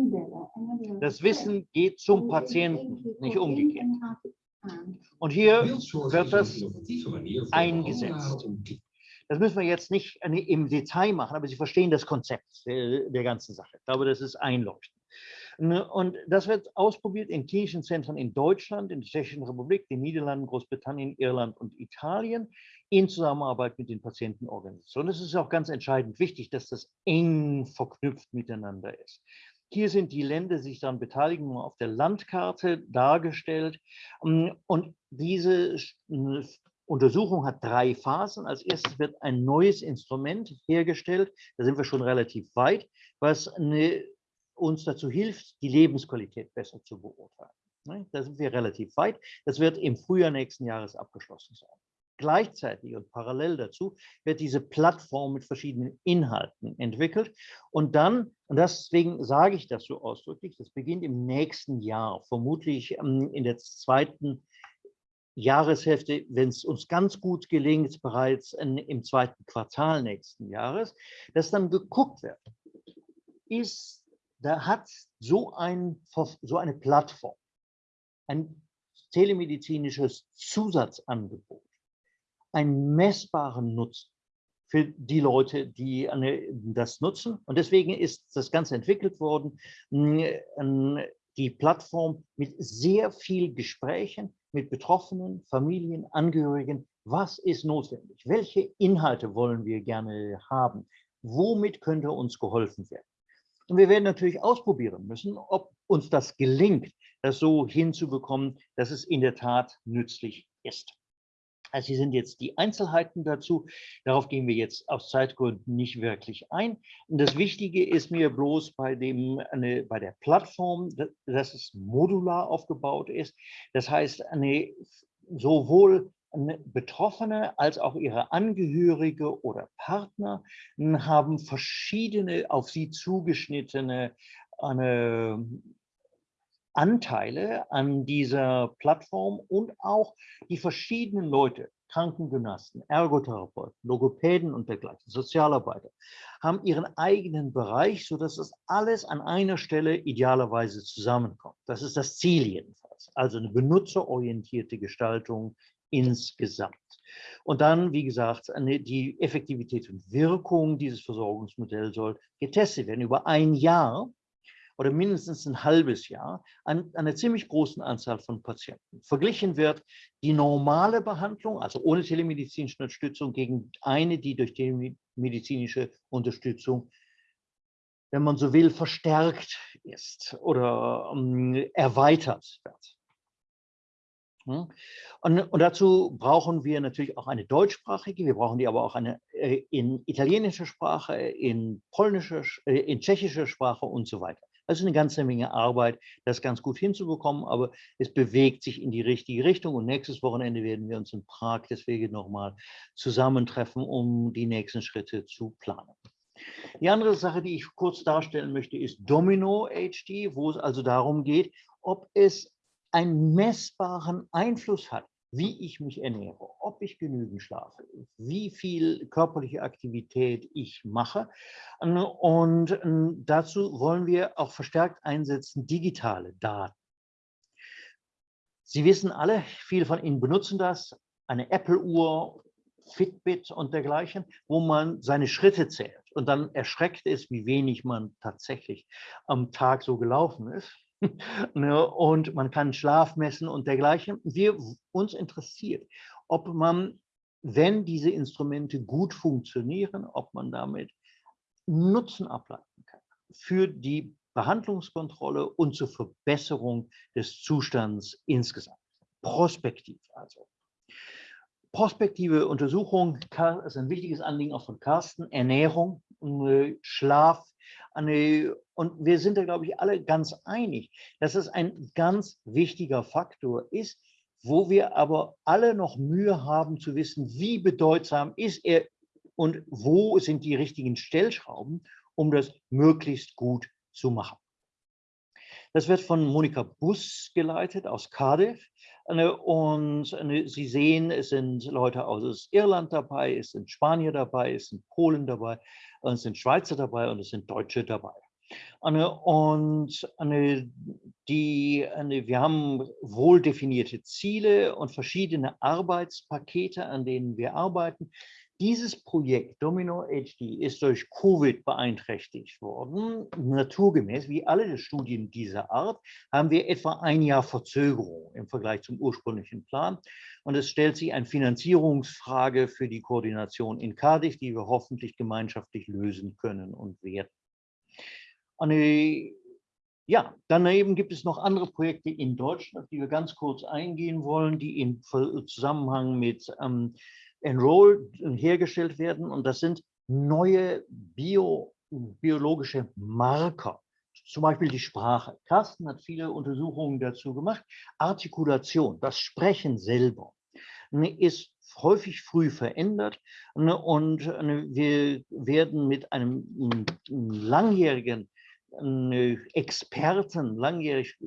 Das Wissen geht zum Patienten, nicht umgekehrt. Und hier wird das eingesetzt. Das müssen wir jetzt nicht im Detail machen, aber Sie verstehen das Konzept der ganzen Sache. Ich glaube, das ist einleuchtend. Und das wird ausprobiert in klinischen Zentren in Deutschland, in der Tschechischen Republik, den Niederlanden, Großbritannien, Irland und Italien in Zusammenarbeit mit den Patientenorganisationen. Es ist auch ganz entscheidend wichtig, dass das eng verknüpft miteinander ist. Hier sind die Länder, die sich daran beteiligen, auf der Landkarte dargestellt. Ähm, und diese Untersuchung hat drei Phasen. Als erstes wird ein neues Instrument hergestellt. Da sind wir schon relativ weit, was eine, uns dazu hilft, die Lebensqualität besser zu beurteilen. Ne, da sind wir relativ weit. Das wird im Frühjahr nächsten Jahres abgeschlossen sein. Gleichzeitig und parallel dazu wird diese Plattform mit verschiedenen Inhalten entwickelt. Und dann, und deswegen sage ich das so ausdrücklich, das beginnt im nächsten Jahr, vermutlich ähm, in der zweiten Jahreshälfte, wenn es uns ganz gut gelingt, bereits im zweiten Quartal nächsten Jahres, dass dann geguckt wird, ist, da hat so, ein, so eine Plattform, ein telemedizinisches Zusatzangebot, einen messbaren Nutzen für die Leute, die das nutzen. Und deswegen ist das Ganze entwickelt worden, die Plattform mit sehr viel Gesprächen mit Betroffenen, Familien, Angehörigen. Was ist notwendig? Welche Inhalte wollen wir gerne haben? Womit könnte uns geholfen werden? Und wir werden natürlich ausprobieren müssen, ob uns das gelingt, das so hinzubekommen, dass es in der Tat nützlich ist. Also hier sind jetzt die Einzelheiten dazu. Darauf gehen wir jetzt aus Zeitgründen nicht wirklich ein. Und das Wichtige ist mir bloß bei, dem, eine, bei der Plattform, dass es modular aufgebaut ist. Das heißt, eine, sowohl Betroffene als auch ihre Angehörige oder Partner haben verschiedene auf sie zugeschnittene eine, Anteile an dieser Plattform und auch die verschiedenen Leute, Krankengymnasten, Ergotherapeuten, Logopäden und dergleichen, Sozialarbeiter, haben ihren eigenen Bereich, sodass das alles an einer Stelle idealerweise zusammenkommt. Das ist das Ziel jedenfalls. Also eine benutzerorientierte Gestaltung insgesamt. Und dann, wie gesagt, die Effektivität und Wirkung dieses Versorgungsmodells soll getestet werden über ein Jahr oder mindestens ein halbes Jahr an, einer ziemlich großen Anzahl von Patienten. Verglichen wird die normale Behandlung, also ohne telemedizinische Unterstützung, gegen eine, die durch telemedizinische Unterstützung, wenn man so will, verstärkt ist oder ähm, erweitert wird. Und, und, dazu brauchen wir natürlich auch eine deutschsprachige, wir brauchen die aber auch eine äh, in italienischer Sprache, in polnischer, äh, in tschechischer Sprache und so weiter. Also eine ganze Menge Arbeit, das ganz gut hinzubekommen, aber es bewegt sich in die richtige Richtung. Und nächstes Wochenende werden wir uns in Prag deswegen nochmal zusammentreffen, um die nächsten Schritte zu planen. Die andere Sache, die ich kurz darstellen möchte, ist Domino HD, wo es also darum geht, ob es einen messbaren Einfluss hat wie ich mich ernähre, ob ich genügend schlafe, wie viel körperliche Aktivität ich mache. Und ähm, dazu wollen wir auch verstärkt einsetzen digitale Daten. Sie wissen alle, viele von Ihnen benutzen das, eine Apple-Uhr, Fitbit und dergleichen, wo man seine Schritte zählt. Und dann erschreckt es, wie wenig man tatsächlich am Tag so gelaufen ist. Ne, und man kann Schlaf messen und dergleichen. Wir, uns interessiert, ob man, wenn diese Instrumente gut funktionieren, ob man damit Nutzen ableiten kann für die Behandlungskontrolle und zur Verbesserung des Zustands insgesamt. Prospektiv also. Prospektive Untersuchung ist ein wichtiges Anliegen auch von Carsten. Ernährung, äh, Schlaf, eine, und wir sind da, glaube ich, alle ganz einig, dass es ein ganz wichtiger Faktor ist, wo wir aber alle noch Mühe haben zu wissen, wie bedeutsam ist er und wo sind die richtigen Stellschrauben, um das möglichst gut zu machen. Das wird von Monika Bus geleitet aus Cardiff. Und Sie sehen, es sind Leute aus Irland dabei, es sind Spanier dabei, es sind Polen dabei, es sind Schweizer dabei und es sind Deutsche dabei. Und die, wir haben wohl definierte Ziele und verschiedene Arbeitspakete, an denen wir arbeiten. Dieses Projekt Domino HD ist durch Covid beeinträchtigt worden. Naturgemäß, wie alle Studien dieser Art, haben wir etwa ein Jahr Verzögerung im Vergleich zum ursprünglichen Plan. Und es stellt sich eine Finanzierungsfrage für die Koordination in Cardiff, die wir hoffentlich gemeinschaftlich lösen können und werden. Eine, ja, daneben gibt es noch andere Projekte in Deutschland, auf die wir ganz kurz eingehen wollen, die im Zusammenhang mit ähm, Enroll hergestellt werden. Und das sind neue Bio, biologische Marker, zum Beispiel die Sprache. Carsten hat viele Untersuchungen dazu gemacht. Artikulation, das Sprechen selber, ne, ist häufig früh verändert ne, und ne, wir werden mit einem langjährigen Experten, langjährig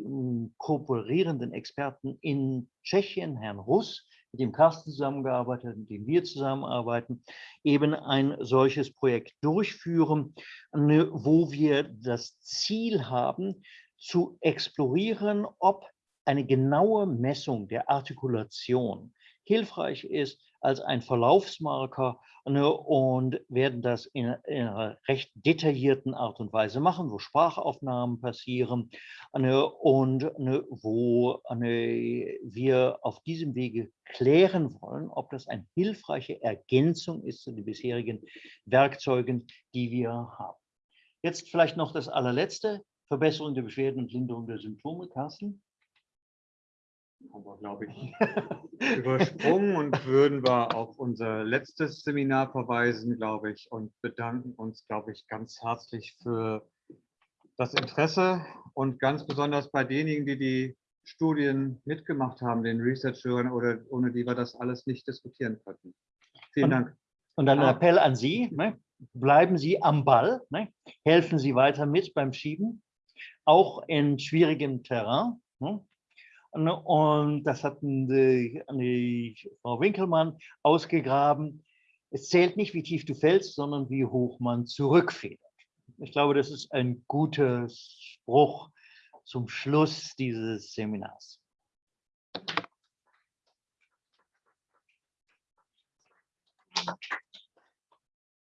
kooperierenden Experten in Tschechien, Herrn Russ, mit dem Carsten zusammengearbeitet, mit dem wir zusammenarbeiten, eben ein solches Projekt durchführen, ne, wo wir das Ziel haben, zu explorieren, ob eine genaue Messung der Artikulation hilfreich ist als ein Verlaufsmarker ne, und werden das in, in, einer recht detaillierten Art und Weise machen, wo Sprachaufnahmen passieren ne, und ne, wo wir auf diesem Wege klären wollen, ob das eine hilfreiche Ergänzung ist zu den bisherigen Werkzeugen, die wir haben. Jetzt vielleicht noch das allerletzte, Verbesserung der Beschwerden und Linderung der Symptome, Carsten. Haben wir, glaube ich, übersprungen und würden wir auf unser letztes Seminar verweisen, glaube ich, und bedanken uns, glaube ich, ganz herzlich für das Interesse und ganz besonders bei denjenigen, die die Studien mitgemacht haben, den Researchern oder ohne die wir das alles nicht diskutieren könnten. Vielen Und- Dank. Und dann ein. Appell an Sie, ne? bleiben Sie am Ball, ne? helfen Sie weiter mit beim Schieben, auch in schwierigem Terrain. Ne? Und- Und das hat die, die Frau Winkelmann ausgegraben. Es zählt nicht, wie tief du fällst, sondern wie hoch man zurückfedert. Ich glaube, das ist ein guter Spruch zum Schluss dieses Seminars.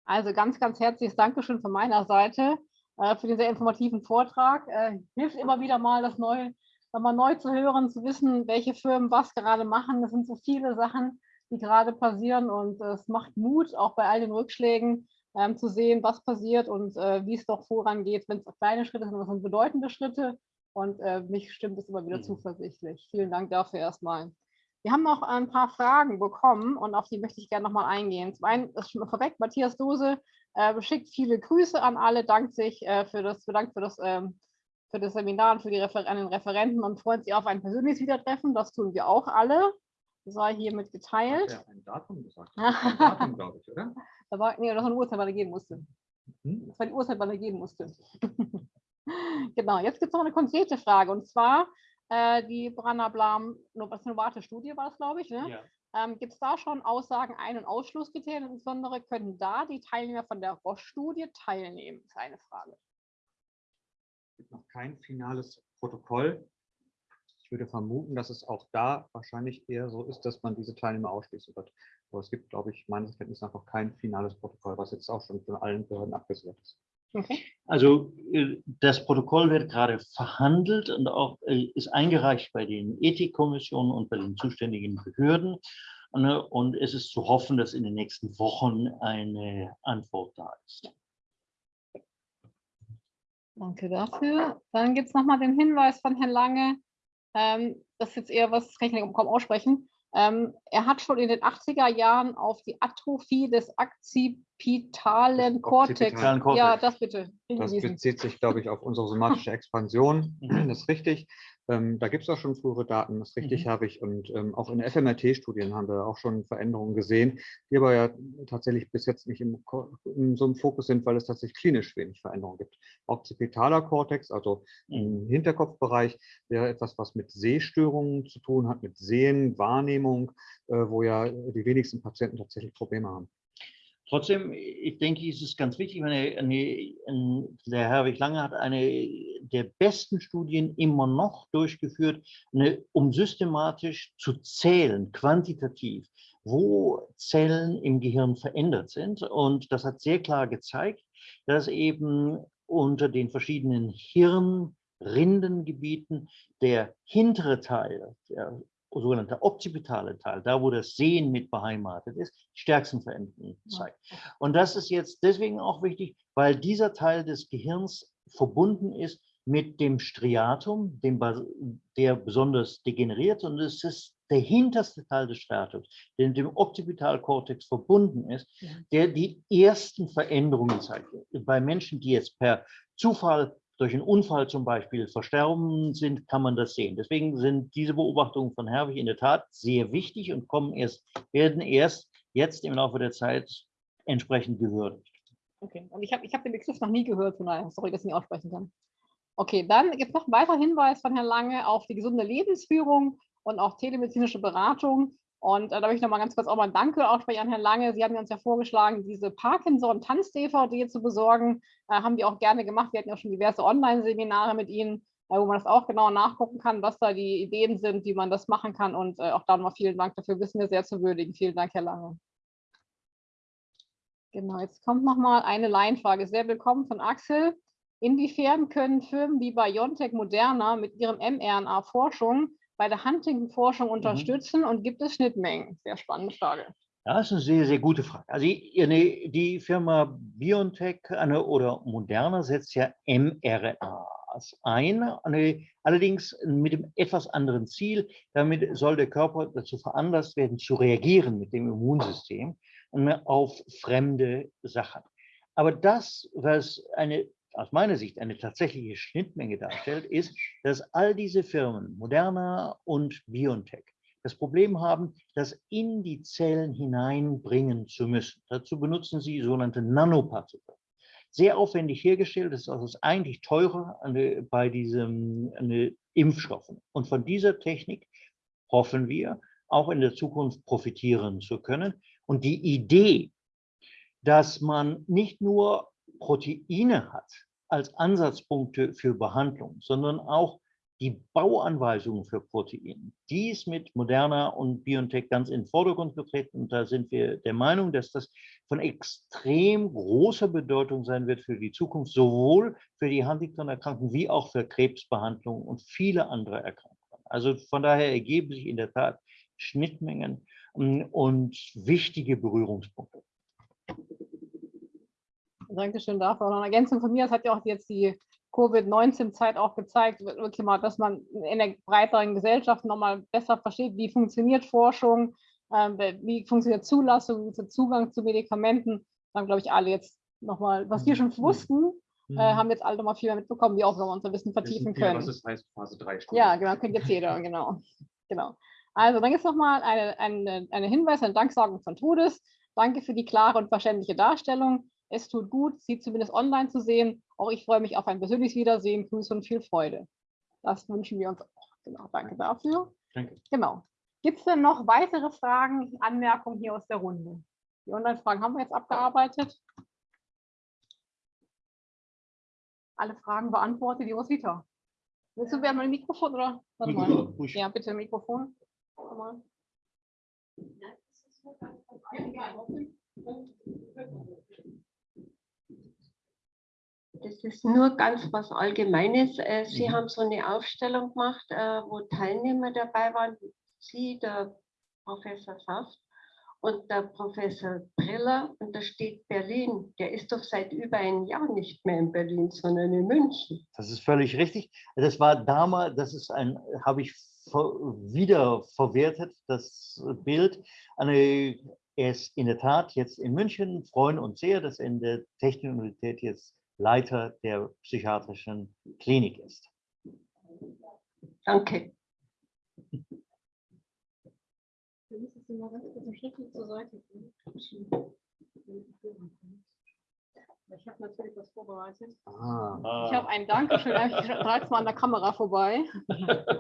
Also ganz, ganz herzliches Dankeschön von meiner Seite äh, für den sehr informativen Vortrag. Äh, hilft immer wieder mal, das neu, nochmal neu zu hören, zu wissen, welche Firmen was gerade machen. Das sind so viele Sachen, die gerade passieren und es macht Mut, auch bei all den Rückschlägen ähm, zu sehen, was passiert und äh, wie es doch vorangeht, wenn es kleine Schritte sind, was sind bedeutende Schritte. Und äh, mich stimmt es immer wieder Mhm. zuversichtlich. Vielen Dank dafür erstmal. Wir haben noch ein paar Fragen bekommen und auf die möchte ich gerne nochmal eingehen. Zum einen ist schon mal vorweg, Matthias Dose äh, schickt viele Grüße an alle, dankt sich äh, für das, bedankt für das, ähm, für das Seminar und für die Refer den Referenten und freut sich auf ein persönliches Wiedertreffen. Das tun wir auch alle. Das sei hiermit Hat geteilt. er ein Datum gesagt? Ein Datum, glaube ich, oder? Da war, nee, das war eine Uhrzeit, wann er gehen musste. Hm? Das war die Uhrzeit, wann er gehen musste. genau, jetzt gibt es noch eine konkrete Frage und zwar äh, die Branna Blam Novate-Studie war es, glaube ich. Ne? Ähm, Gibt es da schon Aussagen, Ein- und Ausschlusskriterien? Insbesondere können da die Teilnehmer von der Roche-Studie teilnehmen? Ist eine Frage. Es gibt noch kein finales Protokoll. Ich würde vermuten, dass es auch da wahrscheinlich eher so ist, dass man diese Teilnehmer ausschließen wird. Aber es gibt, glaube ich, meines Kenntnisses nach noch kein finales Protokoll, was jetzt auch schon von allen Behörden abgesegnet ist. Okay. Also äh, das Protokoll wird gerade verhandelt und auch äh, ist eingereicht bei den Ethikkommissionen und bei den zuständigen Behörden. Ne, Und es ist zu hoffen, dass in den nächsten Wochen eine Antwort da ist. Danke dafür. Dann gibt es nochmal den Hinweis von Herrn Lange. Ähm, das ist jetzt eher was, das kann ich nicht kaum aussprechen. Ähm, er hat schon in den 80er Jahren auf die Atrophie des akzipitalen Kortex. Ja, das bitte. Das bezieht sich, glaube ich, auf unsere somatische Expansion. Mhm. Das ist richtig. Ähm, da gibt es auch schon frühere Daten, das ist richtig, Mhm. habe ich. Und ähm, auch in FMRT-Studien haben wir auch schon Veränderungen gesehen, die aber ja tatsächlich bis jetzt nicht im, in so einem Fokus sind, weil es tatsächlich klinisch wenig Veränderungen gibt. Occipitaler Kortex, also im Hinterkopfbereich, wäre etwas, was mit Sehstörungen zu tun hat, mit Sehen, Wahrnehmung, äh, wo ja die wenigsten Patienten tatsächlich Probleme haben. Trotzdem, ich denke, es ist ganz wichtig, eine, eine, ein- der Herwig Lange hat eine der besten Studien immer noch durchgeführt, eine, um systematisch zu zählen, quantitativ, wo Zellen im Gehirn verändert sind. Und das hat sehr klar gezeigt, dass eben unter den verschiedenen Hirnrindengebieten der hintere Teil, der sogenannte occipitale Teil, da wo das Sehen mit beheimatet ist, die stärksten Veränderungen zeigt. Und das ist jetzt deswegen auch wichtig, weil dieser Teil des Gehirns verbunden ist mit dem Striatum, dem, der besonders degeneriert und es ist der hinterste Teil des Striatums, der mit dem Occipitalkortex verbunden ist, der die ersten Veränderungen zeigt. Bei Menschen, die jetzt per Zufall durch einen Unfall zum Beispiel versterben sind, kann man das sehen. Deswegen sind diese Beobachtungen von Herwig in der Tat sehr wichtig und kommen erst, werden erst jetzt im Laufe der Zeit entsprechend gewürdigt. Okay, und ich habe ich hab den Begriff noch nie gehört, von daher, sorry, dass ich nicht aussprechen kann. Okay, dann gibt es noch einen weiteren Hinweis von Herrn Lange auf die gesunde Lebensführung und auch telemedizinische Beratung. Und äh, da möchte ich noch mal ganz kurz auch mal ein Danke aussprechen an Herrn Lange. Sie haben uns ja vorgeschlagen, diese Parkinson-Tanz-DVD zu besorgen. Äh, haben wir auch gerne gemacht. Wir hatten ja schon diverse Online-Seminare mit Ihnen, äh, wo man das auch genau nachgucken kann, was da die Ideen sind, wie man das machen kann. Und äh, auch da nochmal vielen Dank dafür, wissen wir sehr zu würdigen. Vielen Dank, Herr Lange. Genau, jetzt kommt noch mal eine Laienfrage. Sehr willkommen von Axel. Inwiefern können Firmen wie BioNTech Moderna mit ihrem mRNA-Forschung bei der Huntington-Forschung unterstützen und gibt es Schnittmengen? Sehr spannende Frage. Das ist eine sehr, sehr gute Frage. Also die, Firma BioNTech oder Moderna setzt ja mRNA das eine, eine, allerdings mit dem etwas anderen Ziel. Damit soll der Körper dazu veranlasst werden, zu reagieren mit dem Immunsystem auf fremde Sachen. Aber das, was eine, aus meiner Sicht eine tatsächliche Schnittmenge darstellt, ist, dass all diese Firmen, Moderna und BioNTech, das Problem haben, das in die Zellen hineinbringen zu müssen. Dazu benutzen sie sogenannte Nanopartikel. Sehr aufwendig hergestellt, das ist also eigentlich teurer bei diesen Impfstoffen. Und von dieser Technik hoffen wir, auch in der Zukunft profitieren zu können. Und die Idee, dass man nicht nur Proteine hat als Ansatzpunkte für Behandlung, sondern auch die Bauanweisungen für Proteine, die ist mit Moderna und BioNTech ganz in den Vordergrund getreten. Und da sind wir der Meinung, dass das von extrem großer Bedeutung sein wird für die Zukunft, sowohl für die Huntington-Erkrankungen wie auch für Krebsbehandlung und viele andere Erkrankungen. Also von daher ergeben sich in der Tat Schnittmengen hm, und wichtige Berührungspunkte. Dankeschön dafür. Und eine Ergänzung von mir, das hat ja auch jetzt die Covid-19-Zeit auch gezeigt, wirklich mal, dass man in der breiteren Gesellschaft nochmal besser versteht, wie funktioniert Forschung, äh, wie funktioniert Zulassung, wie ist Zugang zu Medikamenten. Dann glaube ich alle jetzt nochmal, was wir schon wussten, äh, haben jetzt alle nochmal viel mehr mitbekommen, wie auch wir unser Wissen vertiefen können. Was das heißt, Phase 3 Ja, genau, kennt jetzt jeder, genau. genau. Also dann gibt es nochmal eine, eine, eine Hinweis, eine Danksagung von Todes. Danke für die klare und verständliche Darstellung. Es tut gut, Sie zumindest online zu sehen. Auch ich freue mich auf ein persönliches Wiedersehen. Grüße und viel Freude. Das wünschen wir uns auch. Genau, danke dafür. Danke. Genau. Gibt es denn noch weitere Fragen, Anmerkungen hier aus der Runde? Die Online-Fragen haben wir jetzt abgearbeitet. Alle Fragen beantwortet. Die Rosita. Willst du werden ein Mikrofon oder? Warte mal. Ja, bitte Mikrofon. Warte mal. Das ist nur ganz was Allgemeines. Äh, Sie Mhm. haben so eine Aufstellung gemacht, äh, wo Teilnehmer dabei waren. Sie, der Professor Saft und der Professor Briller. Und da steht Berlin. Der ist doch seit über einem Jahr nicht mehr in Berlin, sondern in München. Das ist völlig richtig. Das war damals, das ist ein, habe ich wieder verwertet, das Bild. Eine, er ist in der Tat jetzt in München, freuen uns sehr, dass er in der Technischen Universität jetzt Leiter der psychiatrischen Klinik ist. Danke. Du müsstest sie mal ganz kurz einen Schritt zur Seite gehen. Ich habe natürlich was vorbereitet. Ah, Ich habe ein Dankeschön, ich trage es mal an der Kamera vorbei.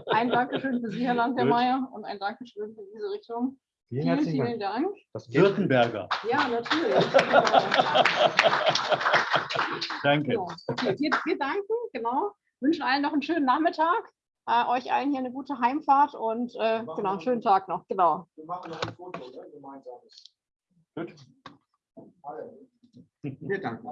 Ein Dankeschön für Sie, Herr Landwehrmeier, und ein Dankeschön für diese Richtung. Vielen Vielen, herzlichen vielen Dank. Dank. Das. Württemberger. Ja, natürlich. Danke. Genau. Okay, wir, wir danken, genau. Wünschen allen noch einen schönen Nachmittag. Äh, euch allen hier eine gute Heimfahrt und äh, genau, einen schönen Tag noch. Genau. Wir machen noch ein Foto, ne? gemeinsames. Gut. Alle. Wir danken.